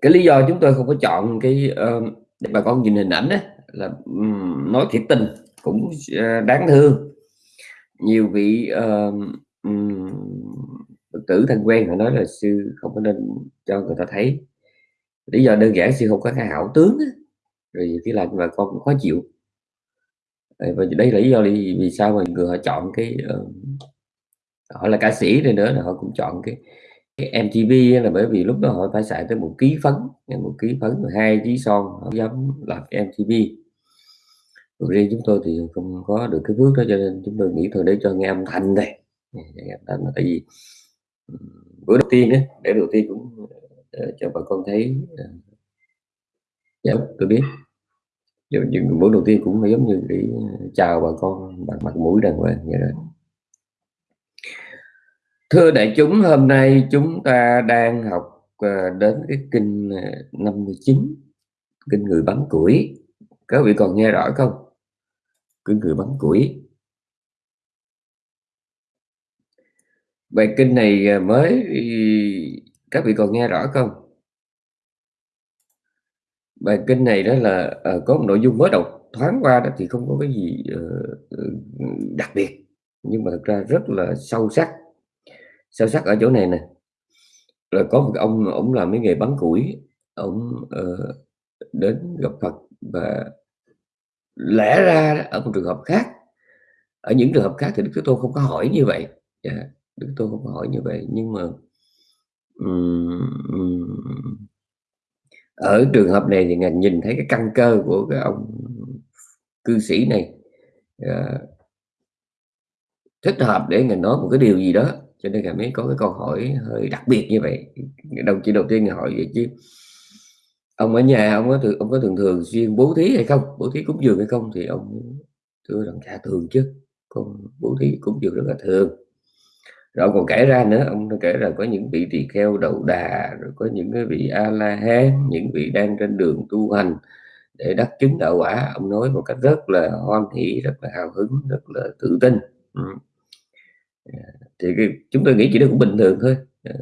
cái lý do chúng tôi không có chọn cái, ờ, để bà con nhìn hình ảnh ấy, là, nói thiệt tình cũng ờ, đáng thương. Nhiều vị, uh, Phật tử thân quen họ nói là sư không có nên cho người ta thấy. Lý do đơn giản sư không có cái hảo tướng ấy. rồi cái làm bà con cũng khó chịu. Và đây là lý do vì vì sao mà người họ chọn cái, uh, họ là ca sĩ này nữa là họ cũng chọn cái cái MTV á là bởi vì lúc đó họ phải xài tới 1 ký phấn, một 1 ký phấn rồi 2 ký son, hổng dám làm cái MTV. Còn riêng chúng tôi thì không có được cái phước đó cho nên chúng tôi nghĩ thôi để cho nghe âm thanh đây, nghe âm thanh là tại vì, ừm, bữa đầu tiên á, để đầu tiên cũng, ờ, cho bà con thấy, ờ Dạ, tôi biết. Giờ những bữa đầu tiên cũng phải giống như để ờ, chào bà con bằng mặt mũi đàng hoàng vậy đó. Thưa đại chúng, hôm nay chúng ta đang học, ờ, đến cái kinh, ờ, 59, kinh Người Bắn Củi. Các vị còn nghe rõ không? Kinh Người Bắn Củi. Bài kinh này, ờ, mới các vị còn nghe rõ không? Bài kinh này đó là, có một nội dung mới đọc thoáng qua đó thì không có cái gì, ừ, đặc biệt, nhưng mà thực ra rất là sâu sắc. Sâu sắc ở chỗ này nè, là có một ông ổng làm cái nghề bắn củi, ổng, uh, ờ, đến gặp Phật và lẽ ra ở một trường hợp khác, ở những trường hợp khác thì Đức Thế Tôn không có hỏi như vậy, yeah, Đức Thế Tôn không có hỏi như vậy, nhưng mà, um, ở trường hợp này thì Ngài nhìn thấy cái căn cơ của cái ông cư sĩ này, uh, thích hợp để Ngài nói một cái điều gì đó, cho nên cảm mới có cái câu hỏi hơi đặc biệt như vậy. đồng chí đầu tiên Ngài hỏi vậy chứ ông ở nhà ông có thường ông có thường thường xuyên bố thí hay không? Bố thí cúng dường hay không? Thì ông thưa rằng "Dạ thường chứ, con bố thí cúng dường rất là thường." Rồi còn kể ra nữa, ông kể rằng có những vị tỳ kheo đầu đà, rồi có những cái vị A-la-hán, những vị đang trên đường tu hành để đắc chứng đạo quả. Ông nói một cách rất là hoan hỷ, rất là hào hứng, rất là tự tin. Thì cái chúng tôi nghĩ chỉ đó cũng bình thường thôi, ờ,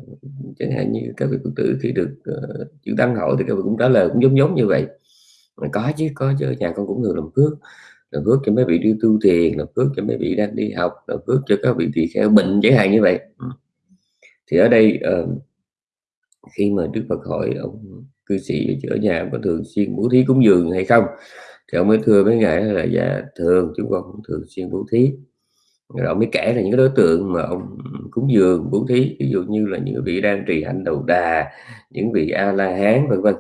chẳng hạn như các vị Phật tử khi được, uh, chữ Tăng hỏi thì các vị cũng trả lời cũng giống giống như vậy. Có chứ, có chứ, nhà con cũng thường làm phước, làm phước cho mấy vị đi tu thiền, làm phước cho mấy vị đang đi học, làm phước cho các vị tỳ kheo bệnh chẳng hạn như vậy. Ừ. Thì ở đây, uh, khi mà Đức Phật hỏi ông cư sĩ ở nhà có thường xuyên bố thí cúng dường hay không? Thì ông mới thưa với Ngài là "Dạ thường, chúng con cũng thường xuyên bố thí." Rồi ông mới kể là những cái đối tượng mà ông cúng dường, bố thí, ví dụ như là những vị đang trì hạnh đầu đà, những vị A-la-hán, vân vân.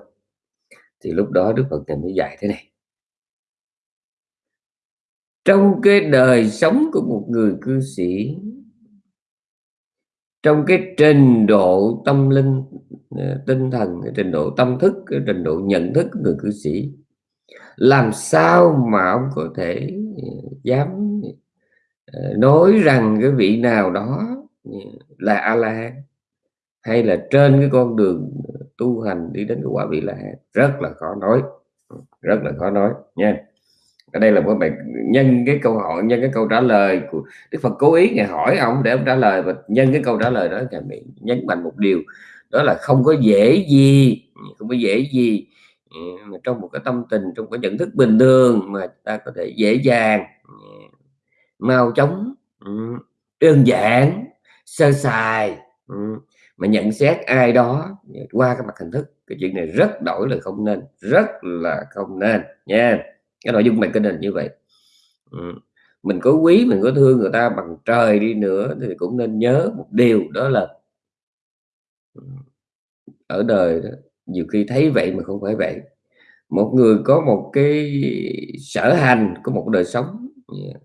Thì lúc đó Đức Phật Ngài mới dạy thế này. Trong cái đời sống của một người cư sĩ trong cái trình độ tâm linh, ờ, tinh thần, cái trình độ tâm thức, cái trình độ nhận thức của người cư sĩ, làm sao mà ông có thể, ờ, dám, Ờ, nói rằng cái vị nào đó, là A-la-hán, hay là trên cái con đường ờ, tu hành đi đến cái quả vị La-hán, rất là khó nói, rất là khó nói nha. Ở đây là một bài nhân cái câu hỏi, nhân cái câu trả lời của Đức Phật cố ý Ngài hỏi ông để ông trả lời và nhân cái câu trả lời đó Ngài mới nhấn mạnh một điều, đó là không có dễ gì, không có dễ gì, ờ, trong một cái tâm tình, trong cái nhận thức bình thường mà ta có thể dễ dàng, mau chóng, ừ, đơn giản, sơ sài, ừ, mà nhận xét ai đó qua cái mặt hình thức, cái chuyện này rất đổi là không nên, rất là không nên nha. Cái nội dung mình kinh là như vậy. Ừ, mình có quý, mình có thương người ta bằng trời đi nữa thì cũng nên nhớ một điều đó là ở đời đó, nhiều khi thấy vậy mà không phải vậy. Một người có một cái sở hành, có một đời sống,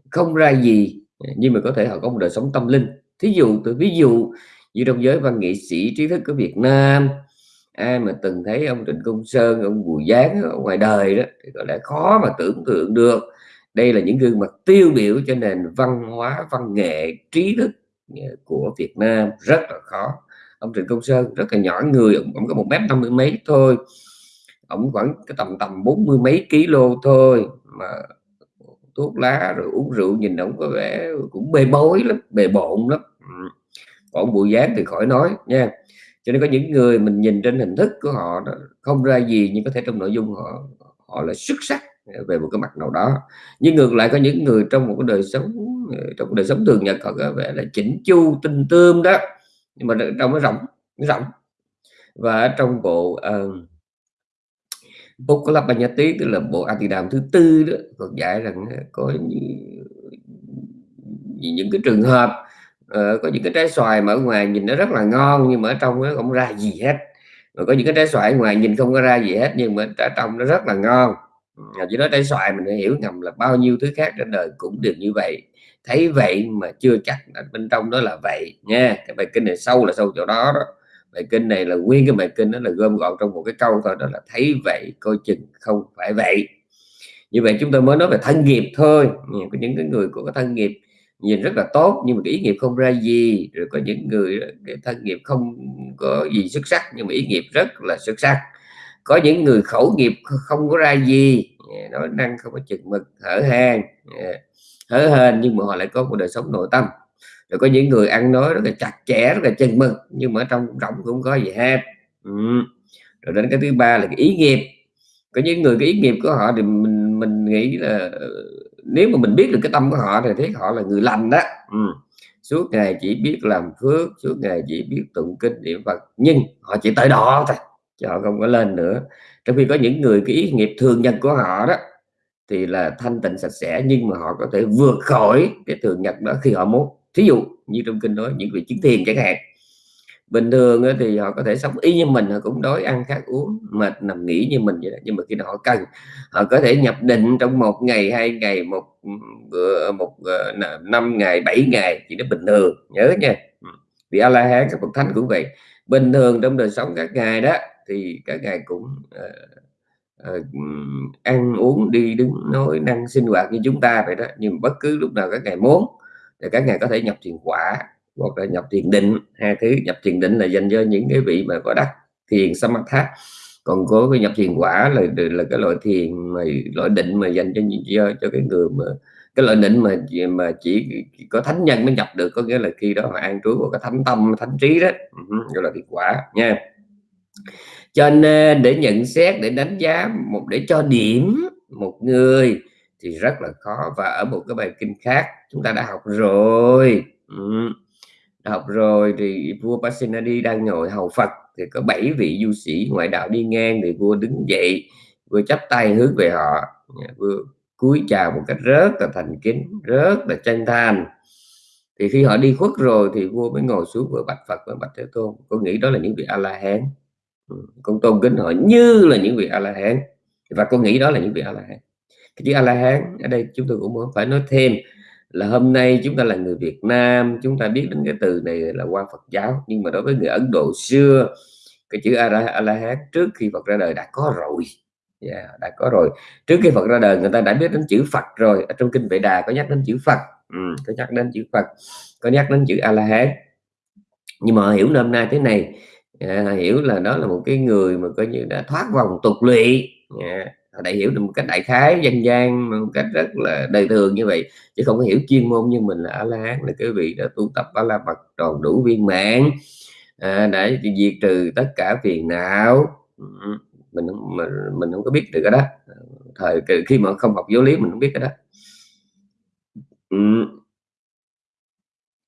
không ra gì, nhưng mà có thể họ có một đời sống tâm linh. Thí dụ tôi ví dụ như trong giới văn nghệ sĩ trí thức của Việt Nam, ai mà từng thấy ông Trịnh Công Sơn, ông Bùi Giáng ở ngoài đời đó thì có lẽ khó mà tưởng tượng được. Đây là những gương mặt tiêu biểu cho nền văn hóa, văn nghệ, trí thức, của Việt Nam, rất là khó. Ông Trịnh Công Sơn rất là nhỏ người, ông có một mét 50 mấy thôi, ổng khoảng cái tầm tầm bốn mươi mấy kg thôi mà thuốc lá rồi uống rượu nhìn ông có vẻ cũng bê bối lắm, bề bộn lắm. Còn bụi Dáng thì khỏi nói nha. cho nên có những người mình nhìn trên hình thức của họ đó không ra gì nhưng có thể trong nội dung họ họ là xuất sắc về một cái mặt nào đó nhưng ngược lại có những người trong một cái đời sống trong cái đời sống thường nhật họ có vẻ là chỉnh chu tinh tươm đó nhưng mà trong nó rộng nó rộng và trong bộ uh, Bukkalapanyati tức là bộ Atidam thứ tư đó. Còn dạy rằng có những, những cái trường hợp uh, có những cái trái xoài mà ở ngoài nhìn nó rất là ngon nhưng mà ở trong nó không ra gì hết. Rồi có những cái trái xoài ngoài nhìn không có ra gì hết nhưng mà ở trong nó rất là ngon. Chỉ nói trái xoài mình hiểu ngầm là bao nhiêu thứ khác trên đời cũng đều như vậy. Thấy vậy mà chưa chắc bên trong đó là vậy nha. Cái bài kinh này sâu là sâu chỗ đó đó bài kinh này là nguyên cái bài kinh đó là gom gọn trong một cái câu thôi, đó là thấy vậy coi chừng không phải vậy. Như vậy chúng tôi mới nói về thân nghiệp thôi. Có những cái người của cái thân nghiệp nhìn rất là tốt, nhưng mà cái ý nghiệp không ra gì. Rồi có những người cái thân nghiệp không có gì xuất sắc, nhưng mà ý nghiệp rất là xuất sắc. Có những người khẩu nghiệp không có ra gì. Nói năng không có chừng mực, hở hang hở hên, nhưng mà họ lại có một đời sống nội tâm rồi có những người ăn nói rất là chặt chẽ, rất là chân mực, nhưng mà ở trong rộng cũng có gì hết. Ừ. rồi đến cái thứ ba là cái ý nghiệp. Có những người cái ý nghiệp của họ thì mình mình nghĩ là ừ, nếu mà mình biết được cái tâm của họ thì thấy họ là người lành đó. Ừ. suốt ngày chỉ biết làm phước, suốt ngày chỉ biết tụng kinh niệm phật, nhưng họ chỉ tới đó thôi, chứ họ không có lên nữa. Trong khi có những người cái ý nghiệp thường nhân của họ đó, thì là thanh tịnh sạch sẽ, nhưng mà họ có thể vượt khỏi cái thường nhật đó khi họ muốn thí dụ như trong kinh nói những vị chứng thiền chẳng hạn bình thường thì họ có thể sống y như mình họ cũng đói ăn khát uống mệt nằm nghỉ như mình vậy đó. nhưng mà khi nào họ cần họ có thể nhập định trong một ngày hai ngày một bữa một ờ, năm ngày bảy ngày chỉ nó bình thường nhớ nha. Vì a la hán các bậc thánh cũng vậy. Bình thường trong đời sống các ngày đó thì các ngài cũng uh, uh, ăn uống đi đứng nói năng sinh hoạt như chúng ta vậy đó. Nhưng bất cứ lúc nào các ngài muốn thì các ngài có thể nhập thiền quả hoặc là nhập thiền định. Hai thứ nhập thiền định là dành cho những cái vị mà có đắc thiền samatha. Còn có cái nhập thiền quả là là cái loại thiền mà loại định mà dành cho cho, cho cái người mà cái loại định mà mà chỉ có thánh nhân mới nhập được. Có nghĩa là khi đó mà an trú của cái thánh tâm thánh trí đó. Ừ, Gọi là thiền quả nha. Cho nên để nhận xét để đánh giá một để cho điểm một người thì rất là khó. Và ở một cái bài kinh khác, chúng ta đã học rồi. Ừ. đã học rồi thì vua Pasenadi đang ngồi hầu Phật. Thì có bảy vị du sĩ ngoại đạo đi ngang thì vua đứng dậy, vua chắp tay hướng về họ. Vua cúi chào một cách rất là thành kính, rất là chân thành. Thì khi họ đi khuất rồi thì vua mới ngồi xuống vừa bạch Phật với bạch Thế Tôn. Có nghĩ đó là những vị A La Hán ừ, con tôn kính họ như là những vị a la hán và con nghĩ đó là những vị a la hán cái chữ a la hán ở đây chúng tôi cũng muốn phải nói thêm là hôm nay chúng ta là người Việt Nam chúng ta biết đến cái từ này là qua Phật giáo. Nhưng mà đối với người Ấn Độ xưa cái chữ a la hán trước khi Phật ra đời đã có rồi. Yeah, đã có rồi. Trước khi Phật ra đời người ta đã biết đến chữ Phật rồi. Ở trong kinh Vệ Đà có nhắc đến chữ Phật. Ừ, có nhắc đến chữ Phật có nhắc đến chữ a la hán. Nhưng mà hiểu nôm na thế này. À, hiểu là đó là một cái người mà coi như đã thoát vòng tục lụy. À, đại hiểu được một cách đại khái dân gian một cách rất là đời thường như vậy chứ không có hiểu chuyên môn như mình là a la hán là cái vị đã tu tập a la mật tròn đủ viên mãn à, để diệt trừ tất cả phiền não. Mình mình mình không có biết được cái đó. Thời khi mà không học giáo lý mình không biết cái đó. Ừ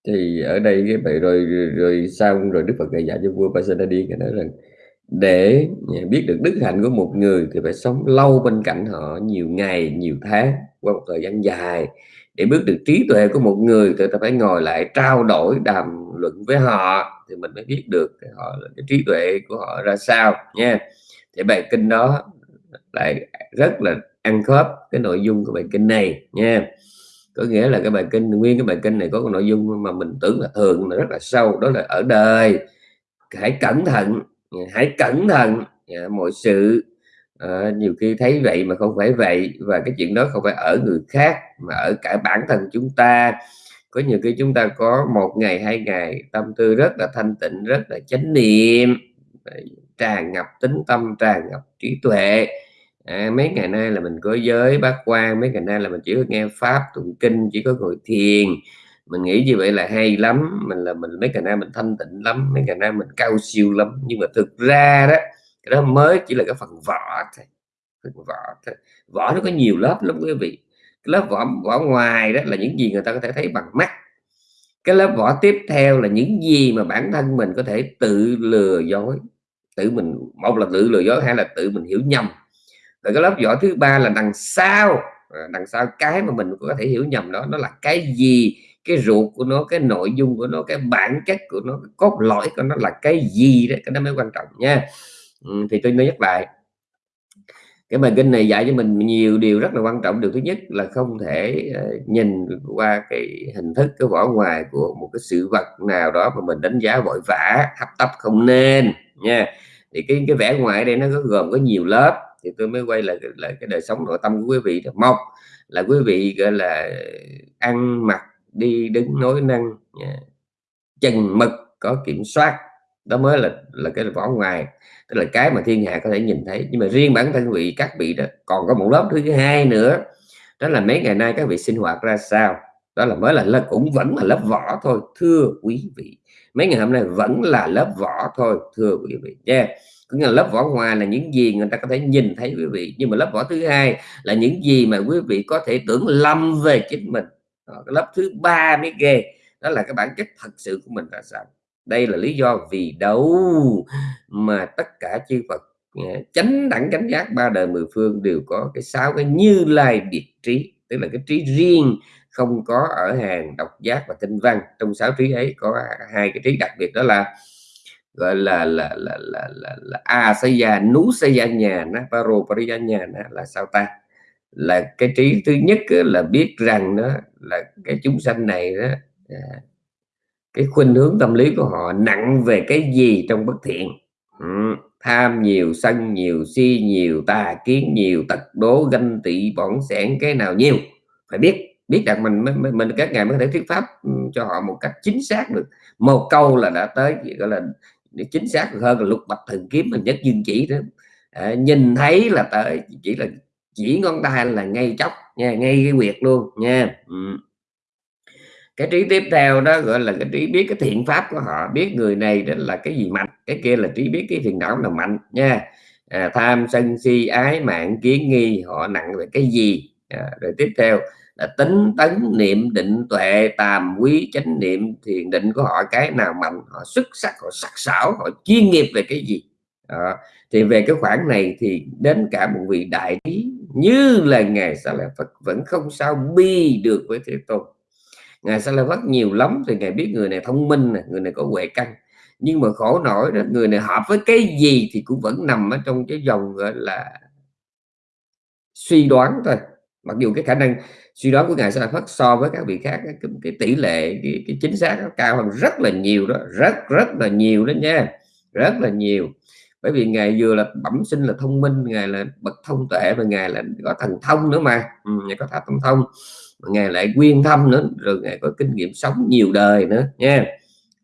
thì ở đây cái vậy rồi rồi, xong rồi Đức Phật dạy dạy cho vua Pasenadi cái nói rằng để à, biết được đức hạnh của một người thì phải sống lâu bên cạnh họ nhiều ngày, nhiều tháng qua một thời gian dài. Để biết được trí tuệ của một người thì ta phải ngồi lại trao đổi, đàm luận với họ thì mình mới biết được họ, cái trí tuệ của họ ra sao, nha. Thì bài kinh đó lại rất là ăn khớp cái nội dung của bài kinh này, nha. Có nghĩa là cái bài kinh, nguyên cái bài kinh này có cái nội dung mà mình tưởng là thường, mà rất là sâu, đó là ở đời. Hãy cẩn thận Dạ, hãy cẩn thận. Dạ, mọi sự à, nhiều khi thấy vậy mà không phải vậy và cái chuyện đó không phải ở người khác mà ở cả bản thân chúng ta. Có nhiều khi chúng ta có một ngày hai ngày tâm tư rất là thanh tịnh rất là chánh niệm tràn ngập tính tâm tràn ngập trí tuệ. À, mấy ngày nay là mình có giới bác quan mấy ngày nay là mình chỉ có nghe pháp tụng kinh chỉ có ngồi thiền mình nghĩ như vậy là hay lắm. Mình là mình, mấy ngày nay mình thanh tịnh lắm, mấy ngày nay mình cao siêu lắm. Nhưng mà thực ra đó, cái đó mới chỉ là cái phần vỏ thôi, phần vỏ thôi. Vỏ nó có nhiều lớp lắm quý vị. Cái lớp vỏ vỏ ngoài đó là những gì người ta có thể thấy bằng mắt. Cái lớp vỏ tiếp theo là những gì mà bản thân mình có thể tự lừa dối. Tự mình, một là tự lừa dối hay là tự mình hiểu nhầm. Rồi cái lớp vỏ thứ ba là đằng sau. À, đằng sau cái mà mình có thể hiểu nhầm đó, nó là cái gì? Cái ruột của nó cái nội dung của nó cái bản chất của nó cái cốt lõi của nó là cái gì đấy cái đó mới quan trọng nha. Ừ, thì tôi nói nhắc lại. Cái bài kinh này dạy cho mình nhiều điều rất là quan trọng. Điều thứ nhất là không thể ờ, nhìn qua cái hình thức cái vỏ ngoài của một cái sự vật nào đó mà mình đánh giá vội vã hấp tấp không nên nha. Thì cái cái vẻ ngoài đây nó có gồm có nhiều lớp. Thì tôi mới quay lại lại cái đời sống nội tâm của quý vị một là quý vị gọi là ăn mặc đi đứng nói năng chừng mực có kiểm soát. Đó mới là là cái vỏ ngoài. Tức là cái mà thiên hạ có thể nhìn thấy. Nhưng mà riêng bản thân vị các vị đó còn có một lớp thứ hai nữa. Đó là mấy ngày nay các vị sinh hoạt ra sao? Đó là mới là lớp cũng vẫn là lớp vỏ thôi thưa quý vị. Mấy ngày hôm nay vẫn là lớp vỏ thôi thưa quý vị nha. Yeah. cũng là lớp vỏ ngoài là những gì người ta có thể nhìn thấy quý vị. Nhưng mà lớp vỏ thứ hai là những gì mà quý vị có thể tưởng lầm về chính mình đó, cái lớp thứ ba mới ghê. Đó là cái bản chất thật sự của mình là sao? Đây là lý do vì đâu mà tất cả chư Phật ờ, chánh đẳng chánh giác ba đời mười phương đều có cái sáu cái như lai biệt trí. Tức là cái trí riêng không có ở hàng độc giác và tinh văn. Trong sáu trí ấy có hai cái trí đặc biệt đó là gọi là là là là là, là a sa gia nú sa gia nhà na paro pariya nhà na là sao ta? Là cái trí thứ nhất là biết rằng đó là cái chúng sanh này đó à, cái khuynh hướng tâm lý của họ nặng về cái gì trong bất thiện. Ừ. tham nhiều sân nhiều si nhiều tà kiến nhiều tật đố ganh tị bỏng sẻn cái nào nhiều. Phải biết biết rằng mình mình, mình các ngài mới có thể thuyết pháp ừ, cho họ một cách chính xác được. Một câu là đã tới gọi là chính xác hơn là lục bạch thần kiếm mình nhất dương chỉ đó. À, nhìn thấy là tới chỉ là chỉ ngón tay là ngay chốc nha ngay cái quyệt luôn nha. Ừ. Cái trí tiếp theo đó gọi là cái trí biết cái thiện pháp của họ. Biết người này là cái gì mạnh cái kia là trí biết cái thiền não là mạnh nha. À, tham sân si ái mạng kiến nghi họ nặng về cái gì? À, rồi tiếp theo là tính tấn niệm định tuệ tàm quý chánh niệm thiền định của họ cái nào mạnh họ xuất sắc họ sắc sảo họ chuyên nghiệp về cái gì? À, thì về cái khoản này thì đến cả một vị đại trí như là ngài sa la phật vẫn không sao bi được với thế tôn. Ngài sa la Phật nhiều lắm thì ngài biết người này thông minh này, người này có huệ căn. Nhưng mà khổ nổi đó người này hợp với cái gì thì cũng vẫn nằm ở trong cái dòng gọi là suy đoán thôi. Mặc dù cái khả năng suy đoán của ngài sa la Phật so với các vị khác cái, cái tỷ lệ cái, cái chính xác nó cao hơn rất là nhiều đó rất rất là nhiều đó nha rất là nhiều bởi vì ngài vừa là bẩm sinh là thông minh ngài là bậc thông tuệ và ngài là có thần thông nữa mà. Ừ, ngài có thần thông ngài lại quyên thâm nữa rồi ngài có kinh nghiệm sống nhiều đời nữa nha.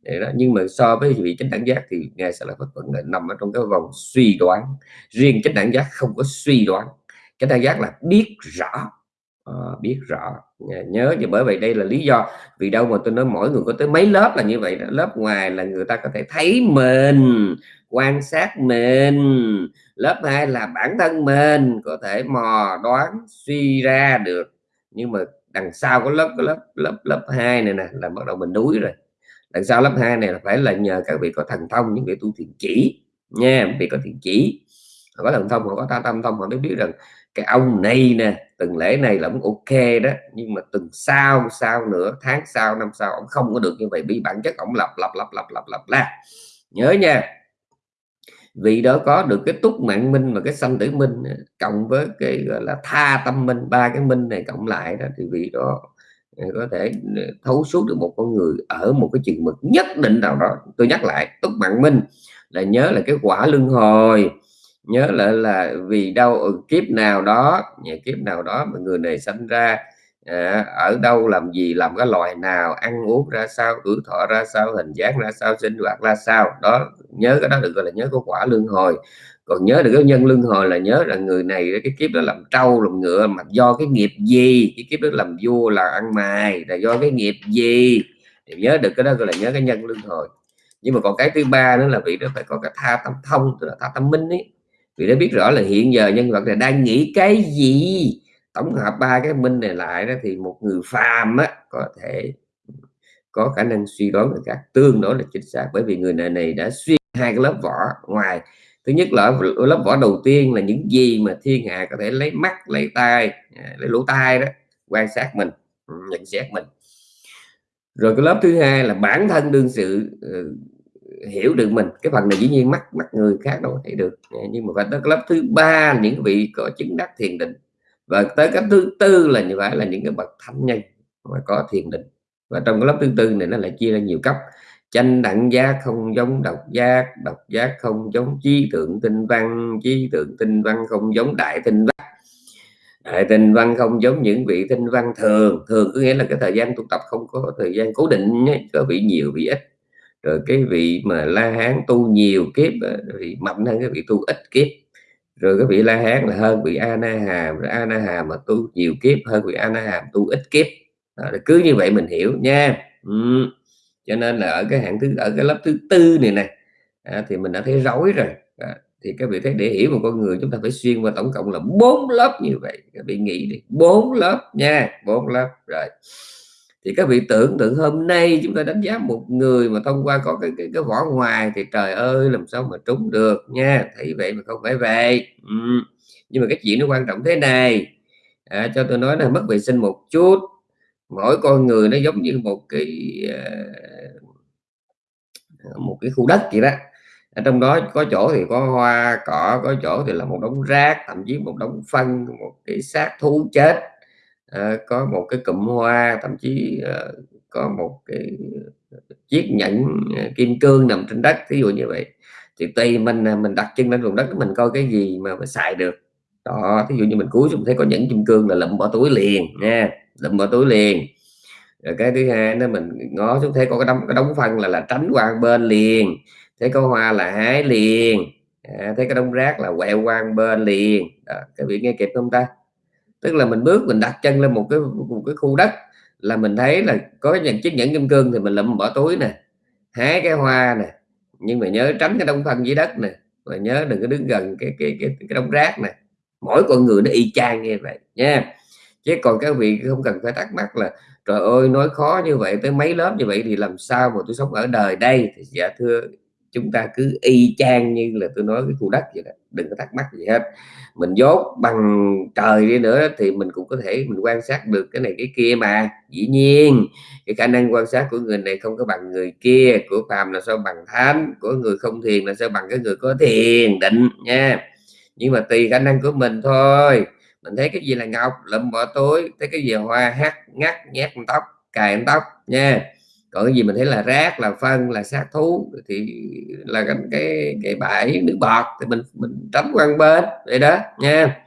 Vậy đó. nhưng mà so với vị chánh đẳng giác thì ngài sẽ là bất vẫn nằm ở trong cái vòng suy đoán. Riêng chánh đẳng giác không có suy đoán. Chánh đẳng giác là biết rõ. À, biết rõ. Nhớ và bởi vậy đây là lý do vì đâu mà tôi nói mỗi người có tới mấy lớp là như vậy đó. lớp ngoài là người ta có thể thấy mình quan sát mình. Lớp hai là bản thân mình, có thể mò, đoán, suy ra được. Nhưng mà đằng sau có lớp có lớp lớp lớp hai này nè là bắt đầu mình đuối rồi. Đằng sau lớp hai này là phải là nhờ các vị có thần thông, những vị tu thiền chỉ nha, vị có thiền chỉ. Họ có thần thông, họ có ta tâm thông, họ mới biết rằng cái ông này nè từng lễ này là cũng ok đó. Nhưng mà từng sau sau nữa tháng sau, năm sau, ông không có được như vậy, bị bản chất ông lập lập lập lập lập lập la nhớ nha vị đó có được cái túc mạng minh và cái sanh tử minh ờ, cộng với cái, gọi là, tha tâm minh, ba cái minh này cộng lại đó, thì vị đó ờ, có thể ờ, thấu suốt được một con người ở một cái chừng mực nhất định nào đó. Tôi nhắc lại, túc mạng minh là nhớ là cái quả luân hồi, nhớ lại là vì đâu kiếp nào đó nhà kiếp nào đó mà người này sinh ra à, ở đâu làm gì làm cái loài nào ăn uống ra sao tuổi thọ ra sao hình dáng ra sao sinh hoạt ra sao. Đó nhớ cái đó được gọi là nhớ có quả lương hồi. Còn nhớ được cái nhân luân hồi là nhớ là người này cái kiếp đó làm trâu làm ngựa mà do cái nghiệp gì? Cái kiếp đó làm vua là ăn mày là do cái nghiệp gì? Thì nhớ được cái đó gọi là nhớ cái nhân luân hồi. Nhưng mà còn cái thứ ba nữa là vị đó phải có cái tha tâm thông tức là tha tâm minh ấy. Vì đã biết rõ là hiện giờ nhân vật này đang nghĩ cái gì? Tổng hợp ba cái minh này lại đó thì một người phàm á có thể có khả năng suy đoán được các tương đối là chính xác bởi vì người này này đã xuyên hai cái lớp vỏ ngoài. Thứ nhất là lớp vỏ đầu tiên là những gì mà thiên hạ có thể lấy mắt lấy tai à, lấy lỗ tai đó quan sát mình ừ, nhận xét mình. Rồi cái lớp thứ hai là bản thân đương sự uh, hiểu được mình. Cái phần này dĩ nhiên mắt mắt người khác đâu thấy được. Dạ, nhưng mà phải tới lớp thứ ba những vị có chứng đắc thiền định và tới cách thứ tư là như vậy, là những cái bậc thánh nhân mà có thiền định. Và trong cái lớp thứ tư này nó lại chia ra nhiều cấp. Chanh đẳng giác không giống độc giác độc giác không giống trí tượng tinh văn, trí tượng tinh văn không giống đại tinh văn. Đại tinh văn không giống những vị tinh văn thường. Thường có nghĩa là cái thời gian tu tập không có thời gian cố định nhé. có vị nhiều, vị ít. Rồi cái vị mà la hán tu nhiều kiếp ờ, thì mạnh hơn cái vị tu ít kiếp rồi cái vị la hán là hơn vị a na hàm rồi a na hàm mà tu nhiều kiếp hơn vị a na hàm tu ít kiếp. À, cứ như vậy mình hiểu nha. Ừ. cho nên là ở cái hạng thứ ở cái lớp thứ tư này nè à, thì mình đã thấy rối rồi. À, thì các vị thấy để hiểu một con người chúng ta phải xuyên qua tổng cộng là bốn lớp như vậy. Các vị nghĩ đi bốn lớp nha bốn lớp rồi thì các vị tưởng tượng hôm nay chúng ta đánh giá một người mà thông qua có cái cái, cái vỏ ngoài thì trời ơi làm sao mà trúng được nha. Thấy vậy mà không phải vậy. Ừ. nhưng mà cái chuyện nó quan trọng thế này. À, cho tôi nói là mất vệ sinh một chút. Mỗi con người nó giống như một cái ờ, một cái khu đất vậy đó. Ở trong đó có chỗ thì có hoa cỏ có chỗ thì là một đống rác thậm chí một đống phân một cái xác thú chết. Ờ, có một cái cụm hoa thậm chí à, có một cái ờ, chiếc nhẫn kim cương nằm trên đất ví dụ như vậy. Thì tùy mình mình đặt chân lên vùng đất mình coi cái gì mà, mình xài được. Đó ví dụ như mình cúi xuống thấy có nhẫn kim cương là lụm bỏ túi liền nha lụm bỏ túi liền. Rồi cái thứ hai nó mình ngó xuống thấy có cái đống cái đống phân là là tránh qua bên liền thấy có hoa là hái liền à, thấy cái đống rác là quẹo qua bên liền. Đó, các vị nghe kịp không ta? Tức là mình bước mình đặt chân lên một cái một cái khu đất là mình thấy là có những chiếc nhẫn kim cương thì mình lụm bỏ túi nè hái cái hoa nè. Nhưng mà nhớ tránh cái đông phân dưới đất nè và nhớ đừng có đứng gần cái cái cái, cái đống rác nè. Mỗi con người nó y chang như vậy nha. Chứ còn các vị không cần phải thắc mắc là trời ơi nói khó như vậy tới mấy lớp như vậy thì làm sao mà tôi sống ở đời đây? Thì dạ thưa chúng ta cứ y chang như là tôi nói cái khu đất vậy đó đừng có thắc mắc gì hết mình dốt bằng trời đi nữa thì mình cũng có thể mình quan sát được cái này cái kia mà. Dĩ nhiên, cái khả năng quan sát của người này không có bằng người kia, của phàm là sao bằng thánh, của người không thiền là sao bằng cái người có thiền định nha. Nhưng mà tùy khả năng của mình thôi. Mình thấy cái gì là ngọc, lụm bỏ túi, thấy cái gì hoa hát ngắt, nhét tóc, cài tóc nha còn cái gì mình thấy là rác là phân là xác thú thì là cái cái, cái bãi nước bọt thì mình mình tránh quan bên vậy đó nha.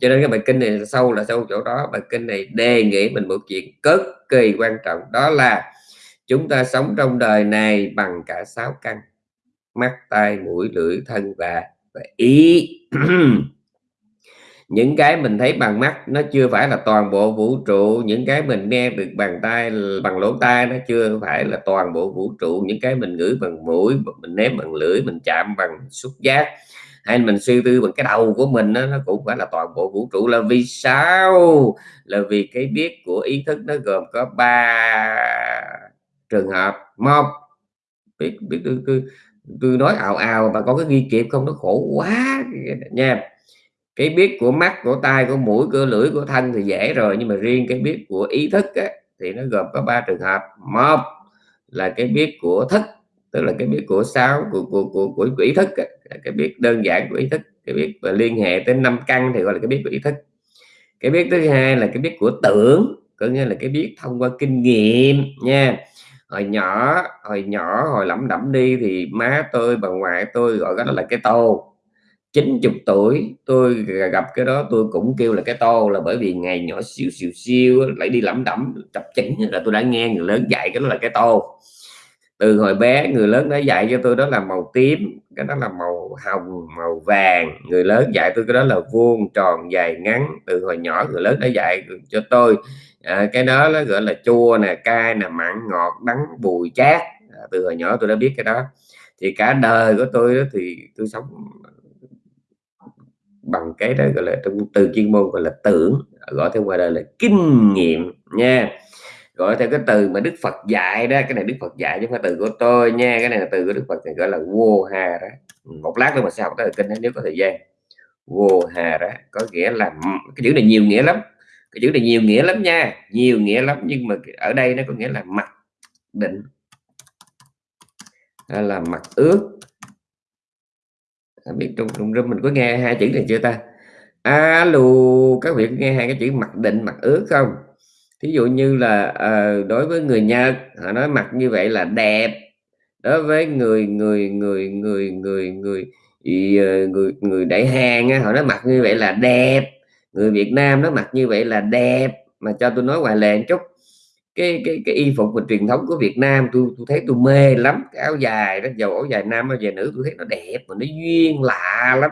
Cho nên cái bài kinh này sâu là sâu chỗ đó. Bài kinh này đề nghị mình một chuyện cực kỳ quan trọng đó là chúng ta sống trong đời này bằng cả sáu căn mắt tai mũi lưỡi thân và, và ý. những cái mình thấy bằng mắt nó chưa phải là toàn bộ vũ trụ. Những cái mình nghe được bằng tay bằng lỗ tai nó chưa phải là toàn bộ vũ trụ. Những cái mình ngửi bằng mũi mình ném bằng lưỡi mình chạm bằng xúc giác hay mình suy tư bằng cái đầu của mình đó, nó cũng phải là toàn bộ vũ trụ. Là vì sao? Là vì cái biết của ý thức nó gồm có ba trường hợp. Một biết biết tôi, tôi, tôi nói ào ào mà có cái ghi kịp không nó khổ quá nha cái biết của mắt của tai của mũi của lưỡi của thân thì dễ rồi nhưng mà riêng cái biết của ý thức á, thì nó gồm có ba trường hợp. Một là cái biết của thức tức là cái biết của sáu của của của, của, của ý thức á, cái biết đơn giản của ý thức. Cái biết và liên hệ tới năm căn thì gọi là cái biết của ý thức. Cái biết thứ hai là cái biết của tưởng có nghĩa là cái biết thông qua kinh nghiệm nha. Hồi nhỏ hồi nhỏ hồi lẩm đẩm đi thì má tôi bà ngoại tôi gọi đó là cái tô. 90 tuổi tôi gặp cái đó tôi cũng kêu là cái to là bởi vì ngày nhỏ xíu xíu xíu lại đi lẩm đẩm chập chỉnh là tôi đã nghe người lớn dạy cái đó là cái to. Từ hồi bé người lớn đã dạy cho tôi đó là màu tím cái đó là màu hồng màu vàng. Người lớn dạy tôi cái đó là vuông tròn dài ngắn. Từ hồi nhỏ người lớn đã dạy cho tôi à, cái đó nó gọi là chua nè cay nè mặn ngọt đắng bùi chát. À, từ hồi nhỏ tôi đã biết cái đó. Thì cả đời của tôi đó thì tôi sống bằng cái đó gọi là trong từ chuyên môn gọi là tưởng, gọi theo ngoài đời là kinh nghiệm nha. Gọi theo cái từ mà Đức Phật dạy đó, cái này Đức Phật dạy chứ không phải từ của tôi nha, cái này là từ của Đức Phật thì gọi là vô hà đó một lát nữa mà sao tới kinh nếu có thời gian. Vô hà đó có nghĩa là cái chữ này nhiều nghĩa lắm, cái chữ này nhiều nghĩa lắm nha, nhiều nghĩa lắm, nhưng mà ở đây nó có nghĩa là mặc định là mặc ước biết trong trong room mình có nghe hai chữ này chưa ta? Alo các vị nghe hai cái chữ mặc định mặc ước không? Thí dụ như là uh, đối với người Nhật họ nói mặc như vậy là đẹp. Đối với người người người người người người người người, người đại hàng họ nói mặc như vậy là đẹp. Người Việt Nam nó mặc như vậy là đẹp. Mà cho tôi nói ngoài lề chút cái cái cái y phục và truyền thống của Việt Nam tôi tôi thấy tôi mê lắm. Cái áo dài đó dầu áo dài nam áo dài nữ tôi thấy nó đẹp mà nó duyên lạ lắm.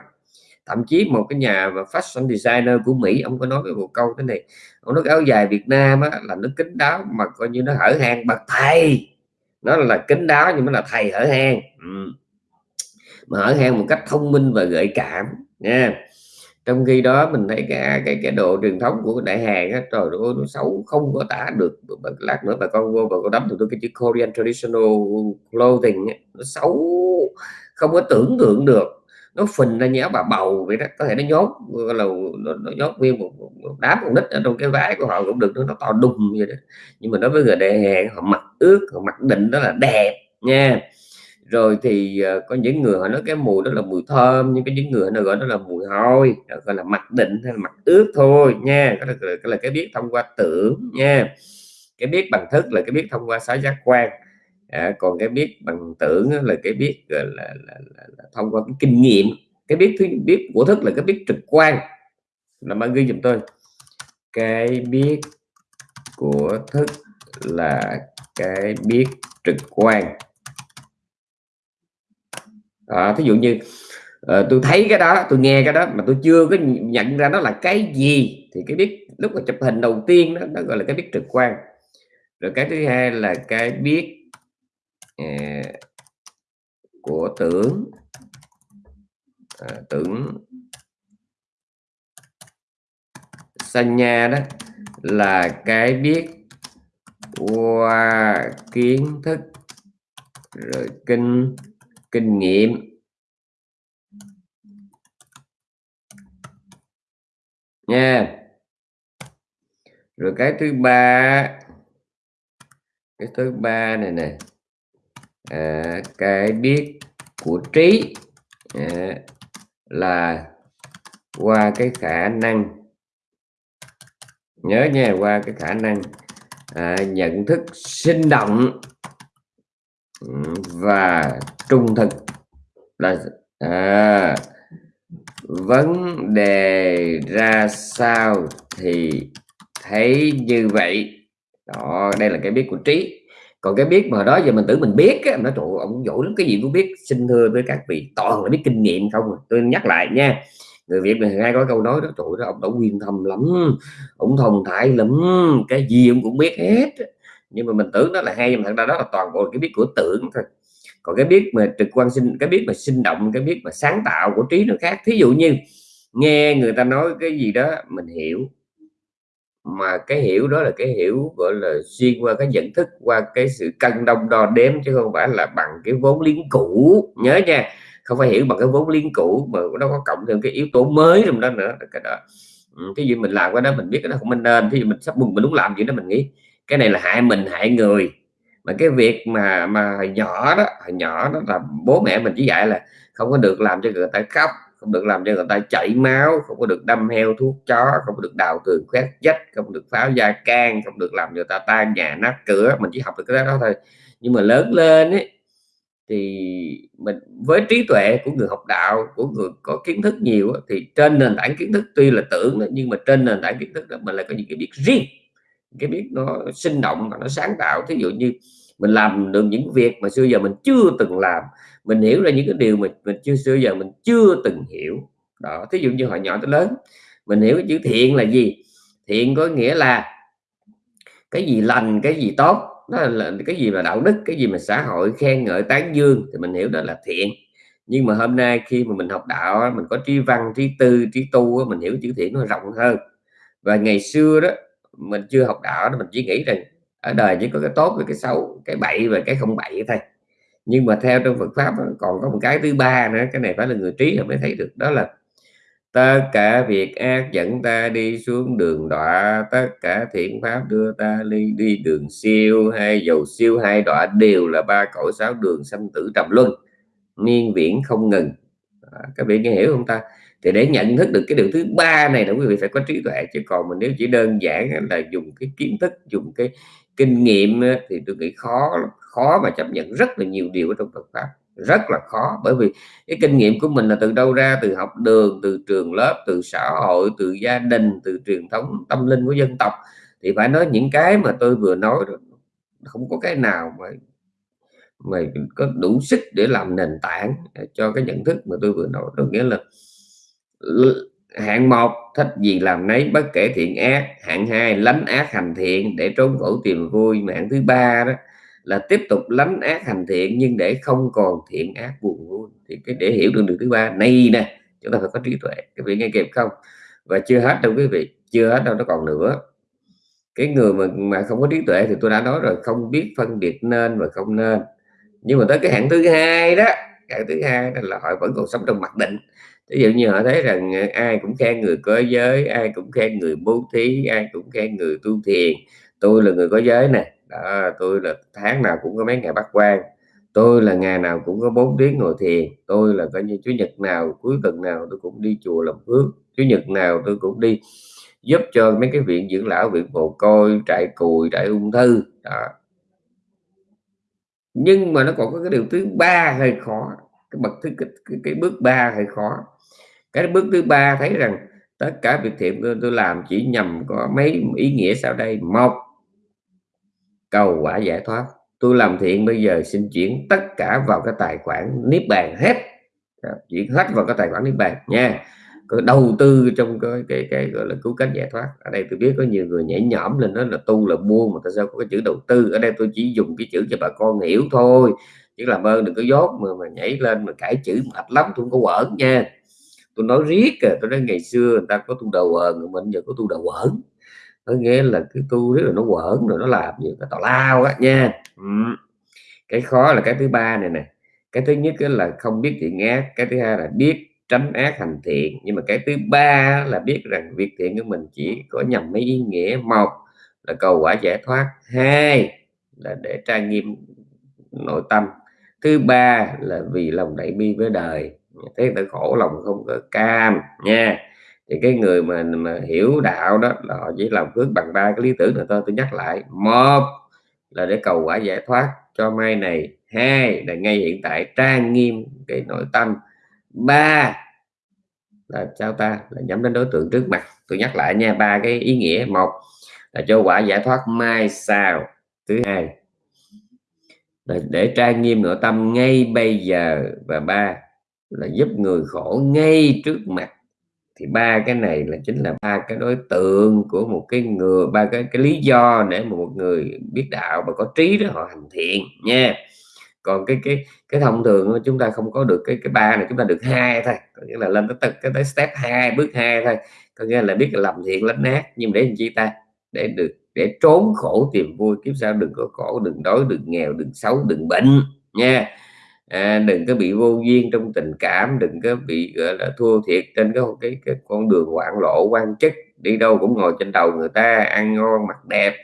Thậm chí một cái nhà và fashion designer của Mỹ ông có nói với một câu thế này ông nói cái áo dài Việt Nam á, là nó kín đáo mà coi như nó hở hang bậc thầy. Nó là kín đáo nhưng mà là thầy hở hang. Ừ. mà hở hang một cách thông minh và gợi cảm nha trong khi đó mình thấy cái cái cái độ truyền thống của đại hàng á trời ơi nó xấu không có tả được. Lát nữa bà con vô và con đấm tôi cái chữ Korean traditional clothing ấy, nó xấu không có tưởng tượng được. Nó phình ra nhéo bà bầu vậy đó có thể nó nhốt là nó, nó nhốt nguyên một, một, một đám con nít ở trong cái váy của họ cũng được nó, nó to đùng vậy đó. Nhưng mà đối với người đại hàng họ mặc ướt họ mặc định đó là đẹp nha rồi thì uh, có những người họ nói cái mùi đó là mùi thơm nhưng cái những người nó gọi đó là mùi hôi gọi là mặc định hay là mặc ướt thôi nha. Cái là, cái là cái biết thông qua tưởng nha. Cái biết bằng thức là cái biết thông qua sáu giác quan. À, còn cái biết bằng tưởng là cái biết là, là, là, là, là thông qua cái kinh nghiệm. Cái biết thứ biết của thức là cái biết trực quan. Là bạn ghi giùm tôi. Cái biết của thức là cái biết trực quan à, thí dụ như uh, tôi thấy cái đó tôi nghe cái đó mà tôi chưa có nhận ra nó là cái gì thì cái biết lúc mà chụp hình đầu tiên đó, nó gọi là cái biết trực quan. Rồi cái thứ hai là cái biết uh, của tưởng à, tưởng sanh đó là cái biết qua kiến thức rồi kinh kinh nghiệm. Nha. Rồi cái thứ ba cái thứ ba này nè. À, cái biết của trí. À, là qua cái khả năng. Nhớ nha qua cái khả năng. À, nhận thức sinh động. Ừ, và trung thực. Là à, vấn đề ra sao thì thấy như vậy. Đó đây là cái biết của trí. Còn cái biết mà đó giờ mình tưởng mình biết á, nó trụ ông dỗ lắm cái gì cũng biết xin thưa với các vị toàn là biết kinh nghiệm không à? tôi nhắc lại nha người Việt mình hay có câu nói đó trụ đó ông đã quyên thầm lắm ông thông thái lắm cái gì ông cũng biết hết. Nhưng mà mình tưởng đó là hay nhưng mà thật ra đó là toàn bộ cái biết của tưởng thôi còn cái biết mà trực quan sinh, cái biết mà sinh động, cái biết mà sáng tạo của trí nó khác. Thí dụ như nghe người ta nói cái gì đó, mình hiểu. Mà cái hiểu đó là cái hiểu, gọi là xuyên qua cái nhận thức, qua cái sự cân đông đo đếm, chứ không phải là bằng cái vốn liếng cũ. Nhớ nha, không phải hiểu bằng cái vốn liếng cũ, mà nó có cộng thêm cái yếu tố mới trong đó nữa. Cái đó. Ừ, cái gì mình làm cái đó, mình biết cái đó không nên thì mình sắp mừng mình đúng làm gì đó, mình nghĩ, cái này là hại mình, hại người mà cái việc mà mà hồi nhỏ đó, hồi nhỏ đó là bố mẹ mình chỉ dạy là không có được làm cho người ta khóc, không được làm cho người ta chảy máu, không có được đâm heo, thuốc chó, không có được đào tường khoét dách không được pháo da can, không được làm người ta tan nhà, nát cửa. Mình chỉ học được cái đó thôi. Nhưng mà lớn lên ấy, thì mình, với trí tuệ của người học đạo, của người có kiến thức nhiều thì trên nền tảng kiến thức tuy là tưởng nhưng mà trên nền tảng kiến thức đó mình lại có những cái biết riêng cái biết nó sinh động và nó sáng tạo. Thí dụ như mình làm được những việc mà xưa giờ mình chưa từng làm, mình hiểu ra những cái điều mà mình chưa, xưa giờ mình chưa từng hiểu. Đó, thí dụ như hồi nhỏ tới lớn, mình hiểu cái chữ thiện là gì? Thiện có nghĩa là cái gì lành, cái gì tốt đó là cái gì mà đạo đức, cái gì mà xã hội khen ngợi tán dương thì mình hiểu đó là thiện. Nhưng mà hôm nay khi mà mình học đạo mình có trí văn, trí tư, trí tu mình hiểu chữ thiện nó rộng hơn. Và ngày xưa đó mình chưa học đạo mình chỉ nghĩ rằng ở đời chỉ có cái tốt và cái xấu cái bậy và cái không bậy thôi. Nhưng mà theo trong Phật pháp còn có một cái thứ ba nữa cái này phải là người trí mới thấy được đó là tất cả việc ác dẫn ta đi xuống đường đọa tất cả thiện pháp đưa ta đi đi đường siêu hay dầu siêu hai đọa đều là ba cõi sáu đường sanh tử trầm luân miên viễn không ngừng. À, các vị nghe hiểu không ta? Thì để nhận thức được cái điều thứ ba này là quý vị phải có trí tuệ. Chứ còn mình nếu chỉ đơn giản là dùng cái kiến thức, dùng cái kinh nghiệm thì tôi nghĩ khó khó mà chấp nhận rất là nhiều điều ở trong Phật pháp. Rất là khó. Bởi vì cái kinh nghiệm của mình là từ đâu ra? Từ học đường, từ trường lớp, từ xã hội, từ gia đình, từ truyền thống tâm linh của dân tộc. Thì phải nói những cái mà tôi vừa nói không có cái nào mà mà có đủ sức để làm nền tảng cho cái nhận thức mà tôi vừa nói. Đó nghĩa là hạng một, thích gì làm nấy, bất kể thiện ác. Hạng hai, lánh ác hành thiện để trốn khổ tìm vui. Mà hạng thứ ba đó, là tiếp tục lánh ác hành thiện nhưng để không còn thiện ác buồn vui. Thì cái để hiểu được đường thứ ba, này nè, chúng ta phải có trí tuệ. Các vị nghe kịp không? Và chưa hết đâu quý vị, chưa hết đâu, nó còn nữa. Cái người mà mà không có trí tuệ thì tôi đã nói rồi, không biết phân biệt nên và không nên. Nhưng mà tới cái hạng thứ hai đó, hạng thứ hai là họ vẫn còn sống trong mặc định ví dụ như họ thấy rằng ờ, ai cũng khen người có giới ai cũng khen người bố thí ai cũng khen người tu thiền. Tôi là người có giới này đó, tôi là tháng nào cũng có mấy ngày bắt quan tôi là ngày nào cũng có bốn tiếng ngồi thiền. Tôi là coi như chủ nhật nào cuối tuần nào tôi cũng đi chùa làm phước. Chủ nhật nào tôi cũng đi giúp cho mấy cái viện dưỡng lão viện mồ côi trại cùi trại ung thư. Đó. Nhưng mà nó còn có cái điều thứ ba hơi khó cái bậc thứ cái, cái, cái bước ba hơi khó cái bước thứ ba thấy rằng tất cả việc thiện tôi, tôi làm chỉ nhằm có mấy ý nghĩa sau đây. Một cầu quả giải thoát. Tôi làm thiện bây giờ xin chuyển tất cả vào cái tài khoản niết bàn hết. Chuyển hết vào cái tài khoản niết bàn nha. Có đầu tư trong cái cái cái gọi là cứu cánh giải thoát. Ở đây tôi biết có nhiều người nhảy nhõm lên đó là tu là mua mà tại sao có cái chữ đầu tư? Ở đây tôi chỉ dùng cái chữ cho bà con hiểu thôi. Chứ làm ơn đừng có dốt mà mà nhảy lên mà cải chữ mệt lắm tôi không có quẩn nha tôi nói riết à tôi nói ngày xưa người ta có tu đầu quần mình giờ có tu đầu quẩn. Có nghĩa là cái tu rất là nó quẩn rồi nó làm nhiều cái tào lao á, nha. Ừ. cái khó là cái thứ ba này nè. Cái thứ nhất là không biết thiện ác, cái thứ hai là biết tránh ác hành thiện. Nhưng mà cái thứ ba là biết rằng việc thiện của mình chỉ có nhằm mấy ý nghĩa. Một là cầu quả giải thoát. Hai là để trang nghiêm nội tâm. Thứ ba là vì lòng đại bi với đời thế người khổ lòng không có cam, nha. Thì cái người mà mà hiểu đạo đó, là họ chỉ làm phước bằng ba cái lý tưởng là tôi tôi nhắc lại, một là để cầu quả giải thoát cho mai này. Hai là ngay hiện tại trang nghiêm cái nội tâm. Ba là sao ta? Là nhắm đến đối tượng trước mặt. Tôi nhắc lại nha, ba cái ý nghĩa. Một là cho quả giải thoát mai sau. Thứ hai là để trang nghiêm nội tâm ngay bây giờ. Và ba là giúp người khổ ngay trước mặt. Thì ba cái này là chính là ba cái đối tượng của một cái người, ba cái cái lý do để mà một người biết đạo và có trí đó họ hành thiện nha. Còn cái cái cái thông thường chúng ta không có được cái cái ba này, chúng ta được hai thôi. Có nghĩa là lên tới cái tới step 2 bước hai thôi. Có nghĩa là biết là làm thiện lánh nát nhưng để làm chi ta? Để được, để trốn khổ tìm vui, kiếp sau đừng có khổ, đừng đói, đừng nghèo, đừng xấu, đừng bệnh nha à, đừng có bị vô duyên trong tình cảm đừng có bị gọi là thua thiệt trên cái cái, cái con đường hoạn lộ quan chức. Đi đâu cũng ngồi trên đầu người ta ăn ngon mặc đẹp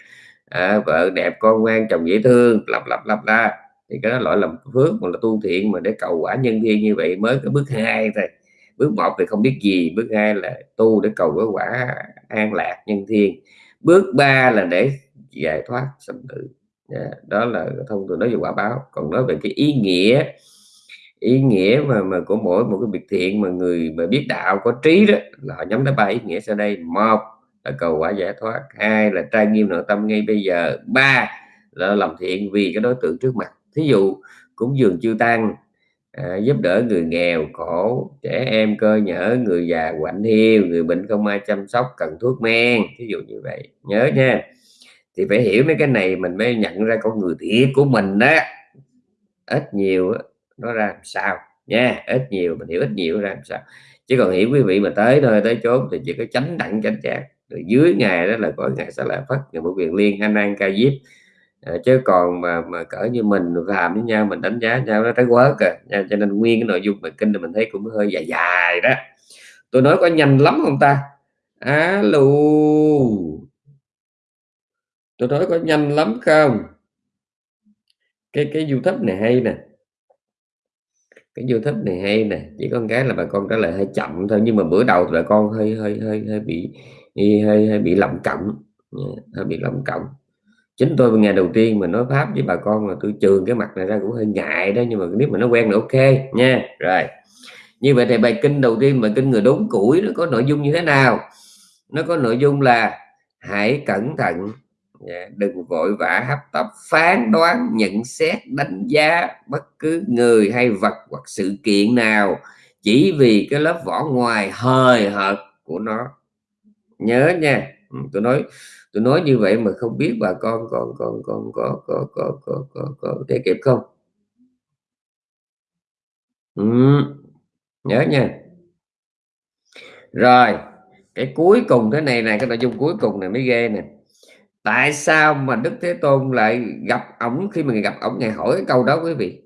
à, vợ đẹp con ngoan chồng dễ thương lặp lặp lặp la. Thì cái đó loại làm phước mà là tu thiện mà để cầu quả nhân thiên như vậy mới cái bước hai thôi. Bước một thì không biết gì bước hai là tu để cầu cái quả an lạc nhân thiên bước ba là để giải thoát sanh tử yeah, đó là thông thường nói về quả báo. Còn nói về cái ý nghĩa ý nghĩa mà mà của mỗi một cái việc thiện mà người mà biết đạo có trí đó là họ nhắm tới ba ý nghĩa sau đây. Một là cầu quả giải thoát hai là trai nghiêm nội tâm ngay bây giờ ba là làm thiện vì cái đối tượng trước mặt. Thí dụ cúng dường chư tăng à, giúp đỡ người nghèo khổ trẻ em cơ nhở người già quạnh hiu người bệnh không ai chăm sóc cần thuốc men thí dụ như vậy. Nhớ nha thì phải hiểu mấy cái này mình mới nhận ra con người thiệt của mình đó. Ít nhiều nó ra làm sao? Nha ít nhiều mình hiểu ít nhiều ra làm sao. Chứ còn hiểu quý vị mà tới nơi tới chốn thì chỉ có tránh đặng tránh chạc rồi dưới ngày đó là có ngày sẽ là phất ngày một quyền liên anh an ca diếp. À, chứ còn mà mà cỡ như mình làm với nhau mình đánh giá nhau nó tới quá kìa à. nha. cho nên nguyên cái nội dung bài kinh thì mình thấy cũng hơi dài dài đó. Tôi nói có nhanh lắm không ta? Alo tôi nói có nhanh lắm không? Cái cái youtube này hay nè. Cái youtube này hay nè. Chỉ có cái là bà con trả lời hơi chậm thôi, nhưng mà bữa đầu thì bà con hơi hơi hơi hơi bị hơi hơi bị lầm cộng hơi bị lầm cộng chính tôi ngày đầu tiên mà nói pháp với bà con mà tôi trường cái mặt này ra cũng hơi ngại đó, nhưng mà nếu mà nó quen là ok nha. Rồi. Như vậy thì bài kinh đầu tiên, bài kinh người đốn củi nó có nội dung như thế nào? Nó có nội dung là hãy cẩn thận Dạ, đừng vội vã hấp tấp, phán đoán, nhận xét, đánh giá bất cứ người hay vật hoặc sự kiện nào. Chỉ vì cái lớp vỏ ngoài hời hợt của nó. Nhớ nha. Ừ, tôi nói tôi nói như vậy mà không biết bà con còn còn còn, có có có có có có thể kịp không? Ừ. nhớ nha. Rồi, cái cuối cùng thế này này cái nội dung cuối cùng này mới ghê nè tại sao mà đức thế tôn lại gặp ổng khi mà gặp ổng? Ngày hỏi cái câu đó quý vị.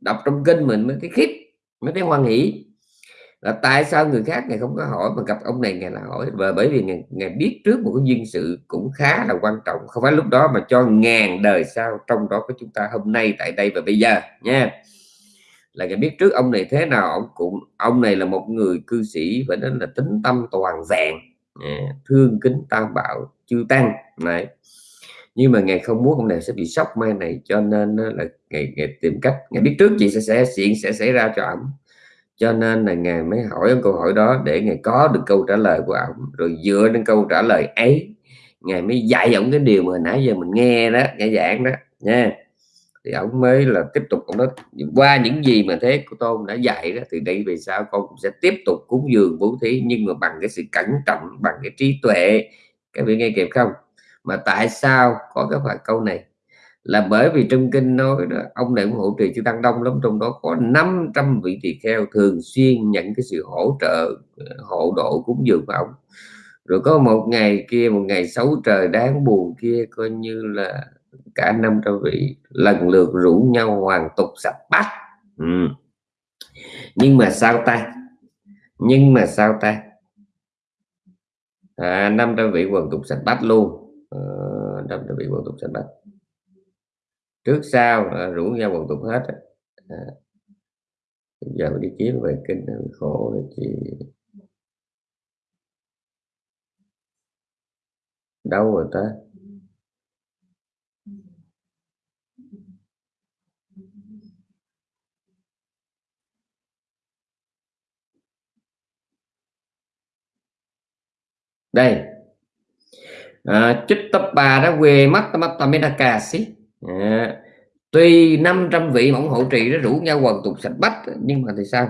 Đọc trong kinh mình mới thấy khiếp mới thấy hoan hỷ. Là tại sao người khác ngày không có hỏi mà gặp ông này ngày là hỏi? Và bởi vì ngày, ngày biết trước một cái duyên sự cũng khá là quan trọng. Không phải lúc đó mà cho ngàn đời sau trong đó có chúng ta hôm nay tại đây và bây giờ nha. Là ngày biết trước ông này thế nào ông cũng ông này là một người cư sĩ và nên là tính tâm toàn vẹn thương kính tam bảo chư tăng. Này nhưng mà ngày không muốn ông này sẽ bị sốc mai này cho nên là ngày, ngày tìm cách ngày biết trước chị sẽ sẽ chuyện sẽ xảy ra cho ổng cho nên là ngài mới hỏi ông câu hỏi đó để ngài có được câu trả lời của ông. Rồi dựa trên câu trả lời ấy ngài mới dạy ông cái điều mà nãy giờ mình nghe đó nghe giảng đó nha thì ông mới là tiếp tục, ông nói, qua những gì mà thế của tôn đã dạy đó, thì đây về sau con cũng sẽ tiếp tục cúng dường bố thí, nhưng mà bằng cái sự cẩn trọng, bằng cái trí tuệ. Các vị nghe kịp không? Mà tại sao có cái phải câu này? Là bởi vì trong kinh nói đó, ông này cũng hộ trì chư tăng đông lắm, trong đó có 500 vị tỳ kheo thường xuyên nhận cái sự hỗ trợ ờ, hộ độ cúng dường của ông. Rồi có một ngày kia, một ngày xấu trời đáng buồn kia, coi như là cả 500 vị lần lượt rủ nhau hoàn tục sạch bát. Ừ. nhưng mà sao ta? Nhưng mà sao ta? À, 500 vị hoàn tục sạch bát luôn. À, 500 vị hoàn tục sạch bát. Trước sau à, rủ nhau quần tục hết. À. giờ đi kiếm về kinh khổ rồi chị. Đâu rồi ta? Đây. À, chích tập bà đã quê mắt mắt tâm cà xí. À, tuy 500 vị ủng hộ trì nó rủ nhau quần tục sạch bách nhưng mà thì sao?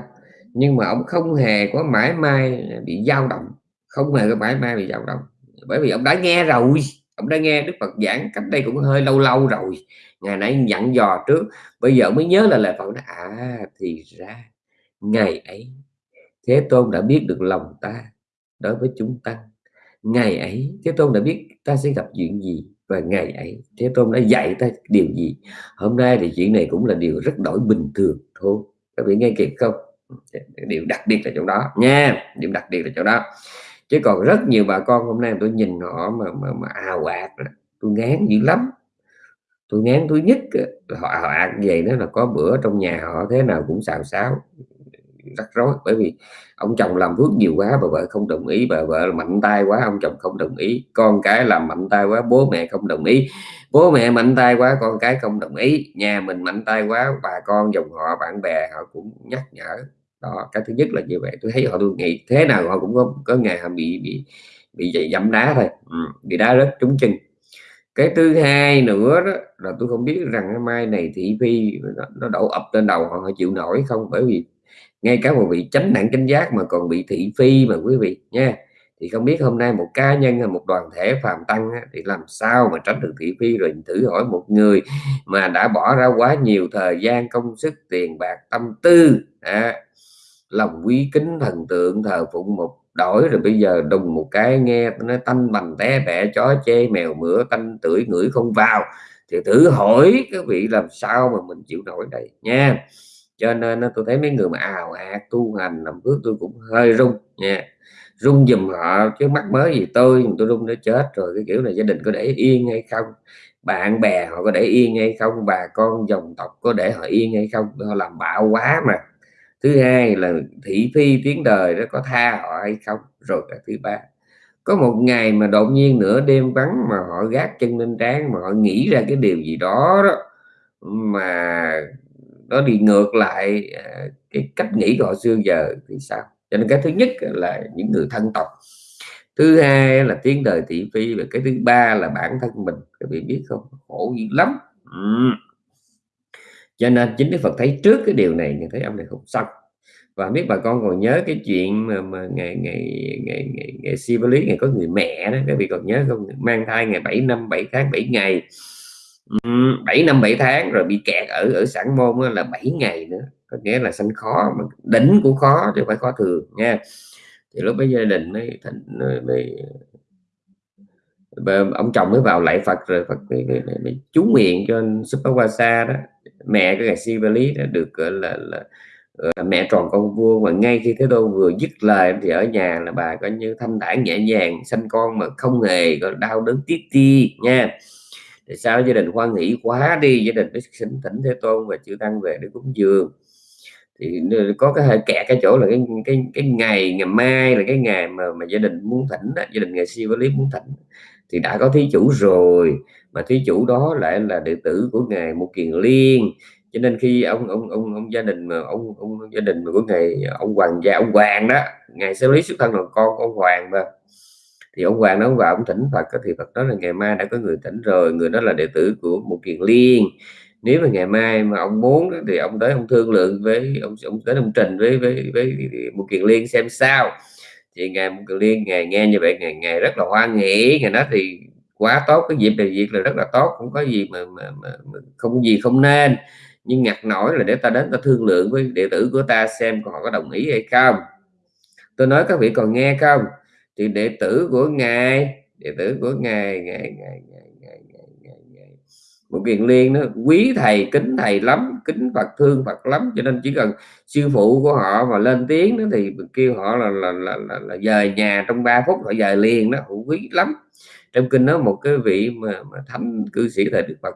Nhưng mà ông không hề có mãi mai bị dao động. Không hề có mãi mai bị dao động. Bởi vì ông đã nghe rồi. Ông đã nghe Đức Phật giảng cách đây cũng hơi lâu lâu rồi. Ngày nãy dặn dò trước. Bây giờ mới nhớ là lời Phật nói à thì ra ngày ấy Thế Tôn đã biết được lòng ta đối với chúng tăng ngày ấy Thế Tôn đã biết ta sẽ gặp chuyện gì và ngày ấy Thế Tôn đã dạy ta điều gì. Hôm nay thì chuyện này cũng là điều rất đổi bình thường thôi. Các vị nghe kịp không? Điều đặc biệt là chỗ đó nha điểm đặc biệt là chỗ đó. Chứ còn rất nhiều bà con hôm nay tôi nhìn họ mà mà, mà ào ạt tôi ngán dữ lắm. Tôi ngán tôi nhất họ ào ạt vậy đó là có bữa trong nhà họ thế nào cũng xào xáo rắc rối. Bởi vì ông chồng làm phước nhiều quá bà vợ không đồng ý bà vợ mạnh tay quá ông chồng không đồng ý. Con cái làm mạnh tay quá bố mẹ không đồng ý. Bố mẹ mạnh tay quá con cái không đồng ý. Nhà mình mạnh tay quá bà con dòng họ bạn bè họ cũng nhắc nhở. Đó cái thứ nhất là như vậy. Tôi thấy họ tôi nghĩ thế nào họ cũng có có ngày họ bị bị bị dậy dẫm đá thôi. Ừ, bị đá rất trúng chân. Cái thứ hai nữa đó là tôi không biết rằng cái mai này thị phi nó, nó đổ ập lên đầu họ, họ chịu nổi không? Bởi vì ngay cả một vị chánh nặng chánh giác mà còn bị thị phi mà quý vị nha. Thì không biết hôm nay một cá nhân hay một đoàn thể phàm tăng thì làm sao mà tránh được thị phi? Rồi thử hỏi một người mà đã bỏ ra quá nhiều thời gian công sức tiền bạc tâm tư à, lòng quý kính thần tượng thờ phụng một đổi rồi bây giờ đùng một cái nghe nó tanh bành té bẹ chó chê mèo mửa tanh tưởi ngửi không vào. Thì thử hỏi các vị làm sao mà mình chịu nổi đây nha cho nên tôi thấy mấy người mà ào ạt, tu hành làm phước tôi cũng hơi rung nha. Rung dùm họ, chứ mắc mới gì tôi tôi rung nó chết rồi, cái kiểu này gia đình có để yên hay không? Bạn bè họ có để yên hay không? Bà con dòng tộc có để họ yên hay không? Họ làm bạo quá mà. Thứ hai là thị phi tiếng đời nó có tha họ hay không? Rồi cái thứ ba, có một ngày mà đột nhiên nửa đêm vắng mà họ gác chân lên trán, mà họ nghĩ ra cái điều gì đó đó, mà nó đi ngược lại à, cái cách nghĩ của họ xưa giờ thì sao? Cho nên cái thứ nhất là những người thân tộc. Thứ hai là tiếng đời thị phi và cái thứ ba là bản thân mình. Các vị biết không? Khổ dữ lắm. Ừ. cho nên chính Đức Phật thấy trước cái điều này thì thấy ông này không xong. Và biết bà con còn nhớ cái chuyện mà, mà ngày ngày ngày ngày, ngày lý ngày có người mẹ đó. Các vị còn nhớ không? Mang thai ngày 7 năm 7 tháng 7 ngày. 7 năm 7 tháng rồi bị kẹt ở ở sản môn là 7 ngày nữa. Có nghĩa là sanh khó mà đỉnh cũng khó chứ phải khó thường nha. Thì lúc bấy gia đình mới thành mới ông chồng mới vào lại Phật rồi Phật mới, mới, mới, mới chú nguyện cho Supawasa đó. Mẹ cái ngài Sivali đã được gọi là, là, là mẹ tròn con vua. Mà ngay khi Thế Tôn vừa dứt lời thì ở nhà là bà coi như thanh thản nhẹ nhàng sanh con mà không hề đau đớn tiếc ti nha thì sao gia đình hoan nghĩ quá đi? Gia đình mới xin thỉnh Thế Tôn và chư tăng về để cúng dường. Thì có cái hơi kẹt cái chỗ là cái cái cái ngày ngày mai là cái ngày mà mà gia đình muốn thỉnh đó, gia đình ngày siêu lý muốn thỉnh thì đã có thí chủ rồi. Mà thí chủ đó lại là đệ tử của ngài một kiền liên. Cho nên khi ông ông ông, ông gia đình mà ông ông gia đình mà của ngài ông hoàng gia ông hoàng đó ngài xử lý xuất thân là con ông hoàng mà thì ông hoàng nó vào ông thỉnh phật thì phật đó là ngày mai đã có người thỉnh rồi người đó là đệ tử của một kiền liên. Nếu mà ngày mai mà ông muốn thì ông tới ông thương lượng với ông ông tới ông trình với với với một kiền liên xem sao. Thì ngày một kiền liên ngày nghe như vậy ngày ngày rất là hoan nghỉ ngày đó thì quá tốt cái dịp này việc là rất là tốt không có gì mà, mà, mà, mà không gì không nên. Nhưng ngặt nổi là để ta đến ta thương lượng với đệ tử của ta xem họ có đồng ý hay không. Tôi nói các vị còn nghe không? Thì đệ tử của ngài đệ tử của ngài ngài ngài ngài ngài ngài ngài ngài. Một kiền liên nó quý thầy kính thầy lắm kính phật thương phật lắm cho nên chỉ cần sư phụ của họ mà lên tiếng đó thì kêu họ là là, là, là, là dời nhà trong 3 phút họ dời liền đó cũng quý lắm. Trong kinh đó một cái vị mà, mà thánh cư sĩ thầy đức phật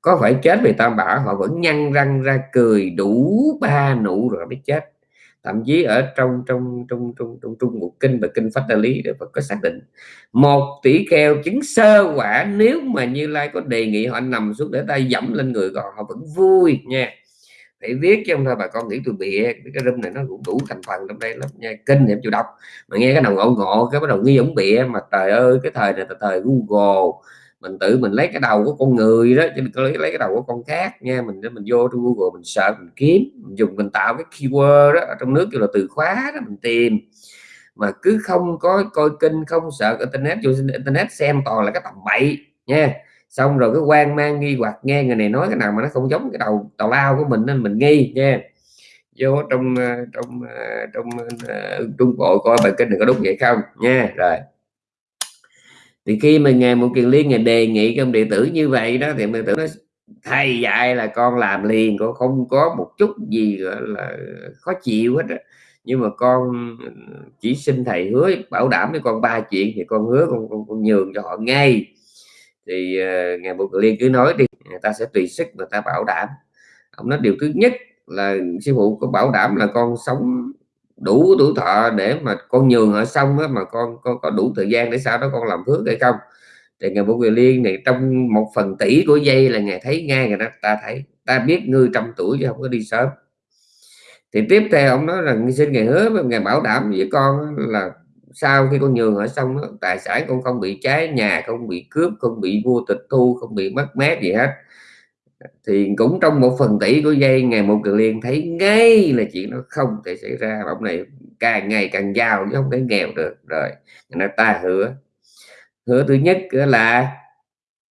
có phải chết vì tam bảo họ vẫn nhăn răng ra cười đủ ba nụ rồi mới chết thậm chí ở trong trong trong trong trong trung một kinh và kinh phát đại lý để Phật có xác định. Một tỷ keo chứng sơ quả, nếu mà như lai có đề nghị họ nằm xuống để tay dẫm lên người còn họ vẫn vui nha. Phải viết chứ không thôi, bà con nghĩ tôi bịa. Cái râm này nó cũng đủ thành phần trong đây lắm nha. Kinh em chịu đọc. Mà nghe cái đầu ngộ ngộ, cái bắt đầu nghi ổng bịa mà trời ơi, cái thời này là thời Google mình tự mình lấy cái đầu của con người đó, chứ đừng lấy lấy cái đầu của con khác nha. Mình mình vô trong Google, mình sợ mình kiếm, mình dùng, mình tạo cái keyword đó ở trong nước kêu là từ khóa đó mình tìm. Mà cứ không có coi kinh không sợ internet, vô internet xem toàn là cái tầm bậy nha. Xong rồi cái quan mang nghi hoặc nghe người này nói cái nào mà nó không giống cái đầu, tào lao của mình nên mình nghi nha. Vô trong ờ, trong ờ, trong ờ, trung bộ coi bài kinh đừng có đúng vậy không nha. Rồi thì khi mà ngài một kiền liên ngài đề nghị trong đệ tử như vậy đó thì đệ tử nó thầy dạy là con làm liền con không có một chút gì gọi là khó chịu hết đó. nhưng mà con chỉ xin thầy hứa bảo đảm với con ba chuyện thì con hứa con, con, con nhường cho họ ngay thì ờ, uh, ngài một liên cứ nói đi người ta sẽ tùy sức người ta bảo đảm ông nói điều thứ nhất là sư phụ có bảo đảm là con sống đủ tuổi thọ để mà con nhường ở xong á, mà con, con có đủ thời gian để sau đó con làm phước hay không? Thì ngày bộ quyền liên này trong một phần tỷ của dây là ngày thấy ngay rồi đó ta thấy ta biết ngươi trăm tuổi chứ không có đi sớm. Thì tiếp theo ông nói rằng xin ngày hứa với ngày bảo đảm với con là sau khi con nhường ở xong đó, tài sản con không bị cháy nhà không bị cướp không bị vô tịch thu không bị mất mát gì hết thì cũng trong một phần tỷ của dây ngày một kiều liên thấy ngay là chuyện nó không thể xảy ra. Ông này càng ngày càng giàu chứ không thể nghèo được. Rồi người ta hứa. Hứa thứ nhất là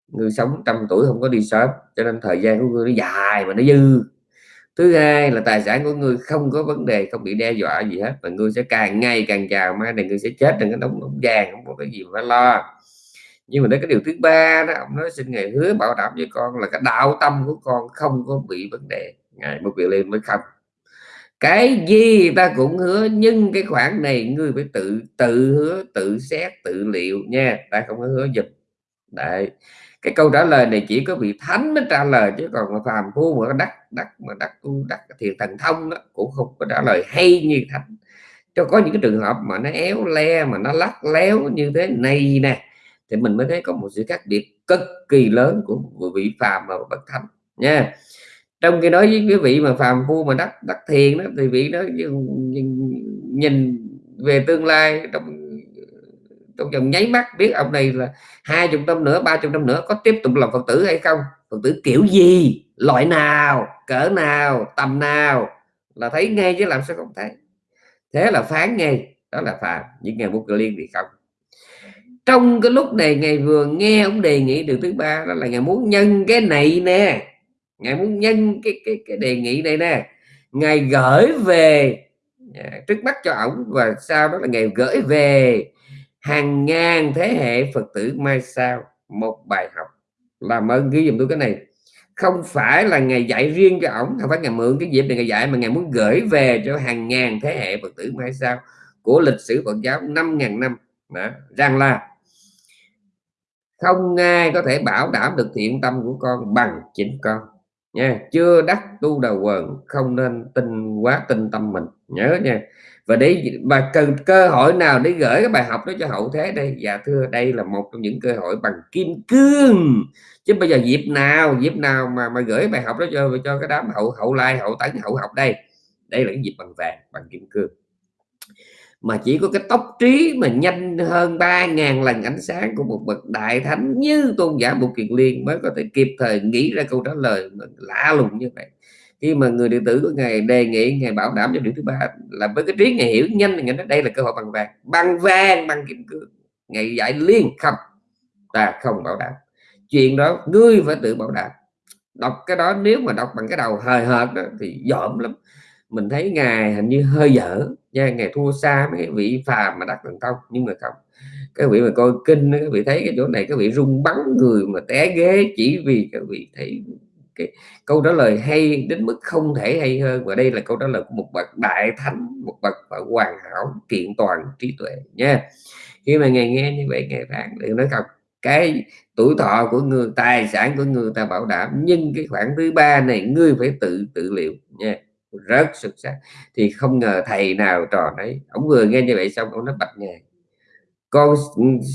người sống trăm tuổi không có đi sớm, cho nên thời gian của người nó dài mà nó dư. Thứ hai là tài sản của người không có vấn đề, không bị đe dọa gì hết. Và người sẽ càng ngày càng giàu, mai này người sẽ chết đừng có đóng vàng, không có cái gì phải lo nhưng mà đến cái điều thứ ba đó, ông nói xin ngày hứa bảo đảm với con là cái đạo tâm của con không có bị vấn đề. Ngài mới quyền lên mới không cái gì ta cũng hứa, nhưng cái khoản này ngươi phải tự tự hứa, tự xét, tự liệu nha. Ta không có hứa giùm. Đấy. Cái câu trả lời này chỉ có vị thánh mới trả lời, chứ còn mà phàm phu mà đắc đắc mà đắc tu, đắc thiền thần thông đó cũng không có trả lời hay như thánh. Cho có những cái trường hợp mà nó éo le, mà nó lắc léo như thế này nè thì mình mới thấy có một sự khác biệt cực kỳ lớn của vị phàm và bậc thánh nha. Trong khi nói với quý vị mà phàm phu mà đắc đắc thiền đó thì vị đó nhìn, nhìn về tương lai trong trong vòng nháy mắt biết ông này là hai chục năm nữa ba chục năm nữa có tiếp tục làm phật tử hay không? Phật tử kiểu gì? Loại nào? Cỡ nào? Tầm nào? Là thấy ngay chứ làm sao không thấy. Thế là phán ngay đó là phàm. Những ngày bút liên thì không trong cái lúc này ngày vừa nghe ông đề nghị điều thứ ba đó là ngày muốn nhân cái này nè. Ngài muốn nhân cái cái cái đề nghị này nè. Ngài gửi về à, trước mắt cho ổng và sau đó là ngài gửi về hàng ngàn thế hệ phật tử mai sau một bài học. Làm ơn ghi dùm tôi cái này. Không phải là ngày dạy riêng cho ổng không phải ngày mượn cái dịp này ngày dạy mà ngày muốn gửi về cho hàng ngàn thế hệ phật tử mai sau của lịch sử Phật giáo 5.000 năm. Đó, rằng là không ai có thể bảo đảm được thiện tâm của con bằng chính con. Nha, chưa đắc tu đầu quần, không nên tin quá tin tâm mình. Nhớ nha. Và để mà cần cơ hội nào để gửi cái bài học đó cho hậu thế đây? Dạ thưa, đây là một trong những cơ hội bằng kim cương. Chứ bây giờ dịp nào dịp nào mà mà gửi bài học đó cho cho cái đám hậu hậu lai, hậu tấn, hậu học đây? Đây là cái dịp bằng vàng, bằng kim cương mà chỉ có cái tốc trí mà nhanh hơn 3.000 lần ánh sáng của một bậc đại thánh như tôn giả Bụt Kiền Liên mới có thể kịp thời nghĩ ra câu trả lời lạ lùng như vậy. Khi mà người đệ tử của ngài đề nghị ngài bảo đảm cho điều thứ ba là với cái trí ngài hiểu nhanh thì ngài nói đây là cơ hội bằng vàng. Bằng vàng bằng kim cương. Ngài dạy liên không ta không bảo đảm. Chuyện đó ngươi phải tự bảo đảm. Đọc cái đó nếu mà đọc bằng cái đầu hời hợt đó, thì dởm lắm mình thấy ngài hình như hơi dở nha, ngài thua xa mấy vị phàm mà đắc thần thông nhưng mà không. Các vị mà coi kinh các vị thấy cái chỗ này các vị rung bắn người mà té ghế chỉ vì các vị thấy cái câu trả lời hay đến mức không thể hay hơn. Và đây là câu trả lời của một bậc đại thánh, một bậc hoàn hảo, kiện toàn trí tuệ nha. Khi mà ngài nghe như vậy, ngài phán đừng nói không, cái tuổi thọ của người, tài sản của người ta bảo đảm, nhưng cái khoản thứ ba này ngươi phải tự tự liệu nha rất xuất sắc thì không ngờ thầy nào trò đấy ông vừa nghe như vậy xong ông nó bạch ngài con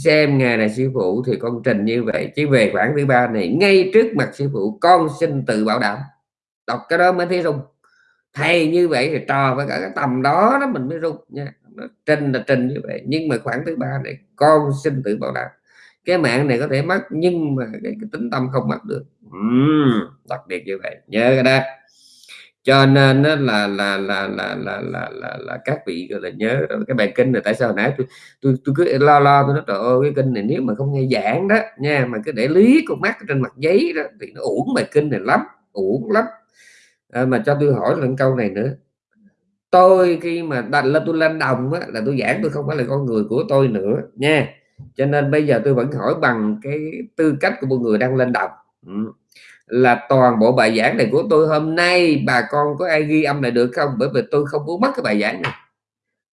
xem ngài là sư phụ thì con trình như vậy. Chứ về khoảng thứ ba này ngay trước mặt sư phụ con xin tự bảo đảm. Đọc cái đó mới thấy rung. Thầy như vậy thì trò với cả cái tầm đó đó mình mới rung nha. Trình là trình như vậy. Nhưng mà khoảng thứ ba này con xin tự bảo đảm. Cái mạng này có thể mất nhưng mà cái, cái tính tâm không mất được. Uhm, đặc biệt như vậy. Nhớ cái đó cho nên là là là là là là là là, là các vị gọi là nhớ cái bài kinh này tại sao nãy tôi tôi tôi cứ lo lo tôi nói trời ơi cái kinh này nếu mà không nghe giảng đó nha mà cứ để lý con mắt trên mặt giấy đó thì nó uổng bài kinh này lắm uổng lắm. À, mà cho tôi hỏi lần câu này nữa. Tôi khi mà đặt lên tôi lên đồng á, là tôi giảng tôi không phải là con người của tôi nữa nha. Cho nên bây giờ tôi vẫn hỏi bằng cái tư cách của một người đang lên đồng. Ừ là toàn bộ bài giảng này của tôi hôm nay bà con có ai ghi âm lại được không? Bởi vì tôi không muốn mất cái bài giảng này.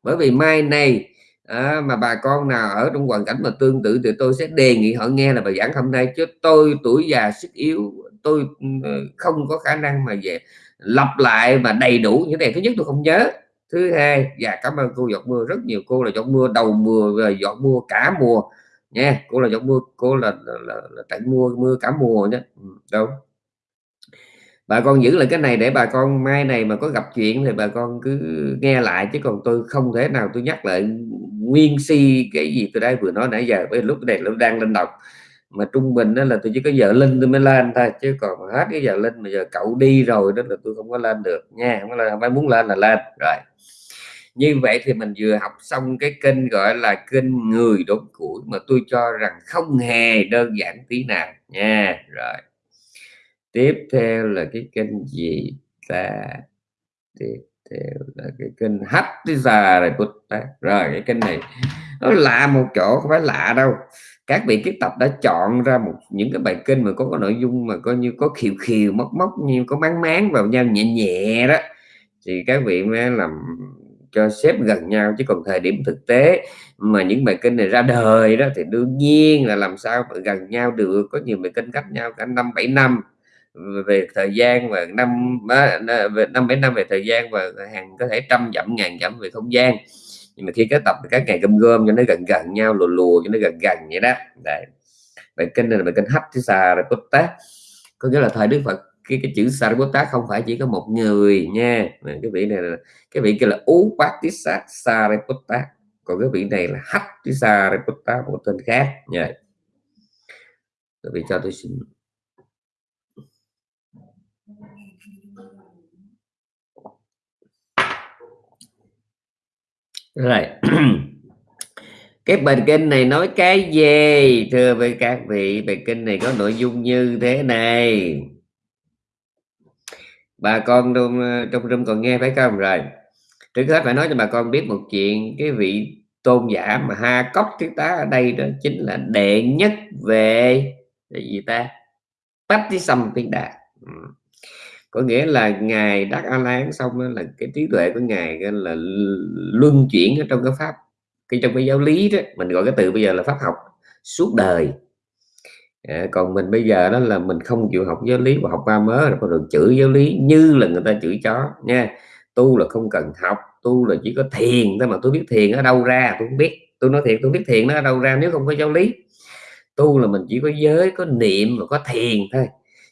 Bởi vì mai này à, mà bà con nào ở trong hoàn cảnh mà tương tự thì tôi sẽ đề nghị họ nghe là bài giảng hôm nay. Chứ tôi tuổi già sức yếu tôi ừ, không có khả năng mà về lặp lại mà đầy đủ như này. Thứ nhất tôi không nhớ. Thứ hai và cảm ơn cô giọt mưa. Rất nhiều cô là giọt mưa đầu mùa rồi giọt mưa cả mùa nha cô là giọt mưa cô là, là, là, là trận mưa mưa cả mùa nhé ừ, đâu? Bà con giữ lại cái này để bà con mai này mà có gặp chuyện thì bà con cứ nghe lại chứ còn tôi không thể nào tôi nhắc lại nguyên si cái gì tôi đây vừa nói nãy giờ với lúc này nó đang lên đọc. Mà trung bình đó là tôi chỉ có giờ linh tôi mới lên thôi chứ còn hết cái giờ linh mà giờ cậu đi rồi đó là tôi không có lên được nha không có lên, phải muốn lên là lên rồi như vậy thì mình vừa học xong cái kênh gọi là kênh người đốn củi mà tôi cho rằng không hề đơn giản tí nào nha. Rồi. Tiếp theo là cái kênh gì ta? Tiếp theo là cái kênh hấp Hattiza rồi rồi, cái kênh này nó lạ một chỗ, không phải lạ đâu. Các vị kiếp tập đã chọn ra một, những cái bài kinh mà có có nội dung mà coi như có khiều khiều móc móc như có máng máng vào nhau nhẹ nhẹ đó. Thì các vị mới làm cho xếp gần nhau, chứ còn thời điểm thực tế mà những bài kinh này ra đời đó thì đương nhiên là làm sao mà gần nhau được. Có nhiều bài kinh cách nhau cả năm, bảy năm. Về thời gian và năm về năm, bảy năm về thời gian và hàng có thể trăm dặm, ngàn dặm về không gian. Nhưng mà khi kết tập các ngày gom gom cho nó gần gần nhau, lùa lùa cho nó gần gần vậy đó. Đấy. bài kinh này là bài kinh hấp chứ xà rồi tác. Có nghĩa là thời đức phật cái cái chữ Sariputta không phải chỉ có một người nha. Cái vị này là, cái vị kia là Ú Sariputta còn cái vị này là Hách Sariputta một tên khác. Nha. Các vị cho tôi xin. Rồi. Cái bài kinh này nói cái gì? Thưa với các vị, bài kinh này có nội dung như thế này bà con trong ờ, trong room còn nghe phải không? Rồi, trước hết phải nói cho bà con biết một chuyện. Cái vị tôn giả mà ha cốc thiếu tá ở đây đó chính là đệ nhất về, là gì ta? Tách tí xăm tiên đà có nghĩa là ngài đắc a lán xong đó là cái trí tuệ của ngài là luân chuyển ở trong cái pháp, cái trong cái giáo lý đó, mình gọi cái từ bây giờ là pháp học, suốt đời à, còn mình bây giờ đó là mình không chịu học giáo lý và học ba mớ rồi còn được chửi giáo lý như là người ta chửi chó nha. Tu là không cần học tu là chỉ có thiền thôi mà tôi biết thiền ở đâu ra tôi không biết. Tôi nói thiệt tôi biết thiền nó ở đâu ra nếu không có giáo lý. Tu là mình chỉ có giới có niệm và có thiền thôi.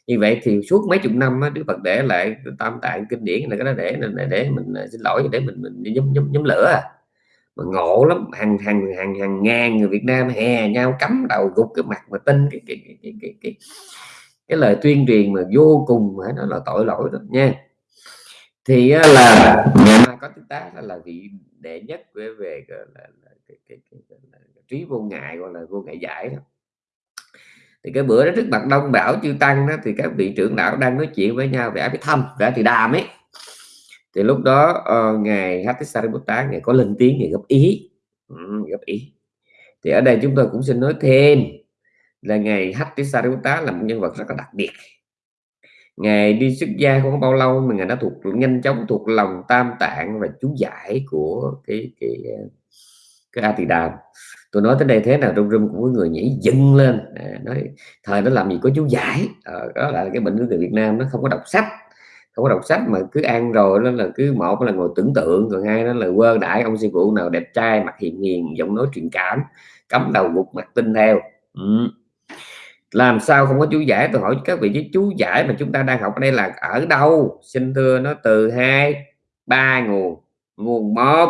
Như vậy thì suốt mấy chục năm á, Đức Phật để lại tam tạng kinh điển là cái đó để để, để mình à, xin lỗi để mình mình nhóm nhóm nhóm lửa à mà ngộ lắm hàng hàng hàng hàng ngàn người Việt Nam hè nhau cắm đầu gục cái mặt mà tin cái cái cái cái, cái, cái, cái lời tuyên truyền mà vô cùng phải nó là tội lỗi đó nha. Thì là nhà mai có chúng ta là vị đệ nhất về về là, là, cái, cái, cái, là, trí vô ngại gọi là vô ngại giải đó. Thì cái bữa đó trước mặt đông bảo chư tăng đó thì các vị trưởng lão đang nói chuyện với nhau về áp thăm về thì đàm ấy thì lúc đó uh, ngài Hattisariputta ngài có lên tiếng ngài góp ý. Ừ, góp ý. Thì ở đây chúng tôi cũng xin nói thêm là ngài Hattisariputta là một nhân vật rất là đặc biệt. Ngài đi xuất gia không bao lâu mà ngài đã thuộc nhanh chóng thuộc lòng tam tạng và chú giải của cái cái ờ, cái A Tỳ Đàm tôi nói tới đây thế nào trong rung cũng có người nhảy dựng lên. À, nói thời nó làm gì có chú giải? À, đó là cái bệnh của người Việt Nam nó không có đọc sách không có đọc sách mà cứ ăn rồi, nó là cứ một là ngồi tưởng tượng còn hai đó là quơ đãi ông sư phụ nào đẹp trai, mặt hiền hiền, giọng nói truyền cảm, cắm đầu gục mặt tin theo. Ừ. làm sao không có chú giải? Tôi hỏi các vị chứ, chú giải mà chúng ta đang học ở đây là ở đâu? Xin thưa nó từ hai, ba nguồn. Nguồn một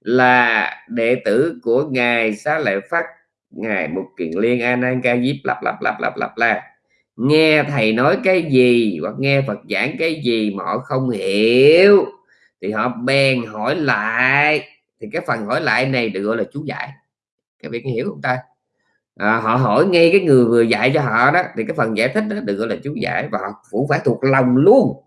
là đệ tử của ngài xá lợi phát, ngài một kiền liên an an ca diếp, lặp lặp lặp lặp lặp, la nghe thầy nói cái gì hoặc nghe phật giảng cái gì mà họ không hiểu thì họ bèn hỏi lại. Thì cái phần hỏi lại này được gọi là chú giải. Các bạn hiểu không ta? À, họ hỏi ngay cái người vừa dạy cho họ đó thì cái phần giải thích đó được gọi là chú giải và họ cũng phải thuộc lòng luôn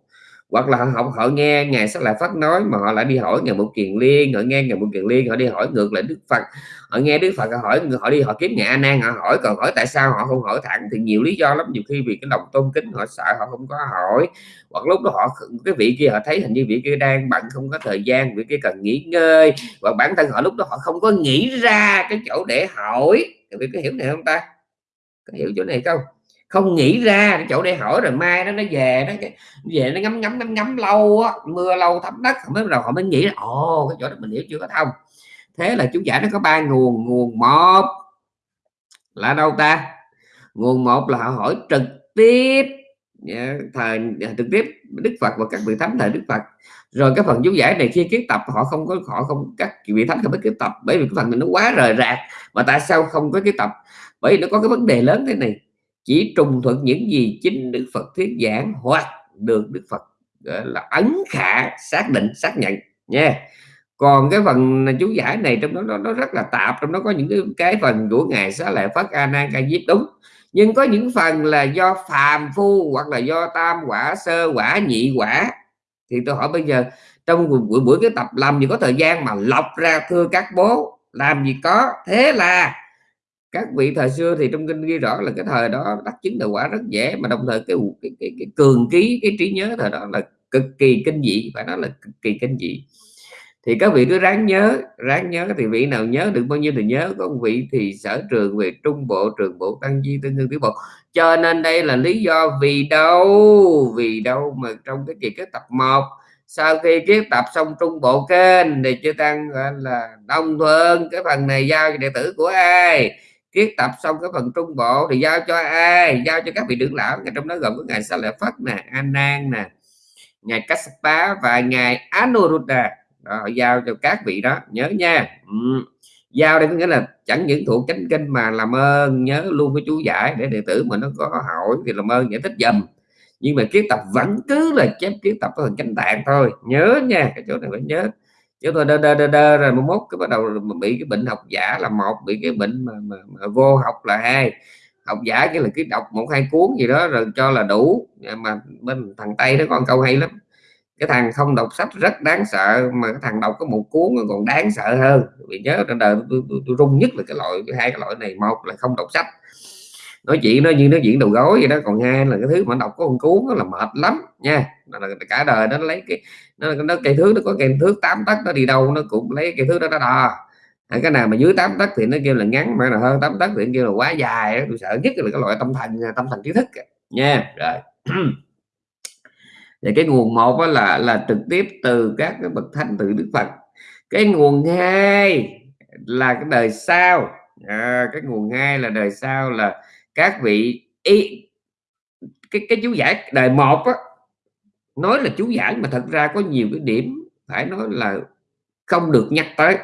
hoặc là họ họ nghe ngài sắc lại phát nói mà họ lại đi hỏi ngài một kiền liên, họ nghe ngài một kiền liên, họ đi hỏi ngược lại đức phật. Họ nghe đức phật, họ hỏi, họ đi, họ kiếm ngài a nan, họ hỏi. Còn hỏi tại sao họ không hỏi thẳng thì nhiều lý do lắm. Nhiều khi vì cái lòng tôn kính, họ sợ họ không có hỏi. Hoặc lúc đó họ cái vị kia họ thấy hình như vị kia đang bận không có thời gian, vị kia cần nghỉ ngơi. Và bản thân họ lúc đó họ không có nghĩ ra cái chỗ để hỏi. Vị có hiểu này không ta? Có hiểu chỗ này không? Không nghĩ ra, cái chỗ để hỏi rồi mai nó nó về nó về nó ngắm ngắm ngắm ngắm lâu á, mưa lâu thấm đất mới đầu họ mới nghĩ là ồ, cái chỗ đó mình hiểu chưa có thông. Thế là chú giải nó có ba nguồn nguồn một là đâu ta? Nguồn một là họ hỏi trực tiếp thời, trực tiếp Đức Phật và các vị thánh thời Đức Phật. Rồi cái phần chú giải này khi kiến tập, họ không có, họ không, các vị thánh không có kiến tập, bởi vì cái phần này nó quá rời rạc, mà tại sao không có kiến tập? Bởi vì nó có cái vấn đề lớn thế này chỉ trùng thuận những gì chính Đức Phật thuyết giảng hoặc được Đức Phật gọi là ấn khả xác định xác nhận nha. Còn cái phần chú giải này trong đó nó, nó rất là tạp trong đó có những cái, cái phần của ngài xá lợi phất a nan ca diếp đúng. Nhưng có những phần là do phàm phu hoặc là do tam quả sơ quả nhị quả. Thì tôi hỏi bây giờ trong buổi buổi cái tập làm gì có thời gian mà lọc ra thưa các bố? Làm gì có? Thế là các vị thời xưa thì trong kinh ghi rõ là cái thời đó đắc chứng đạo quả rất dễ mà đồng thời cái cái, cái, cái cường ký cái trí nhớ thời đó là cực kỳ kinh dị phải nói là cực kỳ kinh dị. Thì các vị cứ ráng nhớ ráng nhớ thì vị nào nhớ được bao nhiêu thì nhớ có vị thì sở trường về trung bộ trường bộ tăng di tương đương tiểu bộ. Cho nên đây là lý do vì đâu vì đâu mà trong cái kỳ kết tập 1 sau khi kết tập xong trung bộ kênh thì chưa tăng gọi là đông thuận cái phần này giao cho đệ tử của ai? Kiết tập xong cái phần trung bộ thì giao cho ai giao cho các vị trưởng lão. Trong đó gồm có ngài sa lợi phất nè an nan nè ngài Kassapa và ngài Anuruddha đó, giao cho các vị đó nhớ nha. Ừ. giao đây có nghĩa là chẳng những thuộc chánh kinh mà làm ơn nhớ luôn cái chú giải để đệ tử mà nó có hỏi thì làm ơn giải thích dùm. Nhưng mà kiết tập vẫn cứ là chép kiết tập ở phần chánh tạng thôi. Nhớ nha cái chỗ này phải nhớ chúng tôi đơ đơ đơ, đơ rồi một mốt cái bắt đầu bị cái bệnh học giả là một bị cái bệnh mà, mà, mà vô học là hai. Học giả cái là cái đọc một hai cuốn gì đó rồi cho là đủ. Mà bên thằng tây nó còn câu hay lắm. Cái thằng không đọc sách rất đáng sợ mà cái thằng đọc có một cuốn còn đáng sợ hơn. Vì nhớ trên đời tôi, tôi, tôi rung nhất là cái loại hai cái loại này. Một là không đọc sách nói chuyện nó như nó diễn đầu gối vậy đó còn hai là cái thứ mà đọc có con cuốn đó là mệt lắm nha. Là cả đời nó lấy cái nó, nó cây thước nó có cây thước tám tấc nó đi đâu nó cũng lấy cây thước đó nó đo cái nào mà dưới tám tấc thì nó kêu là ngắn mà là hơn tám tấc thì kêu là quá dài tôi sợ nhất là cái loại tâm thần tâm thần trí thức nha rồi. Và cái nguồn một là là trực tiếp từ các cái bậc thánh từ đức phật. Cái nguồn hai là cái đời sau. À, cái nguồn hai là đời sau là các vị ý cái cái chú giải đời một á, nói là chú giải mà thật ra có nhiều cái điểm phải nói là không được nhắc tới.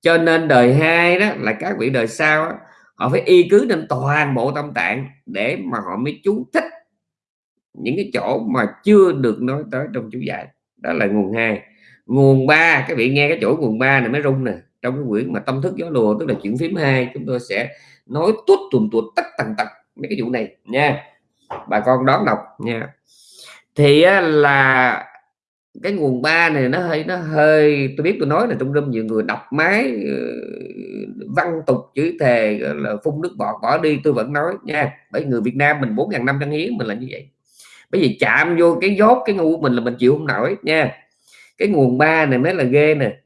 Cho nên đời hai đó là các vị đời sau đó, họ phải y cứ nên toàn bộ tâm tạng để mà họ mới chú thích những cái chỗ mà chưa được nói tới trong chú giải đó là nguồn hai. Nguồn ba các vị nghe cái chỗ nguồn ba này mới rung nè. Trong cái quyển mà tâm thức gió lùa tức là chuyển phím hai chúng tôi sẽ nói tuốt tùm tuột tất tần tật mấy cái vụ này nha. Bà con đón đọc nha. Thì là cái nguồn ba này nó hơi nó hơi, tôi biết tôi nói là trong râm nhiều người đọc máy ờ, văn tục, chữ thề là phun nước bọt, bỏ đi, tôi vẫn nói nha. Bởi người Việt Nam mình bốn ngàn năm trăm hiến mình là như vậy. Bởi vì chạm vô cái dốt, cái ngu mình là mình chịu không nổi nha. Cái nguồn ba này mới là ghê nè.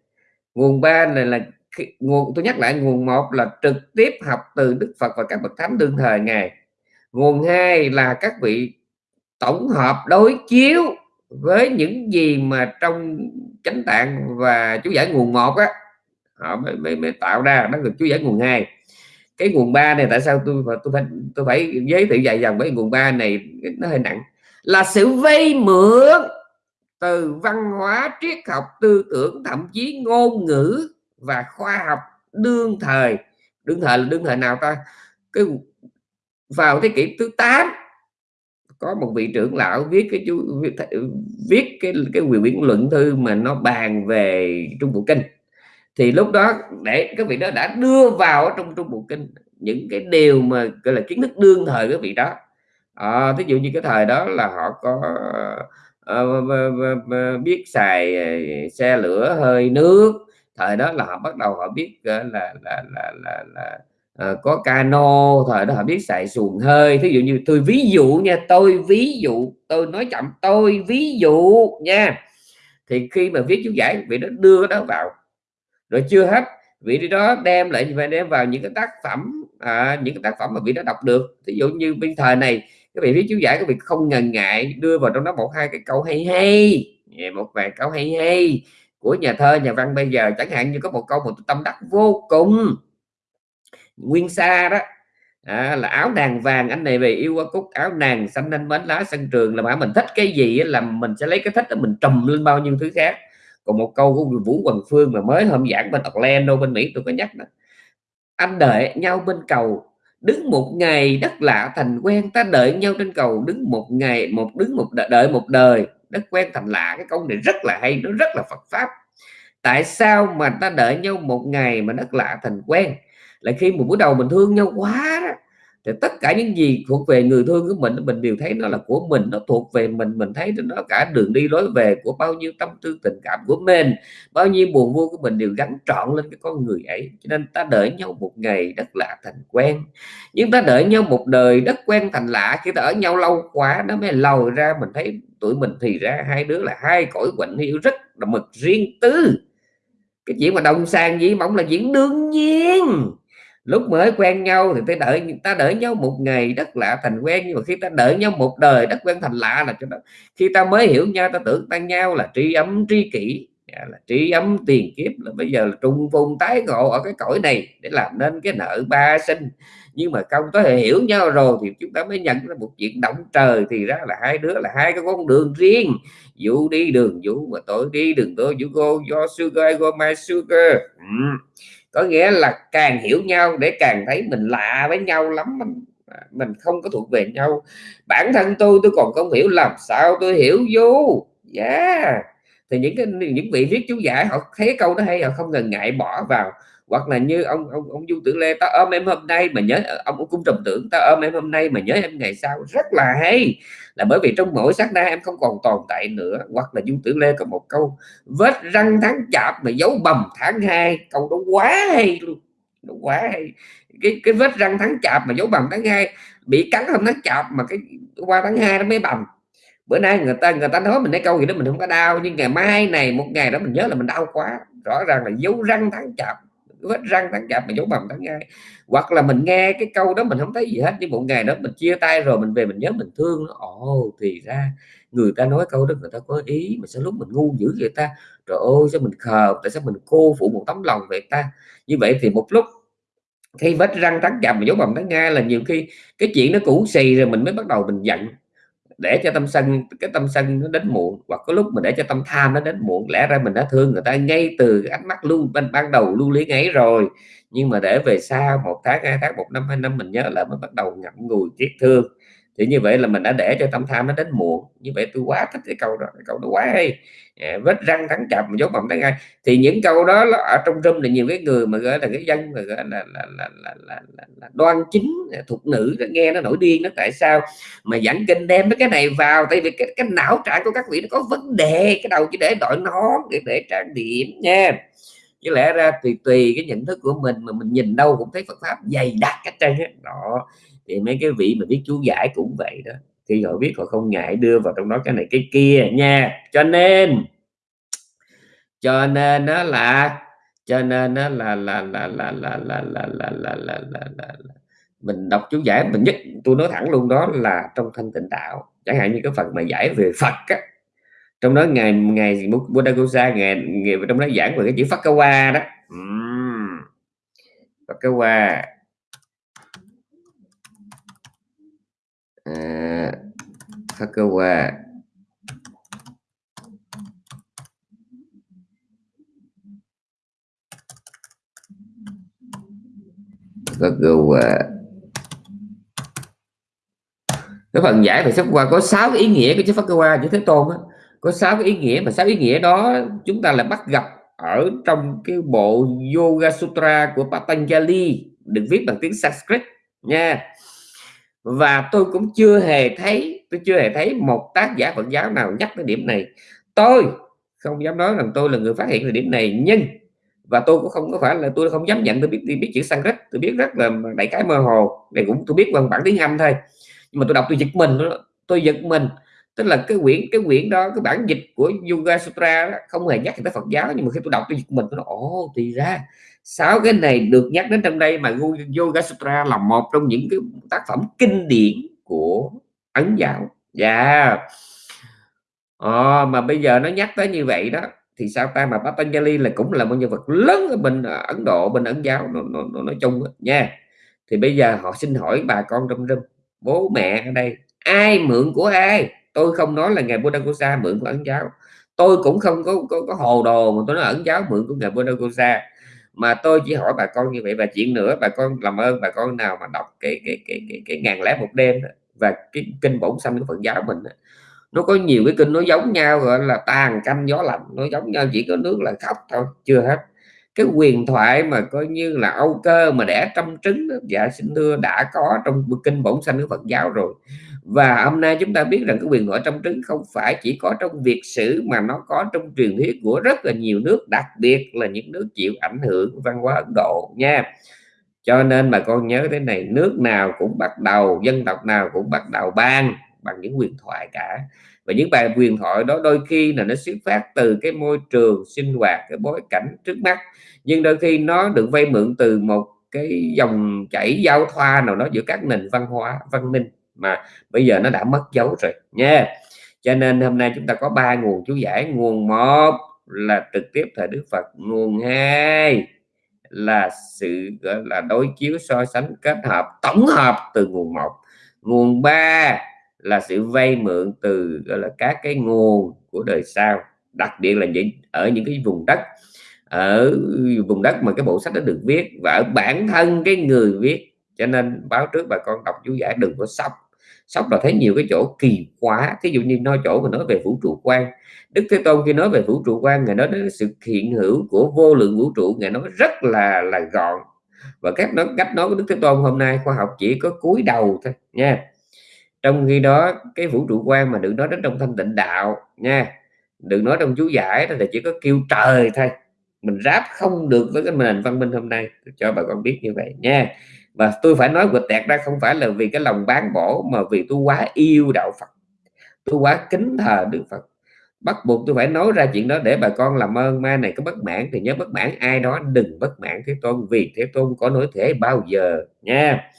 Nguồn ba này là nguồn tôi nhắc lại nguồn một là trực tiếp học từ Đức Phật và các bậc thánh đương thời ngài. Nguồn hai là các vị tổng hợp đối chiếu với những gì mà trong chánh tạng và chú giải nguồn một á họ mới, mới, mới tạo ra đó là chú giải nguồn hai. Cái nguồn ba này tại sao tôi tôi phải tôi phải giới thiệu dài dòng với nguồn ba này nó hơi nặng. Là sự vay mượn từ văn hóa triết học tư tưởng thậm chí ngôn ngữ và khoa học đương thời. Đương thời là đương thời nào ta? Cái vào thế kỷ thứ 8 có một vị trưởng lão viết cái chú viết, viết cái cái quyền biển luận thư mà nó bàn về trung bộ kinh. Thì lúc đó để các vị đó đã đưa vào trong trung bộ kinh những cái điều mà gọi là kiến thức đương thời các vị đó. À, thí dụ như cái thời đó là họ có uh, biết xài xe lửa hơi nước thời đó là họ bắt đầu họ biết là là là là, là, là uh, có cano thời đó họ biết xài xuồng hơi. Thí dụ như tôi ví dụ nha tôi ví dụ tôi nói chậm tôi ví dụ nha. Thì khi mà viết chú giải vị đó đưa đó vào. Rồi chưa hết vị đó đem lại phải đem vào những cái tác phẩm à, những cái tác phẩm mà vị đó đọc được. Ví dụ như bây thời này các vị viết chú giải các vị không ngần ngại đưa vào trong đó một hai cái câu hay hay. Một vài câu hay hay của nhà thơ nhà văn bây giờ chẳng hạn như có một câu một tâm đắc vô cùng. Nguyên sa đó à, là áo nàng vàng anh này về yêu qua cúc. Áo nàng xanh anh mến lá sân trường. Là mà mình thích cái gì là mình sẽ lấy cái thích đó mình trùm lên bao nhiêu thứ khác. Còn một câu của Vũ Quần Phương mà mới hôm giảng bên Orlando bên Mỹ tôi có nhắc đó. Anh đợi nhau bên cầu đứng một ngày đất lạ thành quen. Ta đợi nhau trên cầu đứng một ngày một đứng một đợi, đợi một đời đất quen thành lạ, cái câu này rất là hay, nó rất là Phật pháp. Tại sao mà ta đợi nhau một ngày mà đất lạ thành quen? Là khi một buổi đầu mình thương nhau quá đó thì tất cả những gì thuộc về người thương của mình mình đều thấy nó là của mình, nó thuộc về mình mình thấy nó cả đường đi lối về của bao nhiêu tâm tư, tình cảm, của mình. Bao nhiêu buồn vui của mình đều gắn trọn lên cái con người ấy. Cho nên ta đợi nhau một ngày đất lạ thành quen. Nhưng ta đợi nhau một đời đất quen thành lạ, khi ta ở nhau lâu quá, nó mới lòi ra. Mình thấy tụi mình thì ra hai đứa là hai cõi quạnh hiu rất là mực riêng tư. Cái chuyện mà đồng sang gì mỏng là chuyện đương nhiên lúc mới quen nhau thì ta đợi ta đợi nhau một ngày đất lạ thành quen, nhưng mà khi ta đợi nhau một đời đất quen thành lạ là cho đó. Khi ta mới hiểu nhau, ta tưởng ta nhau là tri ấm, tri kỷ à, là tri ấm tiền kiếp. Là bây giờ là trung vùng tái ngộ ở cái cõi này để làm nên cái nợ ba sinh. Nhưng mà không có thể hiểu nhau rồi thì chúng ta mới nhận ra một chuyện động trời thì ra là hai đứa là hai cái con đường riêng. Vũ đi đường vũ mà tôi đi đường tôi, vũ go, do sugar go my sugar. Ừ có nghĩa là càng hiểu nhau để càng thấy mình lạ với nhau lắm mình à, mình không có thuộc về nhau. Bản thân tôi tôi còn không hiểu làm sao tôi hiểu vô. Yeah. Thì những cái, những vị viết chú giải họ thấy câu đó hay, họ không ngần ngại bỏ vào hoặc là như ông ông ông du tử lê ta ôm em hôm nay mà nhớ ờ, ông, ông cung trầm tưởng ta ôm em hôm nay mà nhớ em ngày sau. Rất là hay. Là bởi vì trong mỗi sát na em không còn tồn tại nữa. Hoặc là du tử lê có một câu vết răng tháng chạp mà dấu bầm tháng hai. Câu đó quá hay luôn. Nó quá hay. Cái cái vết răng tháng chạp mà dấu bầm tháng hai bị cắn hôm tháng chạp mà cái qua tháng hai nó mới bầm. Bữa nay người ta người ta nói mình nói câu gì đó mình không có đau nhưng ngày mai này một ngày đó mình nhớ là mình đau quá. Rõ ràng là dấu răng tháng chạp vết răng tán chạp mà dấu bầm tán gai hoặc là mình nghe cái câu đó mình không thấy gì hết, nhưng một ngày đó mình chia tay rồi mình về mình nhớ mình thương nó. Ồ, thì ra người ta nói câu đó người ta có ý mà sao lúc mình ngu dữ vậy ta? Trời ơi, sao mình khờ, tại sao mình cô phụ một tấm lòng vậy ta? Như vậy thì một lúc khi vết răng tán chậm mà dấu bầm tán gai là nhiều khi cái chuyện nó cũ xì rồi mình mới bắt đầu mình giận để cho tâm sân cái tâm sân nó đến muộn hoặc có lúc mình để cho tâm tham nó đến muộn lẽ ra mình đã thương người ta ngay từ ánh mắt luôn ban, ban đầu lưu lý ấy rồi. Nhưng mà để về sau một tháng hai tháng một năm hai năm mình nhớ lại mới bắt đầu ngậm ngùi tiếc thương thì như vậy là mình đã để cho tâm tham nó đến muộn. Như vậy tôi quá thích cái câu đó cái câu đó quá hay. À, vết răng thắng chậm dấu mộng thấy ngay thì những câu đó là ở trong rung là nhiều cái người mà gọi là cái dân mà gọi là là, là, là, là, là, là đoan chính à, thuộc nữ nó nghe nó nổi điên nó tại sao mà dẫn kinh đem cái này vào? Tại vì cái, cái não trạng của các vị nó có vấn đề cái đầu chỉ để đội nón để để trang điểm nha. Chứ lẽ ra tùy tùy cái nhận thức của mình mà mình nhìn đâu cũng thấy Phật pháp dày đặc cái trơn đó thì mấy cái vị mà biết chú giải cũng vậy đó khi họ viết họ không ngại đưa vào trong đó cái này cái kia nha cho nên cho nên nó là cho nên nó là là là là là là là là là là là là mình đọc chú giải mình nhất tôi nói thẳng luôn đó là trong thanh tịnh đạo chẳng hạn như cái phần mà giải về Phật á trong đó ngày ngày Buddha Gosa ngày, ngày trong đó giảng về cái chữ Phật Kawa đó. Phật Kawa à, Phakawa Phakawa cái phần giải về sách qua có 6 cái ý nghĩa của chữ phát cơ Phakawa chữ Thế Tôn á. Có 6 cái ý nghĩa mà 6 ý nghĩa đó chúng ta là bắt gặp ở trong cái bộ Yoga Sutra của Patanjali được viết bằng tiếng Sanskrit nha và tôi cũng chưa hề thấy tôi chưa hề thấy một tác giả Phật giáo nào nhắc tới điểm này. Tôi không dám nói rằng tôi là người phát hiện về điểm này nhưng và tôi cũng không có phải là tôi không dám nhận tôi biết tôi biết chữ Sanskrit tôi biết rất là đại cái mơ hồ này cũng tôi biết bằng bản tiếng Anh thôi. Nhưng mà tôi đọc tôi giật mình tôi giật mình. Tức là cái quyển cái quyển đó cái bản dịch của Yoga Sutra đó, không hề nhắc tới Phật giáo nhưng mà khi tôi đọc tôi giật mình tôi nói ồ thì ra sáu cái này được nhắc đến trong đây mà Yoga Sutra là một trong những cái tác phẩm kinh điển của ấn giáo dạ. Yeah. à, mà bây giờ nó nhắc tới như vậy đó thì sao ta? Mà Patanjali là cũng là một nhân vật lớn ở bên ờ, Ấn Độ bên ấn giáo nó, nó, nó nói chung đó, nha. Thì bây giờ họ xin hỏi bà con trong râm bố mẹ ở đây ai mượn của ai? Tôi không nói là ngài Buddha Kosa mượn của ấn giáo. Tôi cũng không có, có, có hồ đồ mà tôi nói ấn giáo mượn của ngài Buddha Kosa mà tôi chỉ hỏi bà con như vậy và chuyện nữa bà con làm ơn bà con nào mà đọc cái cái cái cái, cái ngàn lẻ một đêm và cái kinh bổn xanh của Phật giáo mình nó có nhiều cái kinh nó giống nhau gọi là tàn canh gió lạnh nó giống nhau chỉ có nước là khóc thôi chưa hết. Cái quyền thoại mà coi như là âu cơ mà đẻ trăm trứng đó, dạ xin thưa đã có trong kinh bổn xanh của Phật giáo rồi và hôm nay chúng ta biết rằng cái quyền thoại trong trứng không phải chỉ có trong việt sử mà nó có trong truyền thuyết của rất là nhiều nước, đặc biệt là những nước chịu ảnh hưởng văn hóa Ấn Độ nha. Cho nên bà con nhớ thế này, nước nào cũng bắt đầu, dân tộc nào cũng bắt đầu ban bằng những quyền thoại cả. Và những bài quyền thoại đó đôi khi là nó xuất phát từ cái môi trường sinh hoạt, cái bối cảnh trước mắt. Nhưng đôi khi nó được vay mượn từ một cái dòng chảy giao thoa nào đó giữa các nền văn hóa, văn minh mà bây giờ nó đã mất dấu rồi nha. Cho nên hôm nay chúng ta có ba nguồn chú giải. Nguồn một là trực tiếp thời Đức Phật. Nguồn hai là sự, gọi là, đối chiếu so sánh kết hợp, tổng hợp từ nguồn một. Nguồn ba là sự vay mượn từ, gọi là, các cái nguồn của đời sau. Đặc biệt là những, ở những cái vùng đất, ở vùng đất mà cái bộ sách đó được viết và ở bản thân cái người viết. Cho nên báo trước bà con đọc chú giải đừng có sốc sóc là thấy nhiều cái chỗ kỳ quá thí dụ như nói chỗ mà nói về vũ trụ quan đức thế tôn khi nói về vũ trụ quan ngài nói đến sự hiện hữu của vô lượng vũ trụ. Ngài nói rất là là gọn. Và các nói, cách nói của đức thế tôn hôm nay, khoa học chỉ có cúi đầu thôi, nha. Trong khi đó, cái vũ trụ quan mà đừng nói đến trong thanh tịnh đạo, nha. Đừng nói trong chú giải đó là chỉ có kêu trời thôi. Mình ráp không được với cái nền văn minh hôm nay. Cho bà con biết như vậy, nha và tôi phải nói quịch tẹt ra không phải là vì cái lòng bán bổ mà vì tôi quá yêu đạo Phật. Tôi quá kính thờ Đức Phật. Bắt buộc tôi phải nói ra chuyện đó để bà con làm ơn. Ma này có bất mãn thì nhớ bất mãn ai đó. Đừng bất mãn thế tôn vì thế tôn có nói thế bao giờ nha.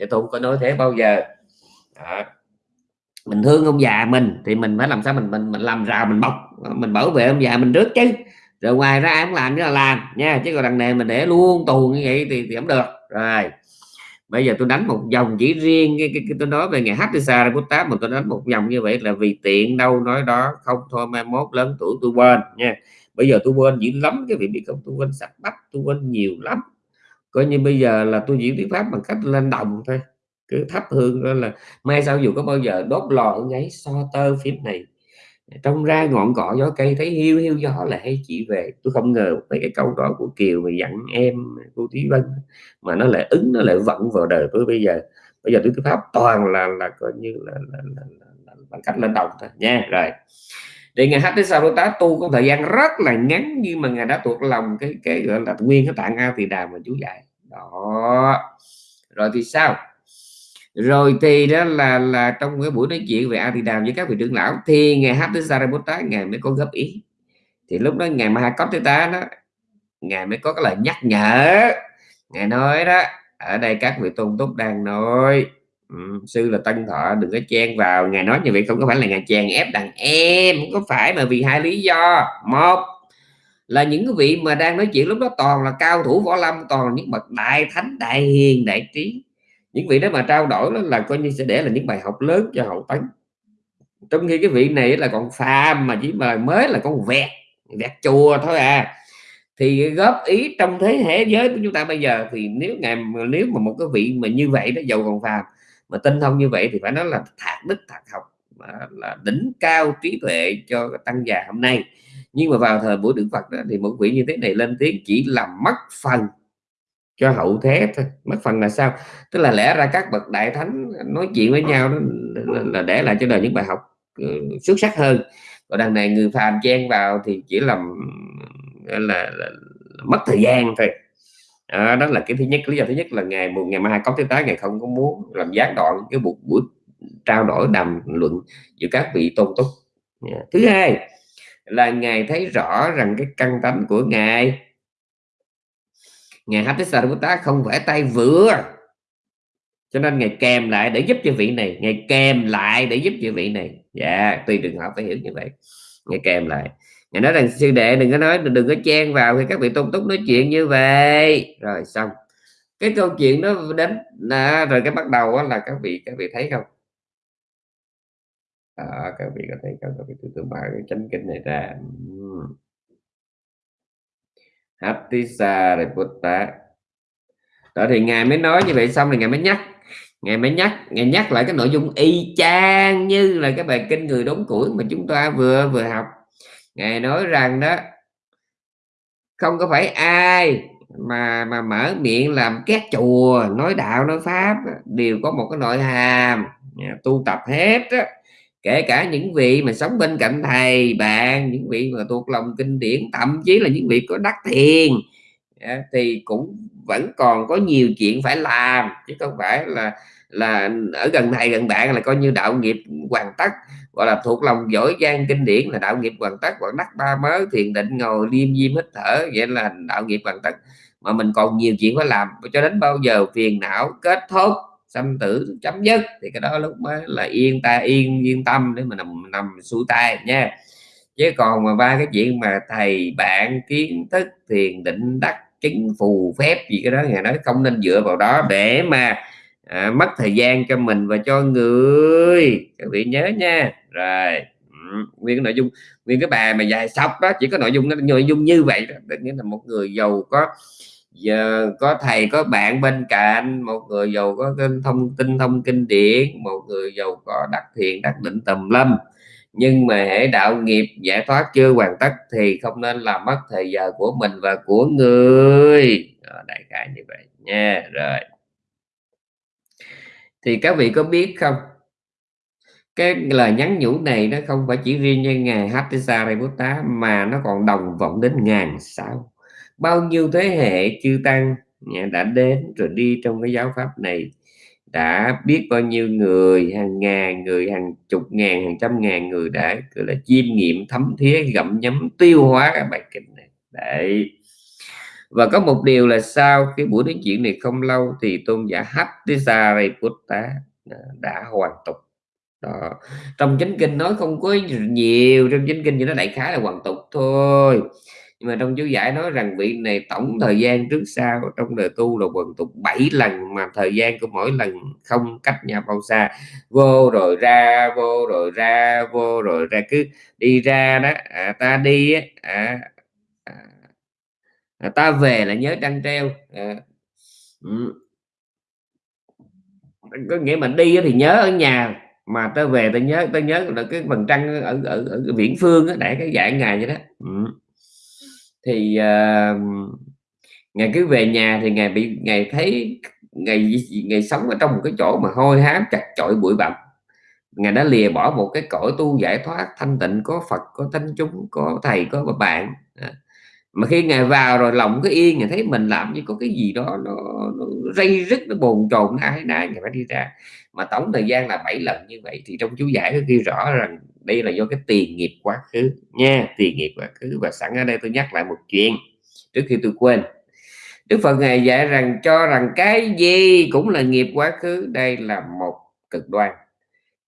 Thế tôn có nói thế bao giờ? Đó. mình thương ông già mình thì mình phải làm sao mình mình mình làm rào mình bọc mình bảo vệ ông già mình trước chứ. Rồi ngoài ra em làm cái là làm nha. Chứ còn đằng này mình để luôn tù như vậy thì, thì không được. Rồi bây giờ tôi đánh một dòng chỉ riêng cái, cái, cái tôi nói về ngày Hatisa tám mà tôi đánh một dòng như vậy là vì tiện đâu nói đó không thôi mai mốt lớn tuổi tôi quên nha. Bây giờ tôi quên dữ lắm cái việc bị không tôi quên sạch bắp tôi quên nhiều lắm. Coi như bây giờ là tôi diễn tiếng pháp bằng cách lên đồng thôi cứ thắp hương đó là mai sau dù có bao giờ đốt lò ở ngáy so tơ phím này trong ra ngọn cỏ gió cây thấy hiu hiu gió là hay chị về. Tôi không ngờ mấy cái câu đó của kiều mà dặn em cô thúy vân mà nó lại ứng nó lại vận vào đời tôi bây giờ. Bây giờ tôi cứ pháp toàn là là coi như là, là, là, là, là bằng cách lên đồng thôi. Nha rồi. Thì ngài hát sao sau tá tu có thời gian rất là ngắn nhưng mà ngài đã thuộc lòng cái cái gọi là nguyên cái tạng a thì đà mà chú dạy. Đó. Rồi thì sao? Rồi thì đó là là trong cái buổi nói chuyện về a thì đàm với các vị trưởng lão thì ngày hát tới Sariputta ngài mới có góp ý. Thì lúc đó ngày mà có ta đó ngài mới có cái lời nhắc nhở. Ngài nói đó ở đây các vị tôn túc đang nói ừ, sư là tân thọ đừng có chen vào. Ngài nói như vậy không có phải là ngài chèn ép đàn em không có phải mà vì hai lý do. Một là những cái vị mà đang nói chuyện lúc đó toàn là cao thủ võ lâm toàn là những bậc đại thánh đại hiền đại trí những vị đó mà trao đổi nó là coi như sẽ để là những bài học lớn cho hậu tấn. Trong khi cái vị này là còn phàm mà chỉ mà mới là con vẹt vẹt chùa thôi à. Thì góp ý trong thế hệ giới của chúng ta bây giờ thì nếu ngày nếu mà một cái vị mà như vậy đó giàu còn phàm mà tinh thông như vậy thì phải nói là thạc đức thạc học là đỉnh cao trí tuệ cho tăng già hôm nay. Nhưng mà vào thời buổi đức phật đó, thì một vị như thế này lên tiếng chỉ làm mất phần cho hậu thế thôi mất phần là sao? Tức là lẽ ra các bậc đại thánh nói chuyện với nhau đó là để lại cho đời những bài học ừ, xuất sắc hơn. Còn đằng này người phàm chen vào thì chỉ làm ừ, là, là, là mất thời gian thôi. À, đó là cái thứ nhất. Lý do thứ nhất là ngày một ngày mai có thứ tới ngày không có muốn làm gián đoạn cái buổi buổi trao đổi đàm luận giữa các vị tôn túc. Thứ hai là ngài thấy rõ rằng cái căn tánh của ngài ngài Hattisariputta không vẽ tay vừa. Cho nên ngài kèm lại để giúp cho vị này. Ngài kèm lại để giúp cho vị này. Dạ tùy trường hợp phải hiểu như vậy. Ngài kèm lại. Ngài nói rằng sư đệ đừng có nói đừng có chen vào khi các vị tôn túc nói chuyện như vậy. Rồi xong. Cái câu chuyện đó đến à, rồi cái bắt đầu là các vị các vị thấy không? À, các vị có thấy không? Các vị từ từ mở cái chánh kinh này ra. Uhm. Hattisa Reputta đó, thì ngài mới nói như vậy xong rồi ngài mới nhắc. Ngài mới nhắc. Ngài nhắc lại cái nội dung y chang như là cái bài kinh người đốn củi mà chúng ta vừa vừa học. Ngài nói rằng đó, không có phải ai mà mà mở miệng làm két chùa, nói đạo, nói pháp, đều có một cái nội hàm. Tu tập hết á kể cả những vị mà sống bên cạnh thầy bạn, những vị mà thuộc lòng kinh điển, thậm chí là những vị có đắc thiền thì cũng vẫn còn có nhiều chuyện phải làm, chứ không phải là là ở gần thầy gần bạn là coi như đạo nghiệp hoàn tất, gọi là thuộc lòng giỏi giang kinh điển là đạo nghiệp hoàn tất còn đắc ba mớ, thiền định, ngồi liêm diêm hít thở, vậy là đạo nghiệp hoàn tất. Mà mình còn nhiều chuyện phải làm, cho đến bao giờ phiền não kết thúc sanh tử chấm dứt thì cái đó lúc mới là yên ta yên yên tâm để mà nằm nằm xuôi tay nha. Chứ còn mà ba cái chuyện mà thầy bạn kiến thức thiền định đắc chứng phù phép gì cái đó ngài nói không nên dựa vào đó để mà à, mất thời gian cho mình và cho người. Các vị nhớ nha. Rồi ừ, nguyên cái nội dung nguyên cái bài mà dài sọc đó chỉ có nội dung nội dung như vậy đó. Nghĩa là một người giàu có giờ có thầy, có bạn bên cạnh, một người giàu có kênh thông, tin thông kinh điển, một người giàu có đắc thiện đắc định tầm lâm. Nhưng mà hệ đạo nghiệp giải thoát chưa hoàn tất thì không nên làm mất thời giờ của mình và của người. Đại khái như vậy nha. Rồi. Thì các vị có biết không? Cái lời nhắn nhủ này nó không phải chỉ riêng như ngài Hattisariputta mà nó còn đồng vọng đến ngàn sao bao nhiêu thế hệ chư tăng đã đến rồi đi trong cái giáo pháp này, đã biết bao nhiêu người, hàng ngàn người, hàng chục ngàn, hàng trăm ngàn người đã, gọi là, chiêm nghiệm, thấm thía, gặm nhấm, tiêu hóa cái bài kinh này. Đấy. Và có một điều là sau cái buổi nói chuyện này không lâu thì tôn giả Hattisariputta đã hoàn tục. Đó. trong chánh kinh nói không có nhiều, trong chánh kinh thì nó đại khái là hoàn tục thôi nhưng mà trong chú giải nói rằng vị này tổng thời gian trước sau trong đời tu là hoàn tục 7 lần mà thời gian của mỗi lần không cách nhau bao xa vô rồi ra vô rồi ra vô rồi ra cứ đi ra đó. À, ta đi á, à, à, à, ta về là nhớ trăng treo. À, ừ. có nghĩa mình đi thì nhớ ở nhà mà tao về tao nhớ tao nhớ là cái phần trăng ở ở, ở viễn phương để cái dạng ngày vậy đó. Ừ thì uh, ngày cứ về nhà thì ngày bị ngày thấy ngày ngày sống ở trong một cái chỗ mà hôi hám chặt chội bụi bặm. Ngài đã lìa bỏ một cái cõi tu giải thoát thanh tịnh có Phật có thánh chúng có thầy có bạn à. mà khi ngài vào rồi lòng cái yên ngài thấy mình làm như có cái gì đó nó, nó rây rứt nó bồn chồn ai nái ngài phải đi ra. Mà tổng thời gian là 7 lần như vậy thì trong chú giải có ghi rõ rằng đây là do cái tiền nghiệp quá khứ nha tiền nghiệp quá khứ. Và sẵn ở đây tôi nhắc lại một chuyện trước khi tôi quên. Đức Phật ngài dạy rằng cho rằng cái gì cũng là nghiệp quá khứ đây là một cực đoan.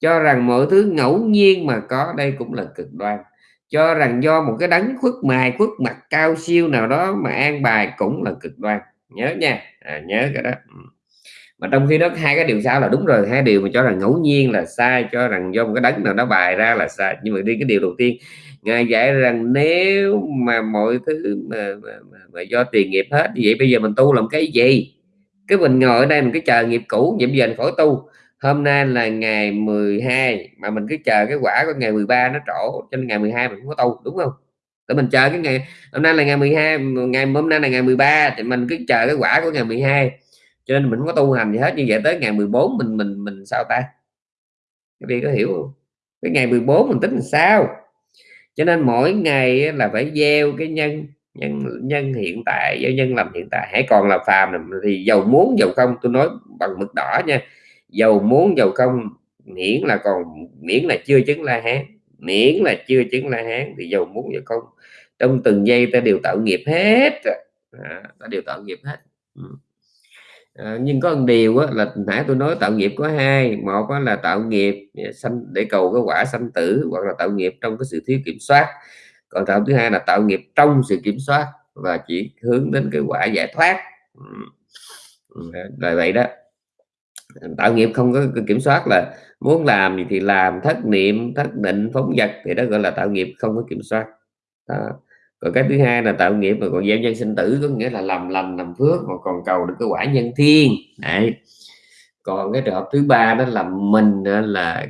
Cho rằng mọi thứ ngẫu nhiên mà có đây cũng là cực đoan. Cho rằng do một cái đấng khuất mài khuất mặt cao siêu nào đó mà an bài cũng là cực đoan. Nhớ nha. À, nhớ cái đó. Ừ mà trong khi đó hai cái điều sau là đúng rồi hai điều mà cho rằng ngẫu nhiên là sai cho rằng do một cái đấng nào đó bài ra là sai. Nhưng mà đi cái điều đầu tiên ngài dạy rằng nếu mà mọi thứ mà, mà, mà, mà do tiền nghiệp hết vậy bây giờ mình tu làm cái gì? Cái mình ngồi ở đây mình cứ chờ nghiệp cũ vậy bây giờ mình khỏi tu. Hôm nay là ngày 12 mà mình cứ chờ cái quả của ngày 13 nó trổ cho nên ngày 12 mình không có tu đúng không? Để mình chờ cái ngày hôm nay là ngày 12 ngày hôm nay là ngày 13 thì mình cứ chờ cái quả của ngày 12 cho nên mình không có tu hành gì hết như vậy tới ngày 14 mình mình mình sao ta? Các vị có hiểu không? Cái ngày 14 mình tính làm sao? Cho nên mỗi ngày là phải gieo cái nhân nhân nhân hiện tại gieo nhân làm hiện tại. Hãy còn là phàm thì giàu muốn giàu không tôi nói bằng mực đỏ nha. Giàu muốn giàu không miễn là còn miễn là chưa chứng la hán miễn là chưa chứng la hán thì giàu muốn giàu không. Trong từng giây ta đều tạo nghiệp hết à, ta đều tạo nghiệp hết. Ừ à, nhưng có một điều á, là nãy tôi nói tạo nghiệp có hai một á, là tạo nghiệp ờ, sanh để cầu cái quả sanh tử hoặc là tạo nghiệp trong cái sự thiếu kiểm soát còn tạo thứ hai là tạo nghiệp trong sự kiểm soát và chỉ hướng đến cái quả giải thoát ờ, là vậy đó. Tạo nghiệp không có kiểm soát là muốn làm gì thì làm, thất niệm, thất định, phóng dật thì đó gọi là tạo nghiệp không có kiểm soát. Đó. Còn cái thứ hai là tạo nghiệp mà còn gieo nhân sinh tử, có nghĩa là làm lành làm phước mà còn cầu được cái quả nhân thiên. Đấy. Còn cái trường hợp thứ ba đó là mình là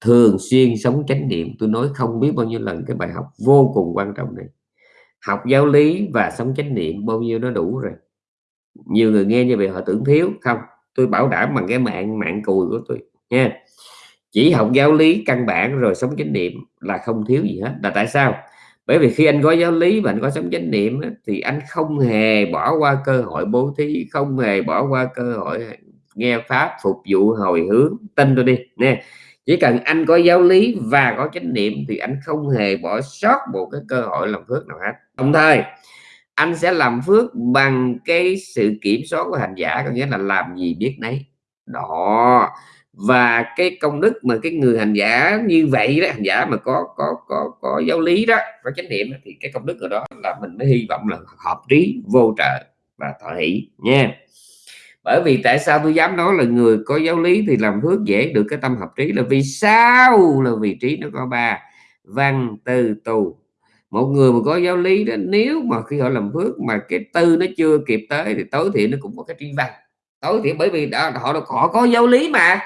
thường xuyên sống chánh niệm. Tôi nói không biết bao nhiêu lần cái bài học vô cùng quan trọng này. Học giáo lý và sống chánh niệm bao nhiêu nó đủ rồi. Nhiều người nghe như vậy họ tưởng thiếu, không, tôi bảo đảm bằng cái mạng mạng cùi của tôi nha. Chỉ học giáo lý căn bản rồi sống chánh niệm là không thiếu gì hết. Là tại sao? Bởi vì khi anh có giáo lý và anh có sống chánh niệm á, thì anh không hề bỏ qua cơ hội bố thí, không hề bỏ qua cơ hội nghe pháp phục vụ hồi hướng, tin tôi đi nè. Chỉ cần anh có giáo lý và có chánh niệm thì anh không hề bỏ sót một cái cơ hội làm phước nào hết. Đồng thời anh sẽ làm phước bằng cái sự kiểm soát của hành giả, có nghĩa là làm gì biết nấy. Đó. Và cái công đức mà cái người hành giả như vậy đó, hành giả mà có có có có giáo lý đó, có chánh niệm đó, thì cái công đức ở đó là mình mới hy vọng là hợp trí, vô trợ và thọ hỷ nha. Bởi vì tại sao tôi dám nói là người có giáo lý thì làm phước dễ được cái tâm hợp trí là vì sao? Là vì trí nó có ba văn từ tù một người mà có giáo lý đó nếu mà khi họ làm phước mà cái tư nó chưa kịp tới thì tối thiểu nó cũng có cái tri văn tối thiểu bởi vì đã, họ họ có giáo lý mà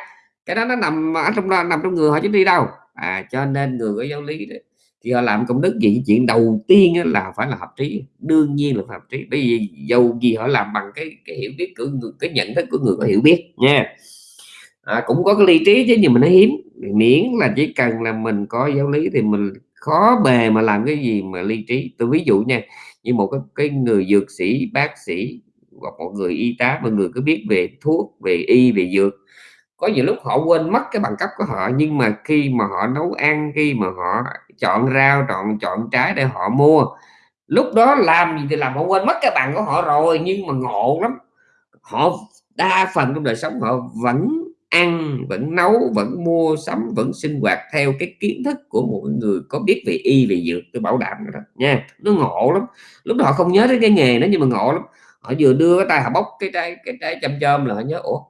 cái đó nó nằm ở trong đó nằm trong người họ chứ đi đâu. À cho nên người có giáo lý đó thì họ làm công đức gì? Chuyện đầu tiên là phải là hợp trí đương nhiên là hợp trí. Bởi vì dầu gì họ làm bằng cái cái hiểu biết của người cái nhận thức của người có hiểu biết nha. À, cũng có cái ly trí chứ nhưng mà nó hiếm. Miễn là chỉ cần là mình có giáo lý thì mình khó bề mà làm cái gì mà ly trí. Tôi ví dụ nha như một cái, cái người dược sĩ bác sĩ hoặc một người y tá mà người có biết về thuốc về y về dược có nhiều lúc họ quên mất cái bằng cấp của họ, nhưng mà khi mà họ nấu ăn, khi mà họ chọn rau, chọn chọn trái để họ mua, lúc đó làm gì thì làm, họ quên mất cái bằng của họ rồi, nhưng mà ngộ lắm. Họ đa phần trong đời sống họ vẫn ăn, vẫn nấu, vẫn mua sắm, vẫn sinh hoạt theo cái kiến thức của một người có biết về y, về dược tôi bảo đảm đó nha. Nó ngộ lắm. Lúc đó họ không nhớ đến cái nghề đó, nhưng mà ngộ lắm. Họ vừa đưa cái tay, họ bóc cái trái cái trái chăm chôm là họ nhớ, ủa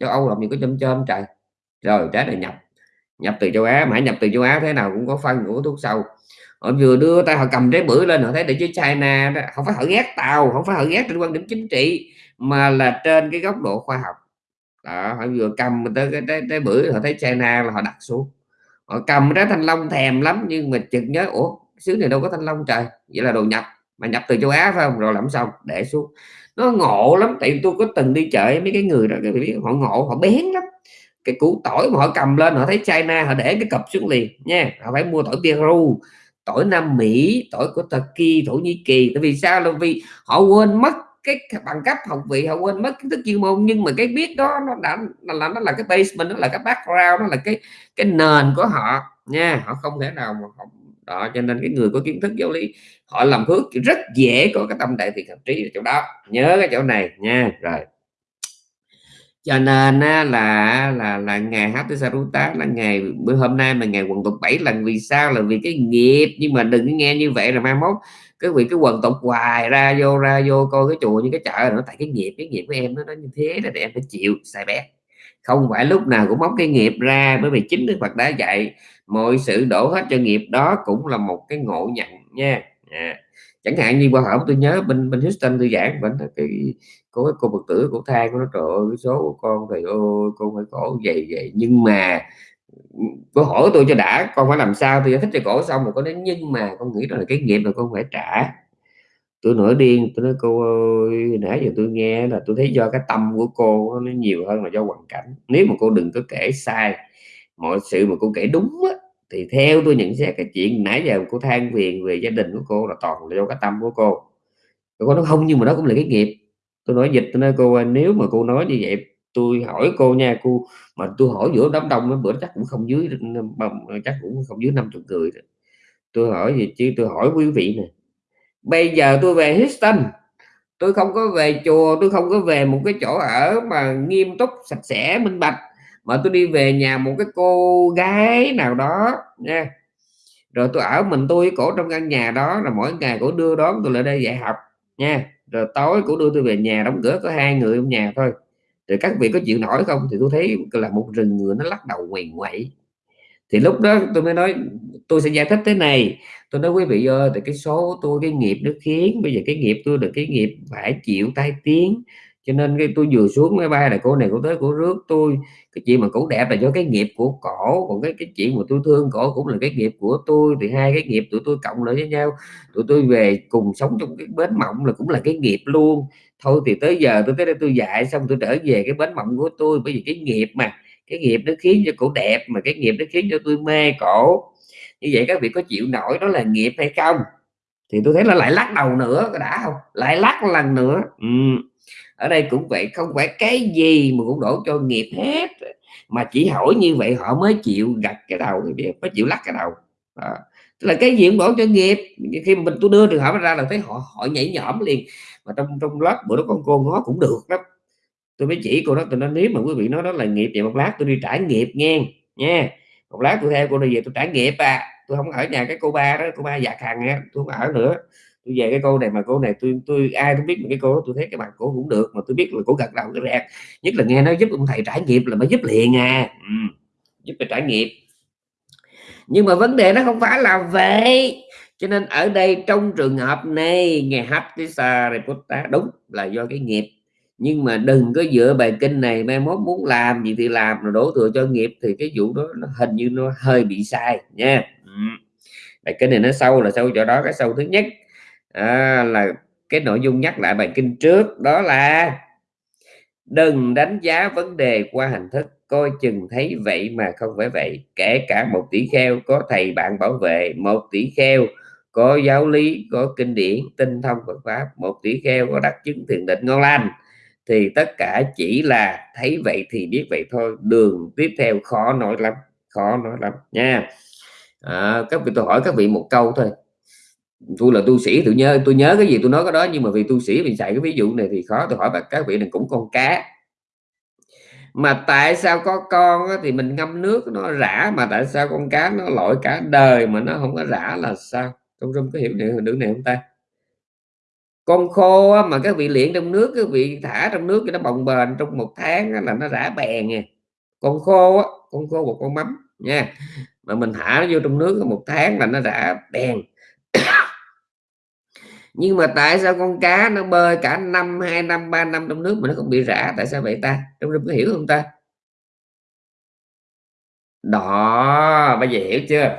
châu Âu làm gì có chôm chôm trời. Rồi trái này nhập. Nhập từ châu Á mà nhập từ châu Á thế nào cũng có phân của thuốc sâu. Họ vừa đưa tay họ cầm trái bưởi lên họ thấy để chứ China đó không phải họ ghét tàu không phải họ ghét trên quan điểm chính trị mà là trên cái góc độ khoa học. Đó họ vừa cầm tới cái trái, trái bưởi họ thấy China là họ đặt xuống. Họ cầm trái thanh long thèm lắm nhưng mà chợt nhớ ủa xứ này đâu có thanh long trời. Vậy là đồ nhập. Mà nhập từ châu Á phải không? Rồi làm xong để xuống nó ngộ lắm tại tôi có từng đi chợ mấy cái người đó cái biết họ ngộ họ bén lắm. Cái củ tỏi mà họ cầm lên họ thấy China họ để cái cặp xuống liền nha. Họ phải mua tỏi Peru tỏi Nam Mỹ tỏi của Turkey Thổ Nhĩ Kỳ. Tại vì sao? Là vì họ quên mất cái bằng cấp học vị họ quên mất kiến thức chuyên môn. Nhưng mà cái biết đó nó đã là nó là cái basement nó là cái background nó là cái cái nền của họ nha. Họ không thể nào mà họ, đó, cho nên cái người có kiến thức giáo lý, họ làm phước rất dễ có cái tâm đại thiện hợp trí ở chỗ đó. Nhớ cái chỗ này nha, rồi. Cho nên là là là ngày Hattisaruta là ngày, bữa hôm nay mà ngày quần tục 7 lần. Vì sao? Là vì cái nghiệp. Nhưng mà đừng nghe như vậy là mai mốt cái vị, cái quần tục hoài ra vô ra vô coi cái chùa như cái chợ nó tại cái nghiệp cái nghiệp của em nó nó như thế là để em phải chịu xài bé. Không phải lúc nào cũng móc cái nghiệp ra, bởi vì chính Đức Phật đã dạy mọi sự đổ hết cho nghiệp đó cũng là một cái ngộ nhận nha. À. chẳng hạn như qua hỏi tôi nhớ bên bên Houston tôi giảng bên cái có cái cô Phật tử của thang nó, trời ơi, cái số của con thì, ôi, con phải khổ vậy vậy. Nhưng mà, cô hỏi tôi cho đã, con phải làm sao? Tôi giải thích cho cổ xong rồi có đến nhưng mà con nghĩ đó là cái nghiệp là con phải trả. Tôi nổi điên, tôi nói, cô ơi, nãy giờ tôi nghe là tôi thấy do cái tâm của cô nó nhiều hơn là do hoàn cảnh. Nếu mà cô đừng có kể sai mọi sự mà cô kể đúng á, thì theo tôi nhận xét cái chuyện nãy giờ cô than phiền về gia đình của cô là toàn là do cái tâm của cô. Cô nói không nhưng mà đó cũng là cái nghiệp. Tôi nói dịch tôi nói cô nếu mà cô nói như vậy tôi hỏi cô nha cô mà tôi hỏi giữa đám đông nó bữa chắc cũng không dưới chắc cũng không dưới 50 người tôi hỏi gì chứ? Tôi hỏi quý vị nè. Bây giờ tôi về Houston tôi không có về chùa tôi không có về một cái chỗ ở mà nghiêm túc sạch sẽ minh bạch mà tôi đi về nhà một cái cô gái nào đó, nha. Rồi tôi ở mình tôi cổ trong căn nhà đó là mỗi ngày cổ đưa đón tôi lại đây dạy học, nha. Rồi tối cổ đưa tôi về nhà, đóng cửa có hai người trong nhà thôi. Rồi các vị có chịu nổi không? Thì tôi thấy là một rừng người nó lắc đầu quỳ quậy thì lúc đó tôi mới nói, tôi sẽ giải thích thế này. Tôi nói, quý vị ơi thì cái số tôi, cái nghiệp nó khiến, bây giờ cái nghiệp tôi được cái nghiệp phải chịu tai tiếng cho nên cái tôi vừa xuống máy bay là cô này cô tới cô rước tôi. Cái chuyện mà cổ đẹp là do cái nghiệp của cổ, còn cái cái chuyện mà tôi thương cổ cũng là cái nghiệp của tôi. Thì hai cái nghiệp tụi tôi cộng lại với nhau. Tụi tôi về cùng sống trong cái bến mộng là cũng là cái nghiệp luôn. Thôi thì tới giờ tôi tới đây tôi dạy, xong tôi trở về cái bến mộng của tôi. Bởi vì cái nghiệp mà, cái nghiệp nó khiến cho cổ đẹp mà cái nghiệp nó khiến cho tôi mê cổ. Như vậy các vị có chịu nổi đó là nghiệp hay không? Thì tôi thấy là lại lắc đầu nữa đã không? Lại lắc lần nữa. Ừ ở đây cũng vậy, không phải cái gì mà cũng đổ cho nghiệp hết. Mà chỉ hỏi như vậy họ mới chịu gặt cái đầu mới chịu lắc cái đầu. Đó. Tức là cái gì cũng đổ cho nghiệp. Khi mà mình tôi đưa trường hợp ra là thấy họ họ nhảy nhõm liền. Mà trong trong lớp bữa đó con cô nó cũng được lắm. Tôi mới chỉ cô đó, tôi nói nếu mà quý vị nói đó là nghiệp vậy một lát tôi đi trải nghiệp nghe, nha. Một lát tôi theo cô đi về tôi trải nghiệp à. Tôi không ở nhà cái cô ba đó, cô ba già hàng á tôi không ở nữa tôi về cái cô này mà cô này tôi tôi ai cũng biết mà cái cô đó tôi thấy cái bạn cô cũng được mà tôi biết là cô gật đầu cái rẹt nhất là nghe nó giúp ông thầy trải nghiệp là mới giúp liền à. Ừ, giúp phải trải nghiệp nhưng mà vấn đề nó không phải là vậy. Cho nên ở đây trong trường hợp này nghe Hattisa Reputta đúng là do cái nghiệp. Nhưng mà đừng có dựa bài kinh này mai mốt muốn làm gì thì làm rồi đổ thừa cho nghiệp thì cái vụ đó nó hình như nó hơi bị sai nha. Ừ. Bài kinh này nó sâu là sâu chỗ đó cái sâu thứ nhất à, là cái nội dung nhắc lại bài kinh trước đó là đừng đánh giá vấn đề qua hình thức coi chừng thấy vậy mà không phải vậy. Kể cả một tỷ kheo có thầy bạn bảo vệ một tỷ kheo có giáo lý có kinh điển tinh thông Phật pháp một tỷ kheo có đắc chứng thiền định ngon lành thì tất cả chỉ là thấy vậy thì biết vậy thôi đường tiếp theo khó nói lắm khó nói lắm nha. À, các vị tôi hỏi các vị một câu thôi tôi là tu sĩ, tôi nhớ tôi nhớ cái gì tôi nói cái đó, nhưng mà vì tu sĩ mình xài cái ví dụ này thì khó, tôi hỏi các vị này cũng con cá. Mà tại sao có con thì mình ngâm nước nó rã, mà tại sao con cá nó lội cả đời mà nó không có rã là sao? Trong rung có hiểu được này không ta? Con khô mà các vị luyện trong nước, các vị thả trong nước cho nó bồng bềnh trong một tháng là nó rã bèn nha. Con khô con khô một con mắm nha. Mà mình thả nó vô trong nước một tháng là nó rã bèn nhưng mà tại sao con cá nó bơi cả năm, hai năm, ba năm trong nước mà nó không bị rã? Tại sao vậy ta? Trong rừng có hiểu không ta? Đó bây giờ hiểu chưa?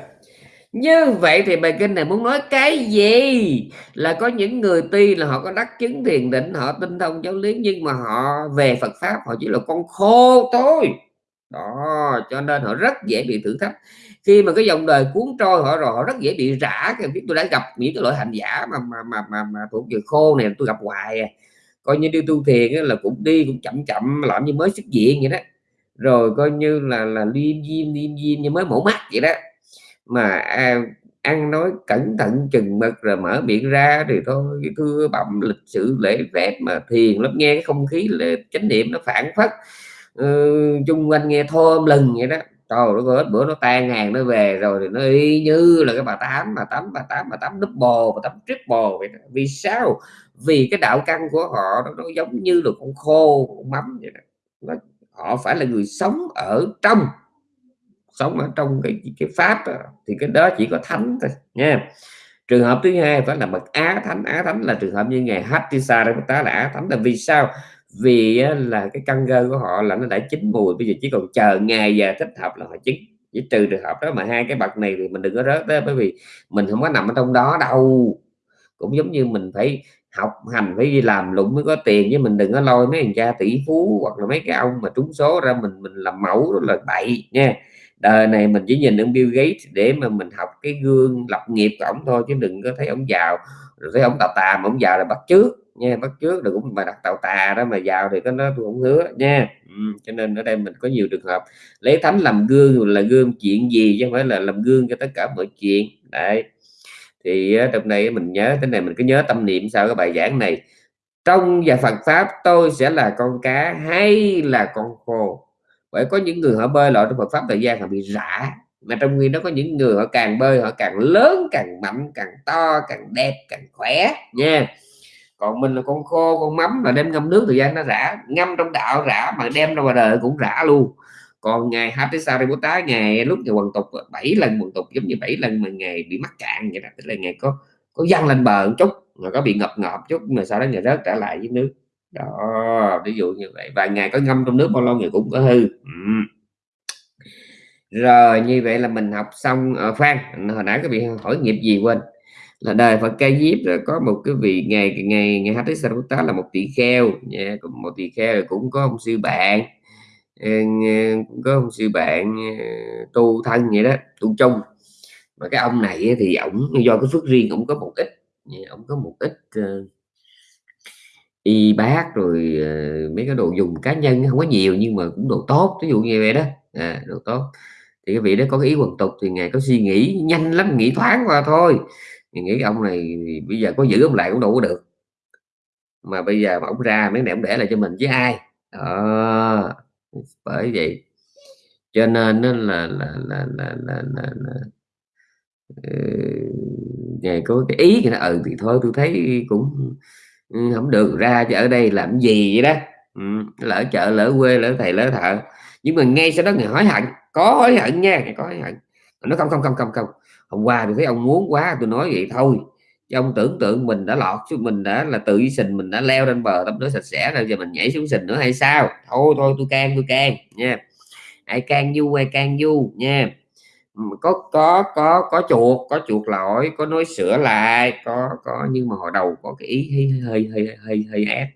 Như vậy thì bài kinh này muốn nói cái gì? Là có những người tuy là họ có đắc chứng thiền định, họ tinh thông giáo lý, nhưng mà họ về Phật pháp, họ chỉ là con khô thôi. Đó, cho nên họ rất dễ bị thử thách khi mà cái dòng đời cuốn trôi họ rồi họ rất dễ bị rã cái biết tôi đã gặp những cái loại hành giả mà mà mà mà, mà thuộc về khô này tôi gặp hoài à. coi như đi tu thiền là cũng đi cũng chậm chậm làm như mới xuất diện vậy đó. Rồi coi như là là liêm diêm liêm diêm như mới mổ mắt vậy đó. Mà à, ăn nói cẩn thận chừng mực rồi mở miệng ra thì thôi thưa bậm lịch sự lễ phép mà thiền lắm nghe cái không khí là chánh niệm nó phản phất ừ, chung quanh nghe thơm lừng vậy đó trời nó hết bữa nó tan hàng nó về rồi thì nó y như là cái bà tám bà tám bà tám bà tám double bà tám triple vậy đó. vì sao? Vì cái đạo căn của họ nó, nó giống như là con khô con mắm vậy đó. Nó, họ phải là người sống ở trong sống ở trong cái cái pháp đó, thì cái đó chỉ có thánh thôi nha. Trường hợp thứ hai phải là bậc á thánh. Á thánh là trường hợp như ngày Hattisa đây ta là á thánh. Là vì sao? Vì là cái căn cơ của họ là nó đã chín mùi, bây giờ chỉ còn chờ ngày và thích hợp là họ chín. Chỉ trừ trường hợp đó mà hai cái bậc này thì mình đừng có rớt đó bởi vì mình không có nằm ở trong đó đâu. Cũng giống như mình phải học hành, phải đi làm lụng mới có tiền, chứ mình đừng có lôi mấy thằng cha tỷ phú hoặc là mấy cái ông mà trúng số ra mình mình làm mẫu đó là bậy nha. Đời này mình chỉ nhìn ông Bill Gates để mà mình học cái gương lập nghiệp của ổng thôi, chứ đừng có thấy ổng giàu, rồi thấy ổng tà tà mà ổng giàu là bắt trước nha bắt trước được cũng mà đặt tàu tà đó mà giàu thì có nó tôi không hứa nha. Ừ, cho nên ở đây mình có nhiều trường hợp lấy thánh làm gương là gương chuyện gì chứ không phải là làm gương cho tất cả mọi chuyện. Đấy. Thì trong này mình nhớ thế này mình cứ nhớ tâm niệm sau cái bài giảng này. Trong và Phật pháp tôi sẽ là con cá hay là con khô? Bởi có những người họ bơi lội trong Phật pháp thời gian họ bị rã mà trong khi đó có những người họ càng bơi họ càng lớn càng mạnh càng to càng đẹp càng khỏe nha còn mình là con khô, con mắm là đem ngâm nước thời gian nó rã, ngâm trong đạo rã mà đem ra ngoài đời cũng rã luôn. Còn ngày Hattisariputta ngày lúc ngày quần tục 7 lần quần tục giống như 7 lần mà ngày bị mắc cạn vậy đó, tức là ngày có có văng lên bờ một chút, rồi có bị ngập ngợp chút mà sau đó ngày rớt trở lại với nước. Đó, ví dụ như vậy. Vài ngày có ngâm trong nước bao lâu ngày cũng có hư. Ừ. rồi, như vậy là mình học xong ở Phan. Hồi nãy có bị hỏi nghiệp gì quên? Là đời Phật Ca Diếp có một cái vị ngày ngày ngày Hattisariputta là một tỷ kheo. Nha một tỷ kheo cũng có ông sư bạn. Ờ, cũng có ông sư bạn ờ, tu thân vậy đó tu chung. Mà cái ông này thì ổng do cái phước riêng ổng có một ít. Ổng có một ít uh, y bác rồi uh, mấy cái đồ dùng cá nhân không có nhiều nhưng mà cũng đồ tốt. Ví dụ như vậy đó. À, đồ tốt. Thì cái vị đó có cái ý quần tục thì ngài có suy nghĩ nhanh lắm nghĩ thoáng qua thôi thì nghĩ ông này bây giờ có giữ ông lại cũng đâu có được. Mà bây giờ mà ông ra mấy này ông để lại cho mình với ai. À, bởi vậy. Cho nên là là là là là là, là, là ngày có cái ý thì nó ừ thì thôi tôi thấy cũng ừ, không được. Ra chứ ở đây làm gì vậy đó? Ừ, lỡ chợ lỡ quê lỡ thầy lỡ thợ. Nhưng mà ngay sau đó người hối hận có hối hận nha có hối hận. Nó không không không không không hôm qua tôi thấy ông muốn quá tôi nói vậy thôi. Chứ ông tưởng tượng mình đã lọt chứ mình đã là tự sình mình đã leo lên bờ tắm rửa sạch sẽ rồi giờ mình nhảy xuống sình nữa hay sao? Thôi thôi tôi can tôi can nha. Ai can du ai can du nha. Có có có có chuột có chuột lỗi có nói sửa lại có có nhưng mà hồi đầu có cái ý hơi hơi hơi hơi, hơi ép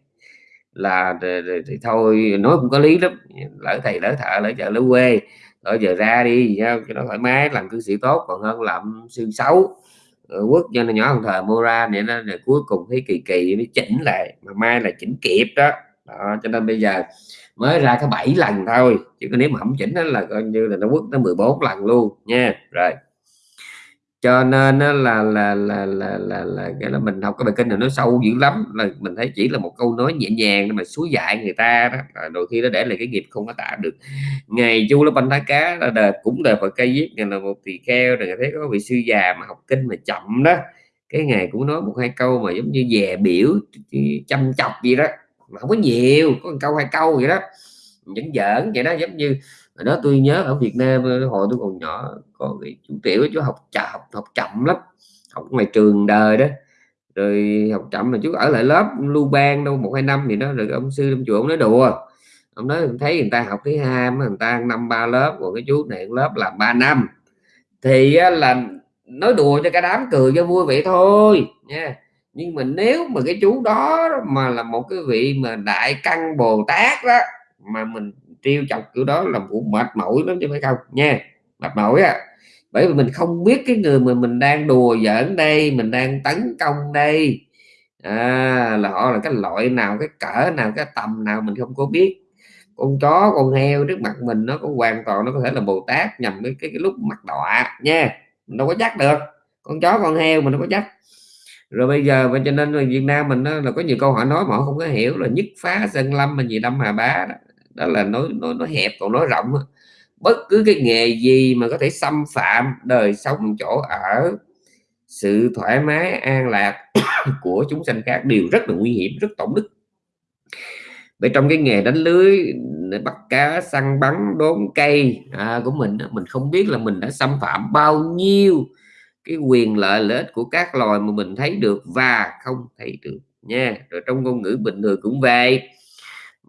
là thì, thì, thì thôi nói cũng có lý lắm. Lỡ thầy lỡ thợ lỡ chợ lỡ quê ở giờ ra đi cho nó thoải mái làm cư sĩ tốt còn hơn làm sư xấu. Ờ, quốc cho nó nhỏ hơn thời mua ra để nó để cuối cùng thấy kỳ kỳ mới chỉnh lại mà mai là chỉnh kịp đó, đó cho nên bây giờ mới ra có 7 lần thôi chứ nếu mà không chỉnh đó là coi như là nó quất tới 14 lần luôn nha. Rồi cho nên là là là là là là cái là mình học cái bài kinh này nó sâu dữ lắm, là mình thấy chỉ là một câu nói nhẹ nhàng mà suối dạy người ta đó. Đôi khi nó để lại cái nghiệp không có tả được. Ngày chu nó banh đá cá là đời cũng đời Phật cây viết ngày là một tỳ kheo rồi, thấy có vị sư già mà học kinh mà chậm đó. Cái ngày cũng nói một hai câu mà giống như dè biểu chăm chọc gì đó. Mà không có nhiều, có một câu hai câu vậy đó. Vẫn giỡn vậy đó, giống như hồi đó tôi nhớ ở Việt Nam ờ, hồi tôi còn nhỏ có cái chú tiểu chú học chậm học, học chậm lắm học ngoài trường đời đó. Rồi học chậm mà chú ở lại lớp lưu ban đâu một hai năm thì đó rồi ông sư ông chùa ông nói đùa. Ông nói thấy người ta học thứ hai mà người ta năm ba lớp còn cái chú này lớp là ba năm. Thì là nói đùa cho cả đám cười cho vui vậy thôi nha. Nhưng mà nếu mà cái chú đó mà là một cái vị mà đại căn bồ tát đó mà mình trêu chọc kiểu đó là cũng mệt mỏi lắm chứ phải không? Nha mệt mỏi á. Bởi vì mình không biết cái người mà mình đang đùa giỡn đây mình đang tấn công đây. À, là họ là cái loại nào cái cỡ nào cái tầm nào mình không có biết. Con chó con heo trước mặt mình nó có hoàn toàn nó có thể là bồ tát nhằm cái, cái, cái lúc mặt đọa nha. Mình đâu có chắc được. Con chó con heo mình đâu có chắc rồi bây giờ và cho nên là Việt Nam mình đó, là có nhiều câu hỏi nói mà họ không có hiểu là nhất phá sân lâm mà gì đâm hà bá đó, đó là nói nói nó hẹp còn nói rộng bất cứ cái nghề gì mà có thể xâm phạm đời sống chỗ ở sự thoải mái an lạc của chúng sanh khác đều rất là nguy hiểm rất tổn đức. Vậy trong cái nghề đánh lưới bắt cá săn bắn đốn cây à, của mình mình không biết là mình đã xâm phạm bao nhiêu cái quyền lợi lợi ích của các loài mà mình thấy được và không thấy được nha. Rồi trong ngôn ngữ bình thường cũng vậy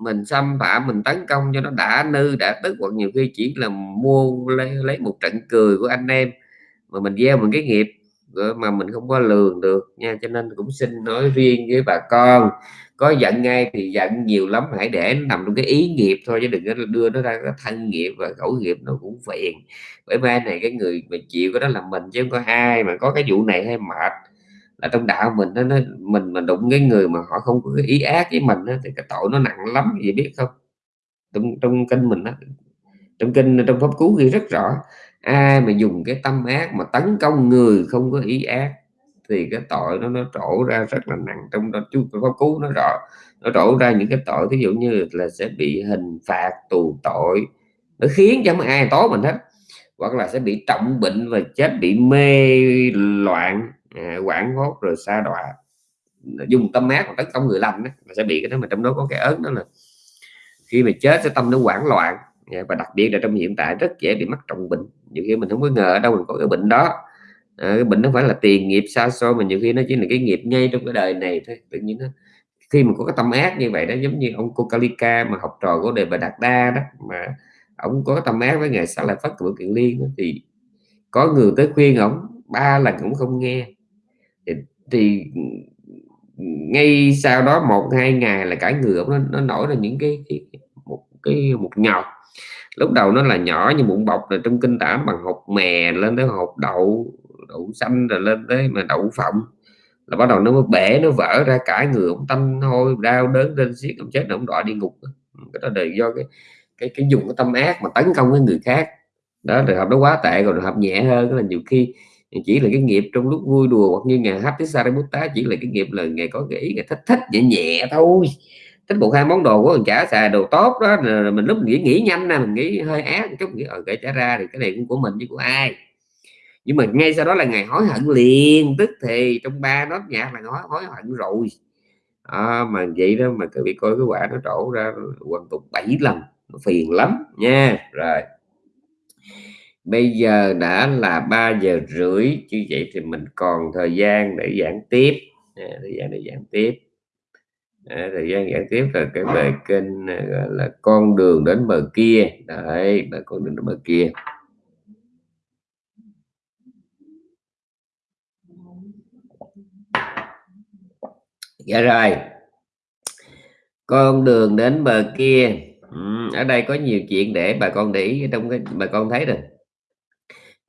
mình xâm phạm mình tấn công cho nó đã nư đã tức. Hoặc nhiều khi chỉ là mua lấy, lấy một trận cười của anh em mà mình gieo một cái nghiệp ờ, mà mình không có lường được nha. Cho nên cũng xin nói riêng với bà con có giận ngay thì giận nhiều lắm hãy để nó nằm trong cái ý nghiệp thôi chứ đừng có đưa nó ra cái thân nghiệp và khẩu nghiệp nó cũng phiền. Bởi mai này cái người mà chịu cái đó là mình chứ không có ai mà có cái vụ này hay mệt là trong đạo mình nó, nó mình mà đụng cái người mà họ không có ý ác với mình đó, thì cái tội nó nặng lắm gì biết không? Trong trong kinh mình đó trong kinh trong pháp cứu ghi rất rõ ai mà dùng cái tâm ác mà tấn công người không có ý ác thì cái tội nó nó trổ ra rất là nặng trong đó chú pháp cứu nó rõ. Nó trổ ra những cái tội ví dụ như là sẽ bị hình phạt tù tội nó khiến cho ai tố mình hết hoặc là sẽ bị trọng bệnh và chết bị mê loạn. Ờ, quảng hốt rồi xa đọa. Dùng tâm ác tấn công người lành đó, sẽ bị cái đó mà trong đó có cái ớn đó là khi mà chết sẽ tâm nó hoảng loạn. Dạ, và đặc biệt là trong hiện tại rất dễ bị mắc trọng bệnh. Nhiều khi mình không có ngờ ở đâu mình có cái bệnh đó. À, cái bệnh nó phải là tiền nghiệp xa xôi mà nhiều khi nó chỉ là cái nghiệp ngay trong cái đời này thôi. Tự nhiên nó khi mà có cái tâm ác như vậy đó giống như ông Kokalika mà học trò của đề bà Đạt Đa đó mà ông có tâm ác với ngài Sa Lợi Phất của Kiện Liên đó, thì có người tới khuyên ông ba lần cũng không nghe thì, ngay sau đó một hai ngày là cả người ông nó, nó nổi ra những cái, cái một cái một nhọt. Lúc đầu nó là nhỏ như bụng bọc rồi trong kinh tả bằng hột mè lên tới hột đậu đậu xanh rồi lên tới mà đậu phộng. Là bắt đầu nó mới bể nó vỡ ra cả người ông tâm hôi đau đớn lên xiết ông chết ông đọa đi ngục. Cái đó là do cái cái cái dùng cái tâm ác mà tấn công cái người khác. Đó trường hợp nó quá tệ còn trường hợp nhẹ hơn là nhiều khi chỉ là cái nghiệp trong lúc vui đùa hoặc như ngày hát Sariputta chỉ là cái nghiệp là ngày có cái ý thích thích nhẹ nhẹ thôi. Thích một hai món đồ của mình trả xài đồ tốt đó mình lúc mình nghĩ nghĩ nhanh nè mình nghĩ hơi ác chút nghĩ ở kể trả ra thì cái này cũng của mình chứ của ai. Nhưng mà ngay sau đó là ngày hối hận liền tức thì trong ba nốt nhạc là nói hối hận rồi. À, mà vậy đó mà cứ bị coi cái quả nó trổ ra hoàn tục bảy lần nó phiền lắm nha. Rồi bây giờ đã là 3 giờ rưỡi như vậy thì mình còn thời gian để giảng tiếp. À, thời gian để giảng tiếp. À, thời gian giảng tiếp là cái bài kênh à, gọi là con đường đến bờ kia. Đấy là con đường đến bờ kia. Dạ rồi. Con đường đến bờ kia. Ừ, ở đây có nhiều chuyện để bà con để ý trong cái bà con thấy rồi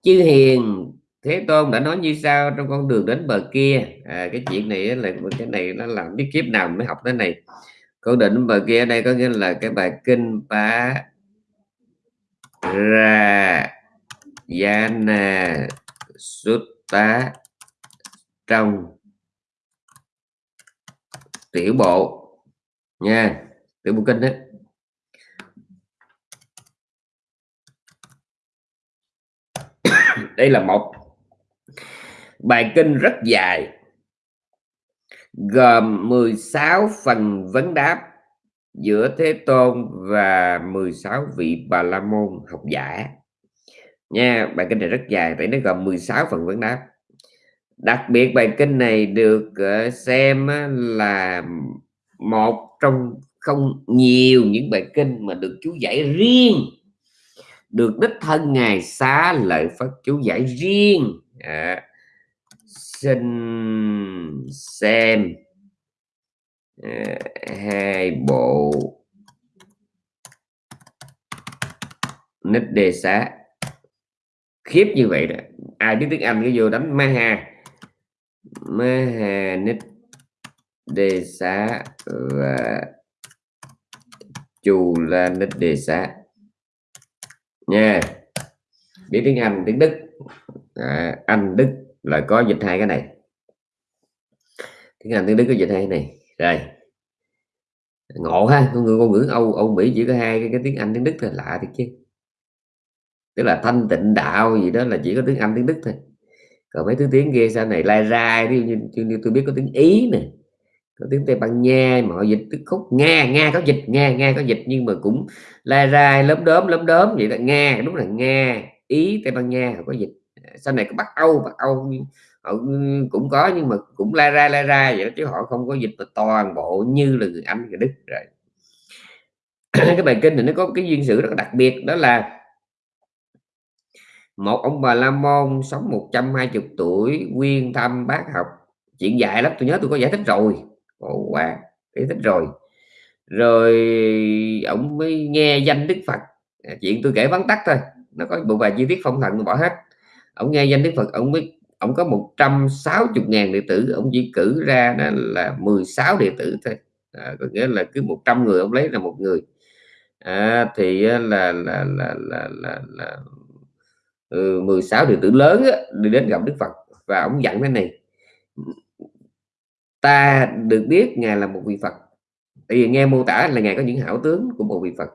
chư hiền thế tôn đã nói như sao trong con đường đến bờ kia. À, cái chuyện này là cái này nó làm biết kiếp nào mới học cái này? Con đường đến bờ kia ở đây có nghĩa là cái bài kinh phá ra yana sutta trong tiểu bộ nha tiểu bộ kinh đấy đây là một bài kinh rất dài, gồm 16 phần vấn đáp giữa Thế Tôn và 16 vị Bà La Môn học giả. Nha, bài kinh này rất dài, tại nó gồm 16 phần vấn đáp. Đặc biệt, bài kinh này được ờ, xem là một trong không nhiều những bài kinh mà được chú giải riêng được đích thân ngài xá lợi phật chú giải riêng. À, xin xem. À, hai bộ. Nít đề xá. Khiếp như vậy đó. Ai biết tiếng anh cái vô đánh maha maha nít đề xá và chù la nít đề xá nha. Biết tiếng Anh tiếng Đức. À, Anh Đức là có dịch hai cái này. Tiếng Anh tiếng Đức có dịch hai cái này. Rồi. Ngộ ha con người ngôn ngữ Âu Âu Mỹ chỉ có hai cái, cái tiếng Anh tiếng Đức thôi lạ thì chứ. Tức là thanh tịnh đạo gì đó là chỉ có tiếng Anh tiếng Đức thôi. Còn mấy thứ tiếng kia sau này lai ra như, như, như tôi biết có tiếng Ý này có tiếng Tây Ban Nha mà họ dịch tức khúc Nga Nga có dịch Nga Nga có dịch nhưng mà cũng la ra lớm đốm lớm đốm vậy là Nga đúng là Nga. Ý Tây Ban Nha họ có dịch. À, sau này có Bắc Âu Bắc Âu họ ừ, cũng có nhưng mà cũng la ra la ra vậy đó, chứ họ không có dịch mà toàn bộ như là người Anh người Đức rồi. Cái bài kinh này nó có cái duyên sự rất đặc biệt đó là một ông bà la môn sống 120 tuổi nguyên thăm bác học. Chuyện dài lắm tôi nhớ tôi có giải thích rồi. Ồ, wow giải thích rồi. Rồi ông mới nghe danh Đức Phật. À, chuyện tôi kể vắn tắt thôi nó có một vài chi tiết phong thần bỏ hết. Ông nghe danh Đức Phật ông mới ông có 160 ngàn đệ tử ông chỉ cử ra đó là 16 đệ tử thôi. À, có nghĩa là cứ 100 người ông lấy là một người. À, thì là là là là là, là, là ừ, 16 đệ tử lớn á, đi đến gặp Đức Phật và ông dặn thế này ta được biết ngài là một vị Phật. Tại vì nghe mô tả là ngài có những hảo tướng của một vị Phật.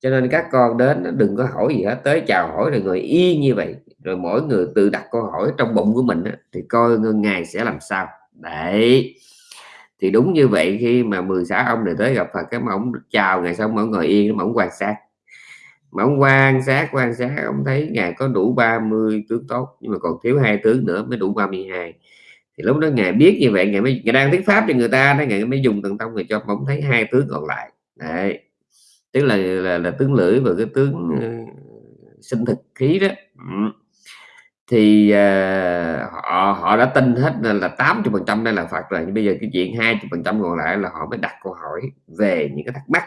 Cho nên các con đến đừng có hỏi gì hết, tới chào hỏi rồi người y như vậy, rồi mỗi người tự đặt câu hỏi trong bụng của mình thì coi ngài sẽ làm sao. Đấy. Thì đúng như vậy khi mà 16 ông này tới gặp Phật cái mà ông chào ngày xong ông ngồi yên mà ông quan sát. Mà ông quan sát quan sát, ông thấy ngài có đủ 30 tướng tốt, nhưng mà còn thiếu hai tướng nữa mới đủ 32 thì lúc đó ngài biết như vậy ngài mới ngài đang thuyết pháp cho người ta đấy ngài mới dùng thần thông người cho ông thấy hai tướng còn lại. Đấy. Tức là là, là tướng lưỡi và cái tướng uh, sinh thực khí đó. Ừ. thì uh, họ họ đã tin hết là 80 phần trăm đây là Phật rồi nhưng bây giờ cái chuyện 20 phần trăm còn lại là họ mới đặt câu hỏi về những cái thắc mắc.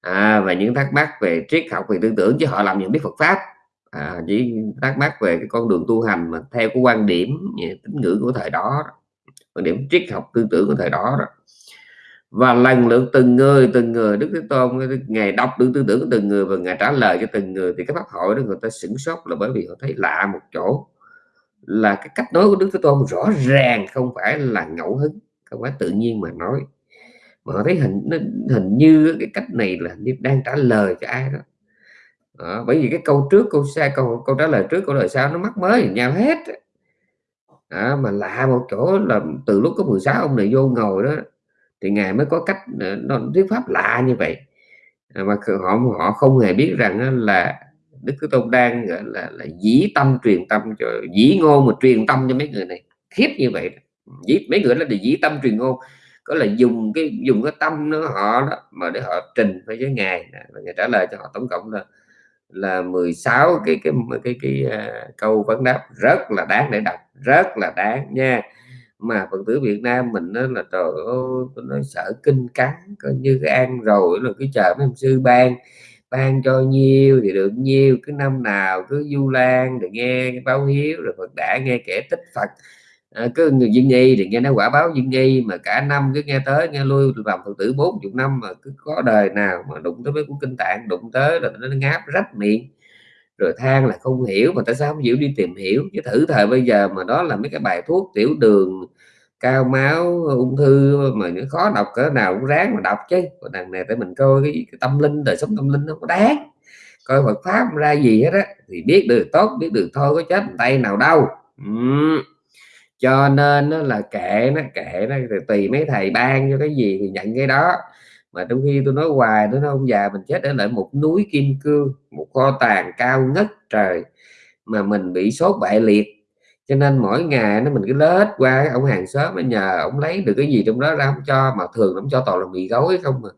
À, và những thắc mắc về triết học về tư tưởng chứ họ làm những biết Phật pháp à, chỉ thắc mắc về cái con đường tu hành mà theo cái quan điểm tín ngưỡng của thời đó quan điểm triết học tư tưởng của thời đó đó. Và lần lượt từng người từng người đức thế tôn ngày đọc được tư tưởng của từng người và ngày trả lời cho từng người thì cái pháp hội đó người ta sửng sốt là bởi vì họ thấy lạ một chỗ. Là cái cách nói của đức thế tôn rõ ràng không phải là ngẫu hứng không phải tự nhiên mà nói. Mà họ thấy hình nó hình như cái cách này là như đang trả lời cho ai đó đó, bởi vì cái câu trước câu sai câu câu trả lời trước câu lời sau nó mắc mới nhau hết đó, mà lạ một chỗ là từ lúc có 16 ông này vô ngồi đó thì ngài mới có cách ờ, nó thuyết pháp lạ như vậy. À, mà họ họ không hề biết rằng là đức thế tôn đang gọi là, là dĩ tâm truyền tâm cho dĩ ngôn mà truyền tâm cho mấy người này. Khiếp như vậy. Dĩ mấy người đó là dĩ tâm truyền ngôn có là dùng cái dùng cái tâm nó họ đó mà để họ trình với với ngài. Và ngài trả lời cho họ tổng cộng là là 16 cái cái cái cái, cái uh, câu vấn đáp rất là đáng để đọc rất là đáng nha. Mà phật tử Việt Nam mình nó là trời ơi tôi nói sợ kinh cắn coi như cái ăn rồi là cái chờ mấy ông sư ban ban cho nhiêu thì được nhiêu cứ năm nào cứ du lan để nghe báo hiếu rồi Phật đã nghe kể tích Phật. Ờ, à, cứ người dân nghi thì nghe nói quả báo dân nghi mà cả năm cứ nghe tới nghe lui làm phật tử 40 năm mà cứ có đời nào mà đụng tới mấy cuốn kinh tạng đụng tới là nó ngáp rách miệng rồi than là không hiểu mà tại sao không chịu đi tìm hiểu. Chứ thử thời bây giờ mà đó là mấy cái bài thuốc tiểu đường cao máu ung thư mà những khó đọc cỡ nào cũng ráng mà đọc chứ. Còn đằng này tới mình coi cái, cái tâm linh đời sống tâm linh nó có đáng. Coi Phật pháp ra gì hết á thì biết được tốt biết được thôi có chết tay nào đâu. Uhm cho nên nó là kệ nó kệ nó tùy mấy thầy ban cho cái gì thì nhận cái đó. Mà trong khi tôi nói hoài tôi nói ông già, mình chết ở lại một núi kim cương, một kho tàng cao ngất trời mà mình bị sốt bại liệt. Cho nên mỗi ngày nó mình cứ lết qua ông hàng xóm mới nhờ ông lấy được cái gì trong đó ra không cho, mà thường ông cho toàn là mì gói không à. mà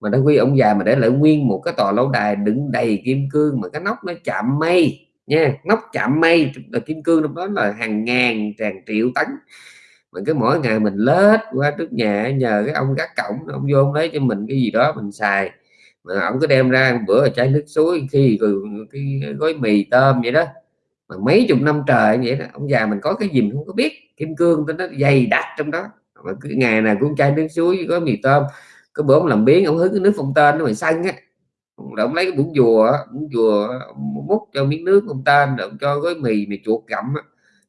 mà đã khi ông già mà để lại nguyên một cái tòa lâu đài đựng đầy kim cương mà cái nóc nó chạm mây nha nóc chạm mây, là kim cương đó là hàng ngàn, hàng triệu tấn. Mà cứ mỗi ngày mình lết qua trước nhà, nhờ cái ông gác cổng, ông vô ông lấy cho mình cái gì đó mình xài. Mà ông cứ đem ra bữa chai nước suối, khi cái gói mì tôm vậy đó. Mà mấy chục năm trời vậy đó, ông già mình có cái gì mình không có biết. Kim cương nó dày đặc trong đó. Mà cứ ngày nào cũng chai nước suối có mì tôm. Có bữa ông làm biến ông hứng cái nước phong tên nó mày xanh á ông ông lấy cái muỗng dùa muỗng dùa múc cho miếng nước ông tên rồi ông cho gói mì mì chuột gặm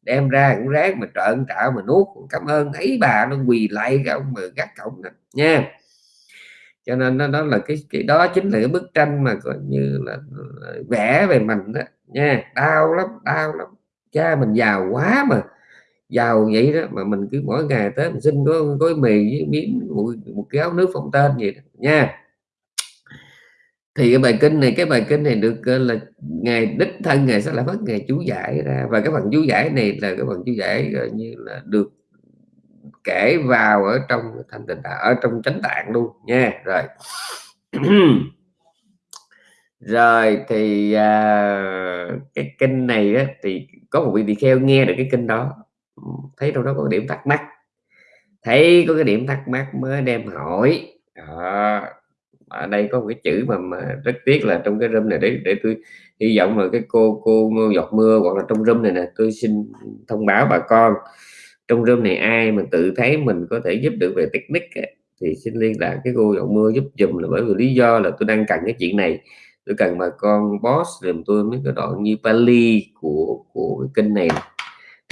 đem ra cũng ráng mà trợn trạo mà nuốt. Cảm ơn ấy bà nó quỳ lại cái ông mà gác cổng nè, nha. Cho nên nó đó là cái cái đó chính là cái bức tranh mà coi như là, là vẽ về mình đó nha. Đau lắm đau lắm. Cha mình giàu quá mà giàu vậy đó mà mình cứ mỗi ngày tới mình xin có gói mì với miếng một, một cái áo nước phong tên vậy đó, nha thì cái bài kinh này cái bài kinh này được ờ, là ngày đích thân ngày sẽ là phát ngày chú giải ra. Và cái phần chú giải này là cái phần chú giải gọi như là được kể vào ở trong thành tịnh ở trong chánh tạng luôn nha. Rồi. Rồi thì à, cái kinh này á, thì có một vị tỳ kheo nghe được cái kinh đó. Thấy đâu đó có điểm thắc mắc. Thấy có cái điểm thắc mắc mới đem hỏi. Đó ở đây có một cái chữ mà, mà rất tiếc là trong cái room này để để tôi hy vọng là cái cô cô giọt mưa hoặc là trong room này nè tôi xin thông báo bà con trong room này ai mà tự thấy mình có thể giúp được về technique ấy, thì xin liên lạc cái cô giọt mưa giúp dùm là bởi vì lý do là tôi đang cần cái chuyện này. Tôi cần bà con boss dùm tôi mấy cái đoạn như Pali của của cái kênh này.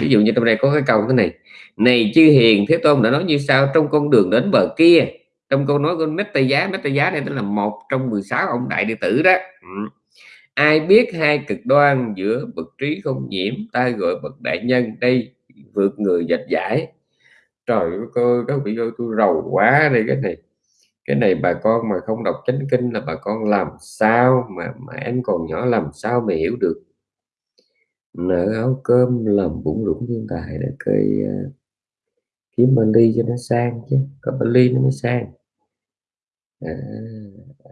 Ví dụ như trong đây có cái câu thế này này chư hiền thế tôn đã nói như sau trong con đường đến bờ kia trong câu nói của Meta giá Meta giá này tức là một trong 16 ông đại đệ tử đó ừ. ai biết hai cực đoan giữa bậc trí không nhiễm ta gọi bậc đại nhân đây vượt người dạch giải Trời ơi, cô các vị ơi, tôi rầu quá đây cái này. Cái này bà con mà không đọc Chánh Kinh là bà con làm sao mà mà em còn nhỏ làm sao mà hiểu được. Nợ áo cơm làm bụng rủng thiên tài để cây uh, kiếm ly cho nó sang chứ, có ly nó mới sang. À, à,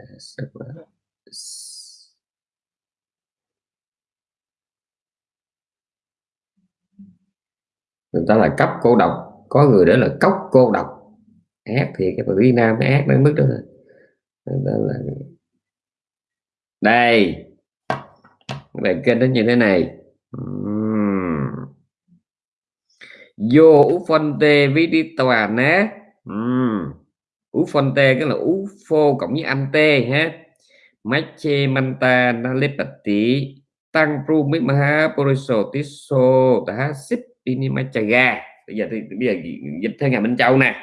người ta là cấp cô độc, có người đó là cốc cô độc. Ác thì cái Việt Nam nó ác đến mức đó rồi đó là đây. Bài kênh nó như thế này. Vô ú phân tê với đi tòa ná uhm ú Fonte cái là ú phô cộng với âm tê ha Mache manta nalepati tăng pru mi maha poriso tiso ta sip inimachaga bây giờ thì, bây giờ dịch theo ngày Minh Châu nè.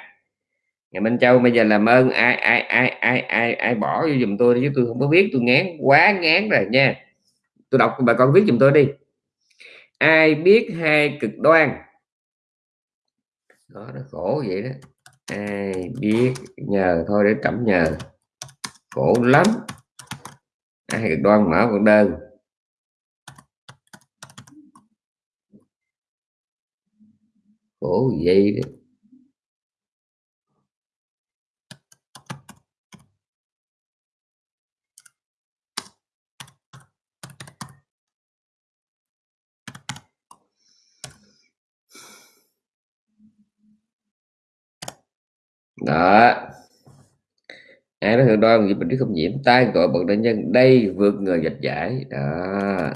Ngày Minh Châu bây giờ làm ơn ai ai ai ai ai ai bỏ vô giùm tôi chứ tôi không có biết, tôi ngán, quá ngán rồi nha. Tôi đọc bà con viết giùm tôi đi. Ai biết hai cực đoan? Đó, nó khổ vậy đó ai biết, nhờ thôi để trẫm nhờ. Khổ lắm. Ai cực đoan mở một đơn khổ vậy đó. ai nói thường đoan gì bệnh không nhiễm tai gọi bậc đại nhân, đây, vượt người dịch giải. Đó.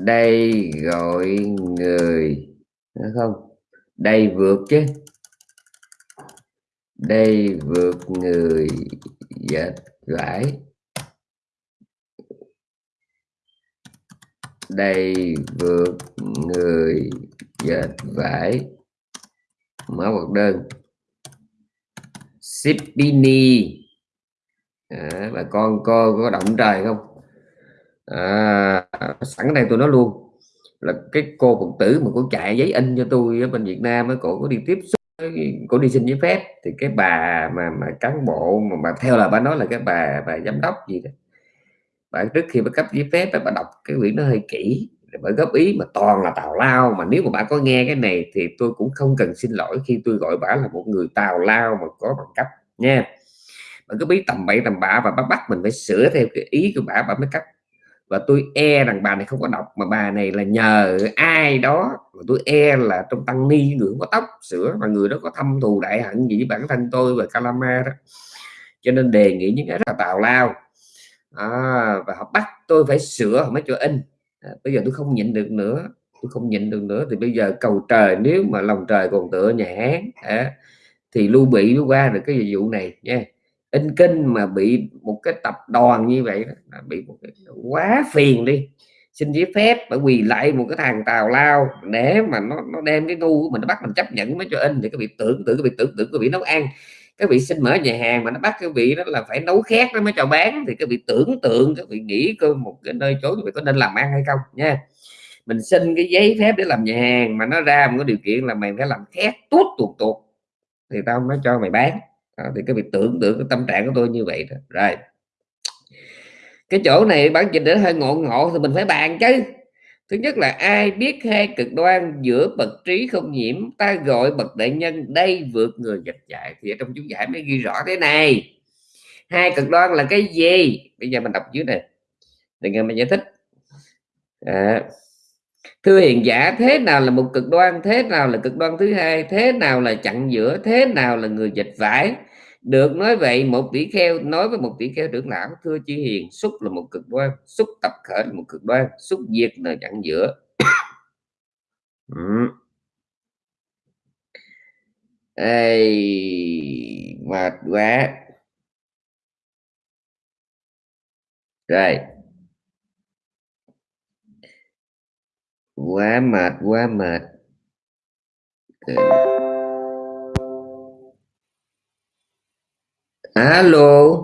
Đây, gọi người. Đúng không? Đây, vượt chứ. Đây, vượt người dệt vải đây, vượt người dệt vải mở hoạt đơn. Sipini à, bà con cô có động trời không? À, sẵn đây tôi nói luôn. Là cái cô phật tử mà cô chạy giấy in cho tôi ở bên Việt Nam ấy, cổ có đi tiếp xúc cổ đi xin giấy phép. Thì cái bà mà mà cán bộ mà, mà theo là bà nói là cái bà bà giám đốc gì đó. Bà trước khi bà cấp giấy phép bà đọc cái quyển nó hơi kỹ bởi góp ý mà toàn là tào lao mà nếu mà bà có nghe cái này thì tôi cũng không cần xin lỗi khi tôi gọi bà là một người tào lao mà có bằng cấp nha. Bà cứ biết tầm bậy tầm bạ và bà bắt mình phải sửa theo cái ý của bà bà mới cấp. Và tôi e rằng bà này không có đọc mà bà này là nhờ ai đó mà tôi e là trong tăng ni người không có tóc sửa mà người đó có thâm thù đại hận gì với bản thân tôi và calama đó. Cho nên đề nghị những cái rất là tào lao. À, và họ bắt tôi phải sửa mới cho in. À, bây giờ tôi không nhịn được nữa tôi không nhịn được nữa. Thì bây giờ cầu trời nếu mà lòng trời còn tựa nhà hán à, thì lưu bị mới qua được cái vụ này nha. In kinh mà bị một cái tập đoàn như vậy đó, bị một cái quá phiền đi. Xin giấy phép phải quỳ lại một cái thằng tào lao để mà nó nó đem cái ngu của mình nó bắt mình chấp nhận mới cho in thì cái việc tưởng tượng cái việc tưởng tượng cái việc nấu ăn cái vị xin mở nhà hàng mà nó bắt cái vị đó là phải nấu khét nó mới cho bán thì cái vị tưởng tượng cái vị nghĩ cơ một cái nơi chỗ vậy có nên làm ăn hay không nha. Mình xin cái giấy phép để làm nhà hàng mà nó ra một cái điều kiện là mày phải làm khét tốt tuột tuột thì tao mới cho mày bán. À, thì cái vị tưởng tượng cái tâm trạng của tôi như vậy đó. Rồi. Cái chỗ này bản dịch để hơi ngộ ngộ thì mình phải bàn chứ thứ nhất là ai biết hai cực đoan giữa bậc trí không nhiễm ta gọi bậc đại nhân đây vượt người dịch dạy thì ở trong chú giải mới ghi rõ thế này. Hai cực đoan là cái gì? Bây giờ mình đọc dưới này. Để nghe mình giải thích. À, thưa hiền giả thế nào là một cực đoan? Thế nào là cực đoan thứ hai? Thế nào là chặn giữa? Thế nào là người dịch vải được nói vậy một tỷ kheo nói với một tỷ kheo trưởng lão thưa chi hiền xúc là một cực đoan xúc tập khởi là một cực đoan xúc diệt là chặn giữa. Ừ. Ê, mệt quá. Rồi. Quá mệt quá mệt. Alo?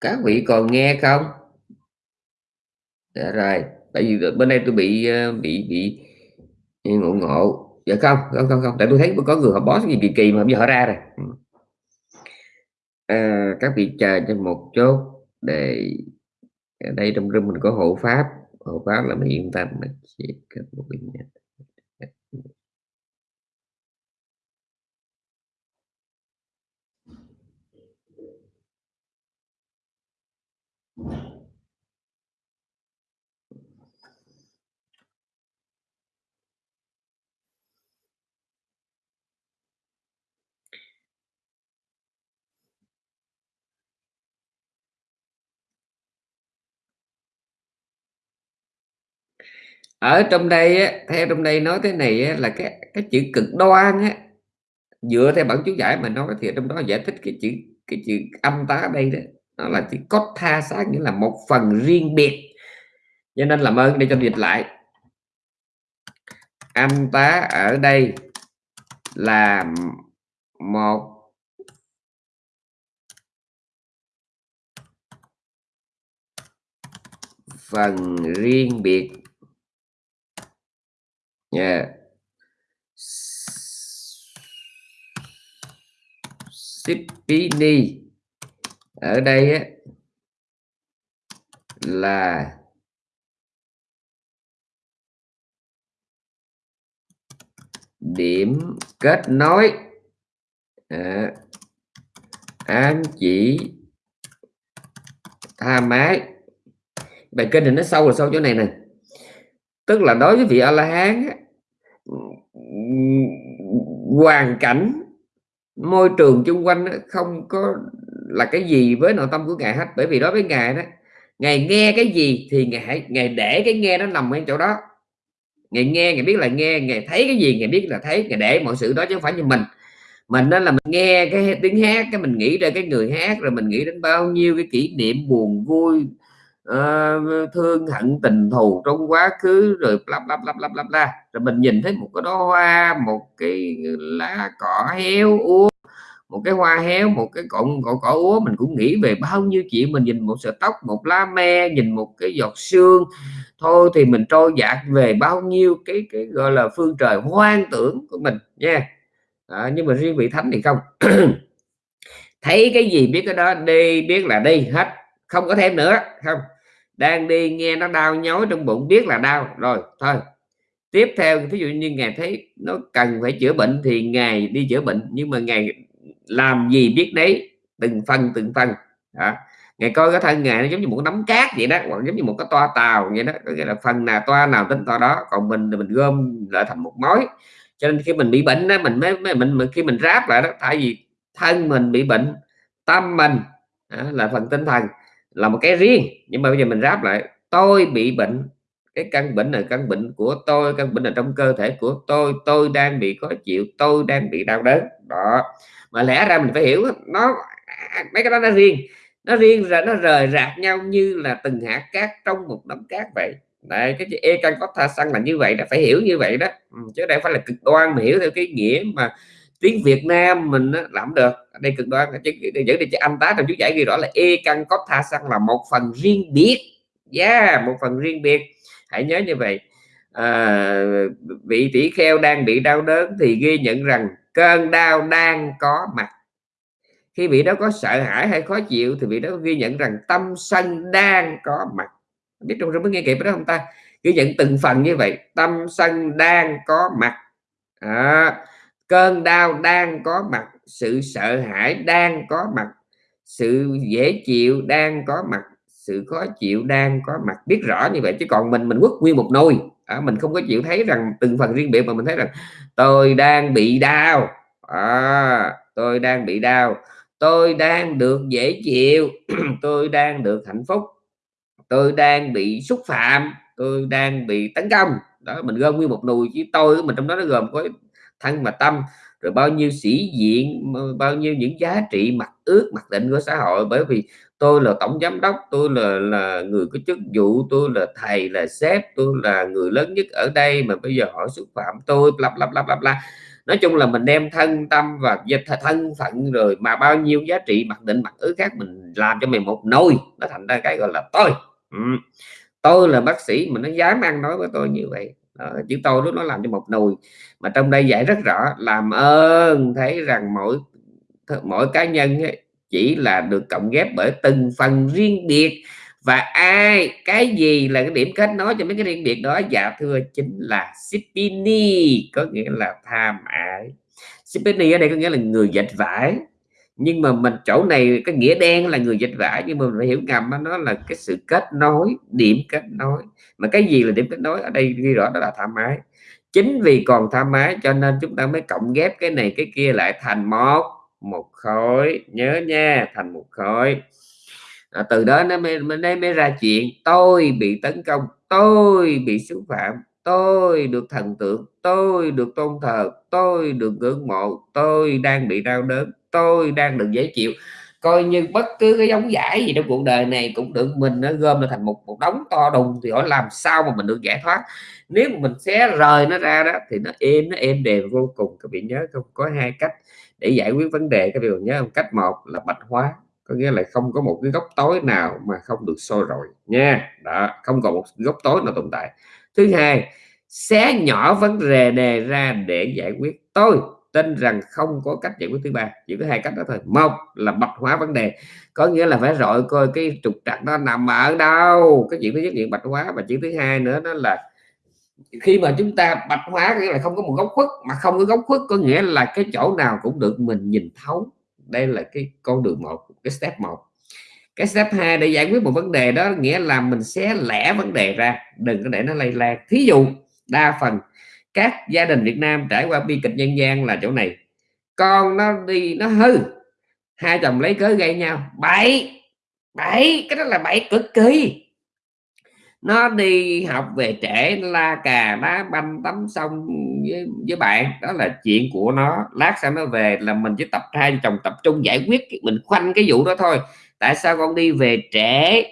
Các vị còn nghe không? Dạ rồi tại vì bên đây tôi bị ờ, bị bị ngộ ngộ. Dạ không không không không tại tôi thấy có người họ boss gì kỳ kỳ mà bây giờ họ ra rồi. Ừ. À, các vị chờ cho một chốt để ở đây trong room mình có hộ pháp. Hộ pháp là mình yên tâm mà chỉ cần một bình ở trong đây á, theo trong đây nói thế này á, là cái cái chữ cực đoan á dựa theo bản chú giải mà nói thì trong đó giải thích cái chữ cái chữ âm tá đây đó nó là chữ cốt tha xác, nghĩa là một phần riêng biệt. Cho nên làm ơn để cho dịch lại. Âm tá ở đây là một phần riêng biệt. Yeah. Sipini ở đây á, là điểm kết nối. À, ám chỉ tha mái. Bài kinh này nó sâu là sâu chỗ này nè. Tức là đối với vị a la hán hoàn cảnh môi trường chung quanh không có là cái gì với nội tâm của ngài hết? Bởi vì đối với ngài đó ngài nghe cái gì thì ngài ngài để cái nghe nó nằm ở chỗ đó. Ngài nghe ngài biết là nghe ngài thấy cái gì ngài biết là thấy ngài để mọi sự đó chứ không phải như mình. Mình nên là mình nghe cái tiếng hát cái mình nghĩ ra cái người hát rồi mình nghĩ đến bao nhiêu cái kỷ niệm buồn vui uh, thương hận tình thù trong quá khứ rồi lắp lắp lắp lắp lắp la rồi mình nhìn thấy một cái đó hoa một cái lá cỏ héo úa một cái hoa héo một cái cọng cỏ, cỏ úa mình cũng nghĩ về bao nhiêu chuyện. Mình nhìn một sợi tóc một lá me nhìn một cái giọt sương. Thôi thì mình trôi dạt về bao nhiêu cái cái gọi là phương trời hoang tưởng của mình nha. À, nhưng mà riêng vị thánh thì không. Thấy cái gì biết cái đó đi biết là đi hết. Không có thêm nữa không. Đang đi nghe nó đau nhói trong bụng biết là đau. Rồi thôi. Tiếp theo ví dụ như ngài thấy nó cần phải chữa bệnh thì ngài đi chữa bệnh. Nhưng mà ngài làm gì biết đấy từng phần từng phần. Đó. ngài coi cái thân ngài nó giống như một cái nắm cát vậy đó hoặc giống như một cái toa tàu vậy đó có nghĩa là phần nào toa nào tính toa đó còn mình thì mình gom lại thành một mối. Cho nên khi mình bị bệnh đó mình mới, mới mình, mình khi mình ráp lại đó tại vì thân mình bị bệnh tâm mình đó, là phần tinh thần là một cái riêng. Nhưng mà bây giờ mình ráp lại tôi bị bệnh cái căn bệnh là căn bệnh của tôi căn bệnh là trong cơ thể của tôi tôi đang bị khó chịu tôi đang bị đau đớn. Đó mà lẽ ra mình phải hiểu nó mấy cái đó nó riêng. Nó riêng ra nó rời rạc nhau như là từng hạt cát trong một đống cát vậy. Đấy, cái chữ e căn có tha xăng là như vậy là phải hiểu như vậy đó. Ừ, chứ đây phải là cực đoan mà hiểu theo cái nghĩa mà tiếng Việt Nam mình làm được. Đây cực đoan chứ dẫn đi cho anh tá trong chú giải ghi rõ là e căn có tha xăng là một phần riêng biệt. Yeah, một phần riêng biệt. Hãy nhớ như vậy. À, vị tỷ kheo đang bị đau đớn thì ghi nhận rằng cơn đau đang có mặt. Khi vị đó có sợ hãi hay khó chịu thì vị đó ghi nhận rằng tâm sân đang có mặt. Biết trong mới nghe kịp đó không ta? Ghi nhận từng phần như vậy tâm sân đang có mặt. À, cơn đau đang có mặt sự sợ hãi đang có mặt sự dễ chịu đang có mặt sự khó chịu đang có mặt. Biết rõ như vậy chứ còn mình mình quất nguyên một nồi à, mình không có chịu thấy rằng từng phần riêng biệt mà mình thấy rằng tôi đang bị đau. À, tôi đang bị đau. Tôi đang được dễ chịu. Tôi đang được hạnh phúc. Tôi đang bị xúc phạm. Tôi đang bị tấn công. Đó mình gom nguyên một nùi chứ tôi mình trong đó nó gồm có thân và tâm rồi bao nhiêu sĩ diện bao nhiêu những giá trị mặt ước mặc định của xã hội. Bởi vì tôi là tổng giám đốc tôi là là người có chức vụ tôi là thầy là sếp tôi là người lớn nhất ở đây mà bây giờ họ xúc phạm tôi lặp lặp lặp lặp la nói chung là mình đem thân tâm và thân phận rồi mà bao nhiêu giá trị mặc định mặc ứ khác mình làm cho mình một nồi. Nó thành ra cái gọi là tôi. Ừ. tôi là bác sĩ mà nó dám ăn nói với tôi như vậy. Đó, chứ tôi lúc nó làm cho một nồi. Mà trong đây dạy rất rõ làm ơn thấy rằng mỗi mỗi cá nhân ấy, chỉ là được cộng ghép bởi từng phần riêng biệt. Và ai, cái gì là cái điểm kết nối cho mấy cái riêng biệt đó? Dạ thưa, chính là Sipini, có nghĩa là tham ái. Sipini ở đây có nghĩa là người dệt vải. Nhưng mà mình, chỗ này cái nghĩa đen là người dịch vải, nhưng mà mình phải hiểu ngầm nó là cái sự kết nối, điểm kết nối. Mà cái gì là điểm kết nối? Ở đây ghi rõ đó là tham ái. Chính vì còn tham ái cho nên chúng ta mới cộng ghép cái này cái kia lại thành một một khối nhớ nha thành một khối. À, từ đó nó mới, mới mới ra chuyện tôi bị tấn công tôi bị xúc phạm tôi được thần tượng tôi được tôn thờ tôi được ngưỡng mộ tôi đang bị đau đớn tôi đang được dễ chịu. Coi như bất cứ cái giống giải gì trong cuộc đời này cũng được mình nó gom nó thành một một đống to đùng thì hỏi làm sao mà mình được giải thoát. Nếu mà mình xé rời nó ra đó thì nó êm nó êm đềm vô cùng. Các vị nhớ không? Có hai cách để giải quyết vấn đề. Các điều nhớ không cách một là bạch hóa, có nghĩa là không có một cái góc tối nào mà không được soi rồi nha. Đó, không còn một góc tối nào tồn tại. Thứ hai, xé nhỏ vấn đề đề ra để giải quyết. Tôi tin rằng không có cách giải quyết thứ ba, chỉ có hai cách đó thôi. Một là bạch hóa vấn đề, có nghĩa là phải rọi coi cái trục trặc nó nằm ở đâu. Cái chuyện thứ nhất chuyện bạch hóa và chuyện thứ hai nữa đó là khi mà chúng ta bạch hóa nghĩa là không có một góc khuất, mà không có góc khuất có nghĩa là cái chỗ nào cũng được mình nhìn thấu. Đây là cái con đường một, cái step một. Cái step 2 để giải quyết một vấn đề đó nghĩa là mình sẽ lẻ vấn đề ra. Đừng có để nó lây lan. Thí dụ, đa phần các gia đình Việt Nam trải qua bi kịch nhân gian là chỗ này. Con nó đi, nó hư. Hai chồng lấy cớ gây nhau. Bảy bảy, cái đó là bảy cực kỳ nó đi học về trễ la cà đá banh tắm xong với, với bạn. Đó là chuyện của nó. Lát sau nó về là mình chỉ tập hai chồng tập trung giải quyết mình khoanh cái vụ đó thôi. Tại sao con đi về trễ?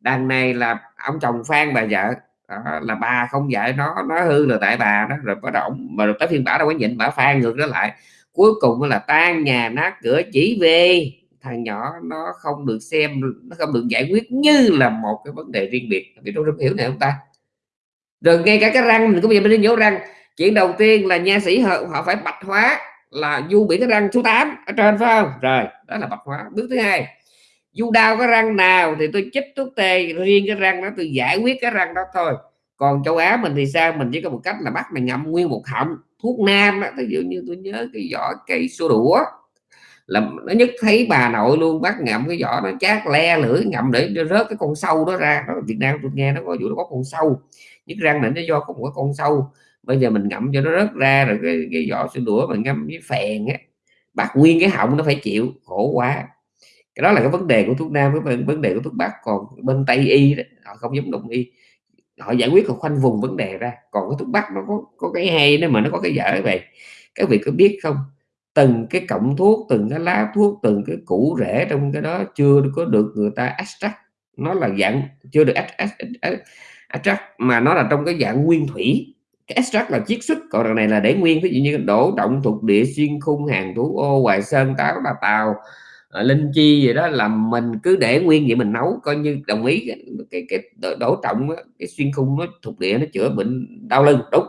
Đằng này là ông chồng phan bà vợ. Đó, là bà không dạy nó nó hư là tại bà đó. Rồi bắt đầu mà rồi tới phiên bả đâu có nhịn bả phan ngược nó lại. Cuối cùng là tan nhà nát cửa chỉ về thằng nhỏ nó không được xem nó không được giải quyết như là một cái vấn đề riêng biệt. Vì tôi hiểu này không ta? Rồi ngay cả cái răng mình cũng bây giờ mình nhổ răng. Chuyện đầu tiên là nha sĩ họ, họ phải bạch hóa là du biển cái răng số 8 ở trên phải không? Rồi đó là bạch hóa. Bước thứ hai du đau cái răng nào thì tôi chích thuốc tê riêng cái răng đó tôi giải quyết cái răng đó thôi. Còn châu Á mình thì sao? Mình chỉ có một cách là bắt mày ngậm nguyên một họng thuốc nam đó ví dụ như tôi nhớ cái vỏ cây xô đũa là nó nhất thấy bà nội luôn bắt ngậm cái vỏ nó chát le lưỡi ngậm để rớt cái con sâu đó ra. Đó Việt Nam tôi nghe nó có vụ nó có con sâu. Nhất răng này nó do có một con sâu. Bây giờ mình ngậm cho nó rớt ra rồi cái, cái vỏ sữa đũa mình ngâm với phèn á bạc nguyên cái họng nó phải chịu khổ quá. Cái đó là cái vấn đề của thuốc nam với vấn đề của thuốc bắc. Còn bên tây y đó, họ không giống đụng y. Họ giải quyết còn khoanh vùng vấn đề ra. Còn cái thuốc bắc nó có có cái hay nữa mà nó có cái dở vậy. Các vị có biết không? Từng cái cọng thuốc từng cái lá thuốc từng cái củ rễ trong cái đó chưa có được người ta extract. Nó là dạng chưa được extract mà nó là trong cái dạng nguyên thủy. Cái extract là chiết xuất còn đằng này là để nguyên. Ví dụ như đổ động thuộc địa xuyên khung hàng thủ ô hoài sơn táo là tàu ờ, linh chi gì đó là mình cứ để nguyên vậy mình nấu. Coi như đồng ý cái cái, cái đổ trọng cái xuyên khung nó thuộc địa nó chữa bệnh đau lưng đúng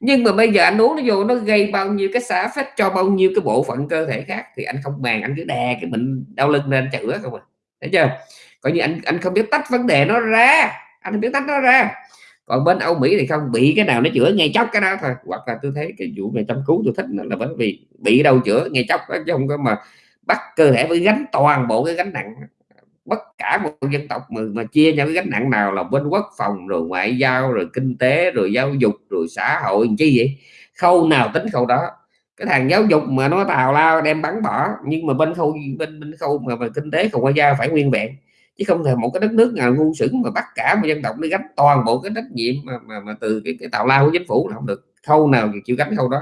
nhưng mà bây giờ anh uống nó vô nó gây bao nhiêu cái xả phách cho bao nhiêu cái bộ phận cơ thể khác thì anh không màng, anh cứ đè cái bệnh đau lưng lên chữa không à. Thấy chưa? Coi như anh anh không biết tách vấn đề nó ra. Anh không biết tách nó ra. Còn bên Âu Mỹ thì không, bị cái nào nó chữa ngay chóc cái đó thôi. Hoặc là tôi thấy cái vụ này chăm cứu tôi thích là bởi vì bị đâu chữa ngay chốc chứ không có mà bắt cơ thể với gánh toàn bộ cái gánh nặng bất cả một dân tộc mà, mà chia nhau cái gánh nặng nào là bên quốc phòng rồi ngoại giao rồi kinh tế rồi giáo dục rồi xã hội chi vậy? Khâu nào tính khâu đó. Cái thằng giáo dục mà nó tào lao đem bắn bỏ nhưng mà bên khâu bên bên khâu mà, mà kinh tế không ngoại giao phải nguyên vẹn. Chứ không thể một cái đất nước nào ngu sững mà bắt cả một dân tộc nó gánh toàn bộ cái trách nhiệm mà, mà, mà từ cái, cái tào lao của chính phủ là không được. Khâu nào chịu gánh khâu đó.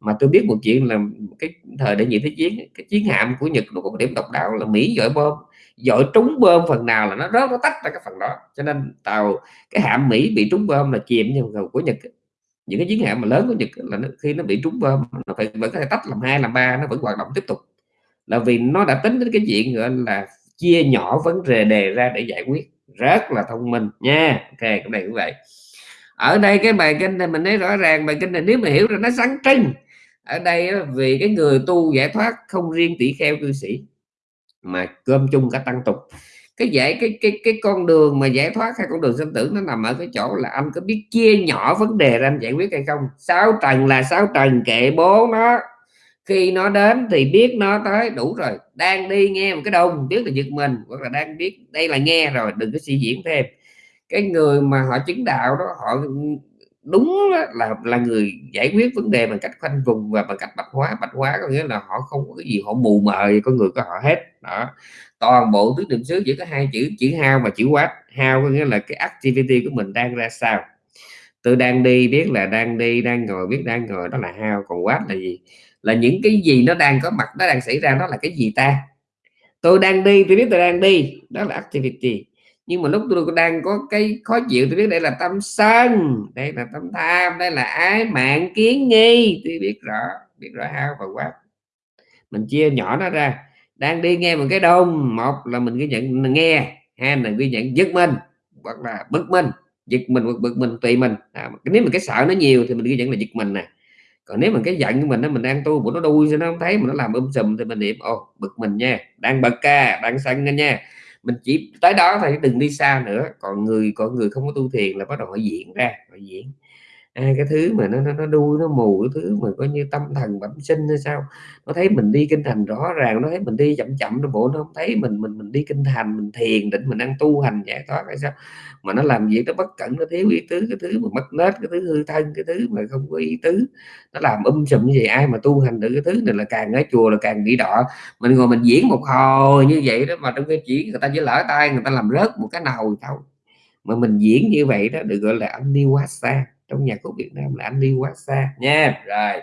Mà tôi biết một chuyện là cái thời đại nhị thế chiến cái chiến hạm của Nhật nó một điểm độc đạo là Mỹ giỏi bom dội trúng bom phần nào là nó rớt nó tách ra cái phần đó. Cho nên tàu cái hạm Mỹ bị trúng bom là chìm nhưng của Nhật những cái chiến hạm mà lớn của Nhật là nó, khi nó bị trúng bom nó phải vẫn có thể tách làm hai làm ba nó vẫn hoạt động tiếp tục. Là vì nó đã tính đến cái chuyện gọi là chia nhỏ vấn đề đề ra để giải quyết. Rất là thông minh nha. Ok cái này cũng vậy. Ở đây cái bài kinh này mình thấy rõ ràng bài kinh này nếu mà hiểu ra nó sáng trưng. Ở đây vì cái người tu giải thoát không riêng tỷ kheo cư sĩ mà cơm chung cả tăng tục. Cái giải, cái cái cái con đường mà giải thoát hay con đường sinh tử nó nằm ở cái chỗ là anh có biết chia nhỏ vấn đề ra anh giải quyết hay không? Sáu trần là sáu trần kệ bố nó. Khi nó đến thì biết nó tới, đủ rồi. Đang đi nghe một cái đông biết là giật mình, hoặc là đang biết đây là nghe rồi, đừng có suy diễn thêm. Cái người mà họ chứng đạo đó, họ đúng là là người giải quyết vấn đề bằng cách khoanh vùng và bằng cách bạch hóa. Bạch hóa có nghĩa là họ không có cái gì họ mù mờ con người của họ hết. Đó. Toàn bộ tứ niệm xứ chỉ có hai chữ chữ hao và chữ quát. Hao có nghĩa là cái activity của mình đang ra sao. Tôi đang đi biết là đang đi, đang ngồi biết đang ngồi, đó là hao. Còn quát là gì? Là những cái gì nó đang có mặt, nó đang xảy ra, đó là cái gì ta? Tôi đang đi, tôi biết tôi đang đi. Đó là activity nhưng mà lúc tôi đang có cái khó chịu tôi biết đây là tâm sân đây là tâm tham đây là ái mạng kiến nghi. Tôi biết rõ biết rõ hao và quá mình chia nhỏ nó ra. Đang đi nghe một cái đông một là mình ghi nhận nghe hai là ghi nhận giật mình hoặc là bực mình. Giật mình hoặc bực mình tùy mình. À, nếu mà cái sợ nó nhiều thì mình ghi nhận là giật mình nè. Còn nếu mà cái giận của mình nó mình đang tu của nó đuôi cho nó không thấy mà nó làm um sùm thì mình niệm ồ bực mình nha đang bực ca đang sân nha mình chỉ, tới đó thôi đừng đi xa nữa. Còn người còn người không có tu thiền là bắt đầu họ diễn ra, họ diễn à, cái thứ mà nó nó, nó đuôi nó mù cái thứ mà coi như tâm thần bẩm sinh hay sao? Nó thấy mình đi kinh thành rõ ràng nó thấy mình đi chậm chậm nó bộ nó không thấy mình mình mình đi kinh thành mình thiền định mình đang tu hành giải thoát hay sao? Mà nó làm việc nó bất cẩn nó thiếu ý tứ cái thứ mà mất nết cái thứ hư thân cái thứ mà không có ý tứ nó làm um sùm như vậy ai mà tu hành được cái thứ này là càng ở chùa là càng bị đọ mình ngồi mình diễn một hồi như vậy đó mà trong cái chỉ người ta chỉ lỡ tay người ta làm rớt một cái nào thôi. Mà mình diễn như vậy đó được gọi là anh đi quá xa trong nhạc của Việt Nam là anh đi quá xa nha. Rồi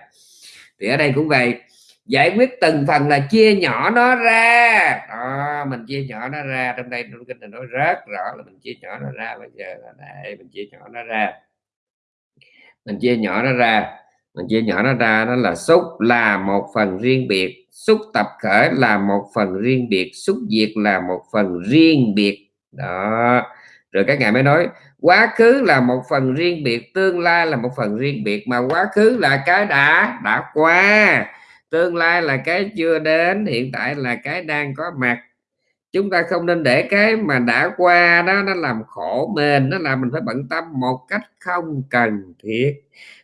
thì ở đây cũng vậy. Giải quyết từng phần là chia nhỏ nó ra. Đó, mình chia nhỏ nó ra. Trong đây trong kinh này nói rất rõ là mình chia nhỏ nó ra. Bây giờ là đây mình chia nhỏ nó ra. Mình chia nhỏ nó ra. Mình chia nhỏ nó ra đó là xúc là một phần riêng biệt. Xúc tập khởi là một phần riêng biệt. Xúc diệt là một phần riêng biệt. Đó rồi các ngài mới nói, quá khứ là một phần riêng biệt, tương lai là một phần riêng biệt, mà quá khứ là cái đã đã qua. Tương lai là cái chưa đến, hiện tại là cái đang có mặt. Chúng ta không nên để cái mà đã qua đó, nó làm khổ mình, nó làm mình phải bận tâm một cách không cần thiết.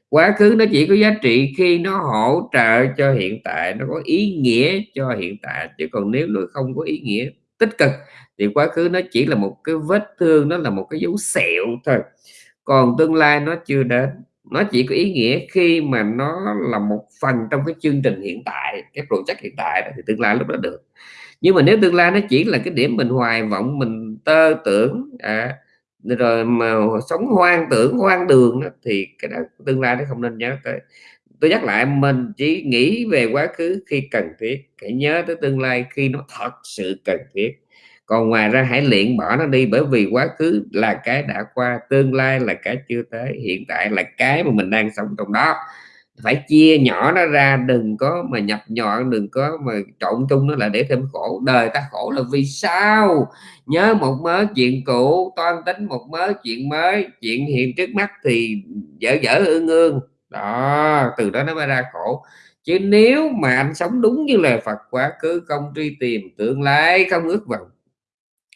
Quá khứ nó chỉ có giá trị khi nó hỗ trợ cho hiện tại, nó có ý nghĩa cho hiện tại, chứ còn nếu nó không có ý nghĩa tích cực thì quá khứ nó chỉ là một cái vết thương nó là một cái dấu sẹo thôi. Còn tương lai nó chưa đến. Nó chỉ có ý nghĩa khi mà nó là một phần trong cái chương trình hiện tại cái project hiện tại thì tương lai lúc đó được. Nhưng mà nếu tương lai nó chỉ là cái điểm mình hoài vọng mình tơ tưởng à, rồi mà sống hoang tưởng hoang đường đó, thì cái đó tương lai nó không nên nhớ tới. Tôi nhắc lại mình chỉ nghĩ về quá khứ khi cần thiết hãy nhớ tới tương lai khi nó thật sự cần thiết còn ngoài ra hãy luyện bỏ nó đi, bởi vì quá khứ là cái đã qua, tương lai là cái chưa tới, hiện tại là cái mà mình đang sống trong đó. Phải chia nhỏ nó ra, đừng có mà nhập nhọn đừng có mà trộn chung nó là để thêm khổ. Đời ta khổ là vì sao? Nhớ một mớ chuyện cũ, toan tính một mớ chuyện mới, chuyện hiện trước mắt thì dở dở ương ương. Đó, từ đó nó mới ra khổ. Chứ nếu mà anh sống đúng như lời Phật, quá khứ không truy tìm, tương lai không ước vọng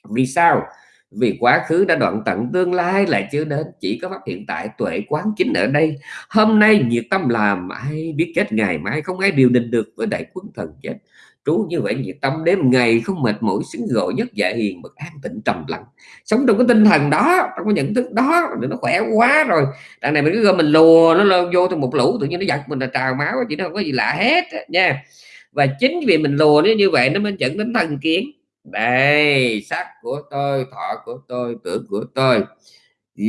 vì sao? Vì quá khứ đã đoạn tận tương lai lại chưa đến, chỉ có phát hiện tại tuệ quán chính ở đây. Hôm nay nhiệt tâm làm, ai biết chết, ngày mai không ai điều định được với đại quân thần chết. Trú như vậy, nhiệt tâm đêm ngày không mệt mỏi, xứng gọi nhất dạ hiền bậc an tịnh trầm lặng. Sống trong cái tinh thần đó, trong cái nhận thức đó để nó khỏe quá rồi. Đằng này mình cứ mình lùa, nó lên vô trong một lũ, tự nhiên nó giật mình là trào máu, chỉ nó không có gì lạ hết nha. Và chính vì mình lùa nó như vậy, nó mới dẫn đến thần kiến đây sắc của tôi, thọ của tôi, tưởng của tôi.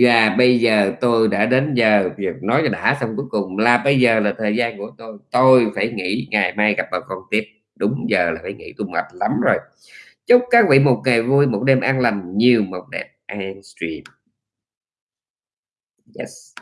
Và bây giờ tôi đã đến giờ việc nói cho đã xong cuối cùng là bây giờ là thời gian của tôi. Tôi phải nghỉ, ngày mai gặp bà con tiếp. Đúng giờ là phải nghỉ, tôi mệt lắm rồi. Chúc các vị một ngày vui, một đêm an lành, nhiều một đẹp. An stream. Yes.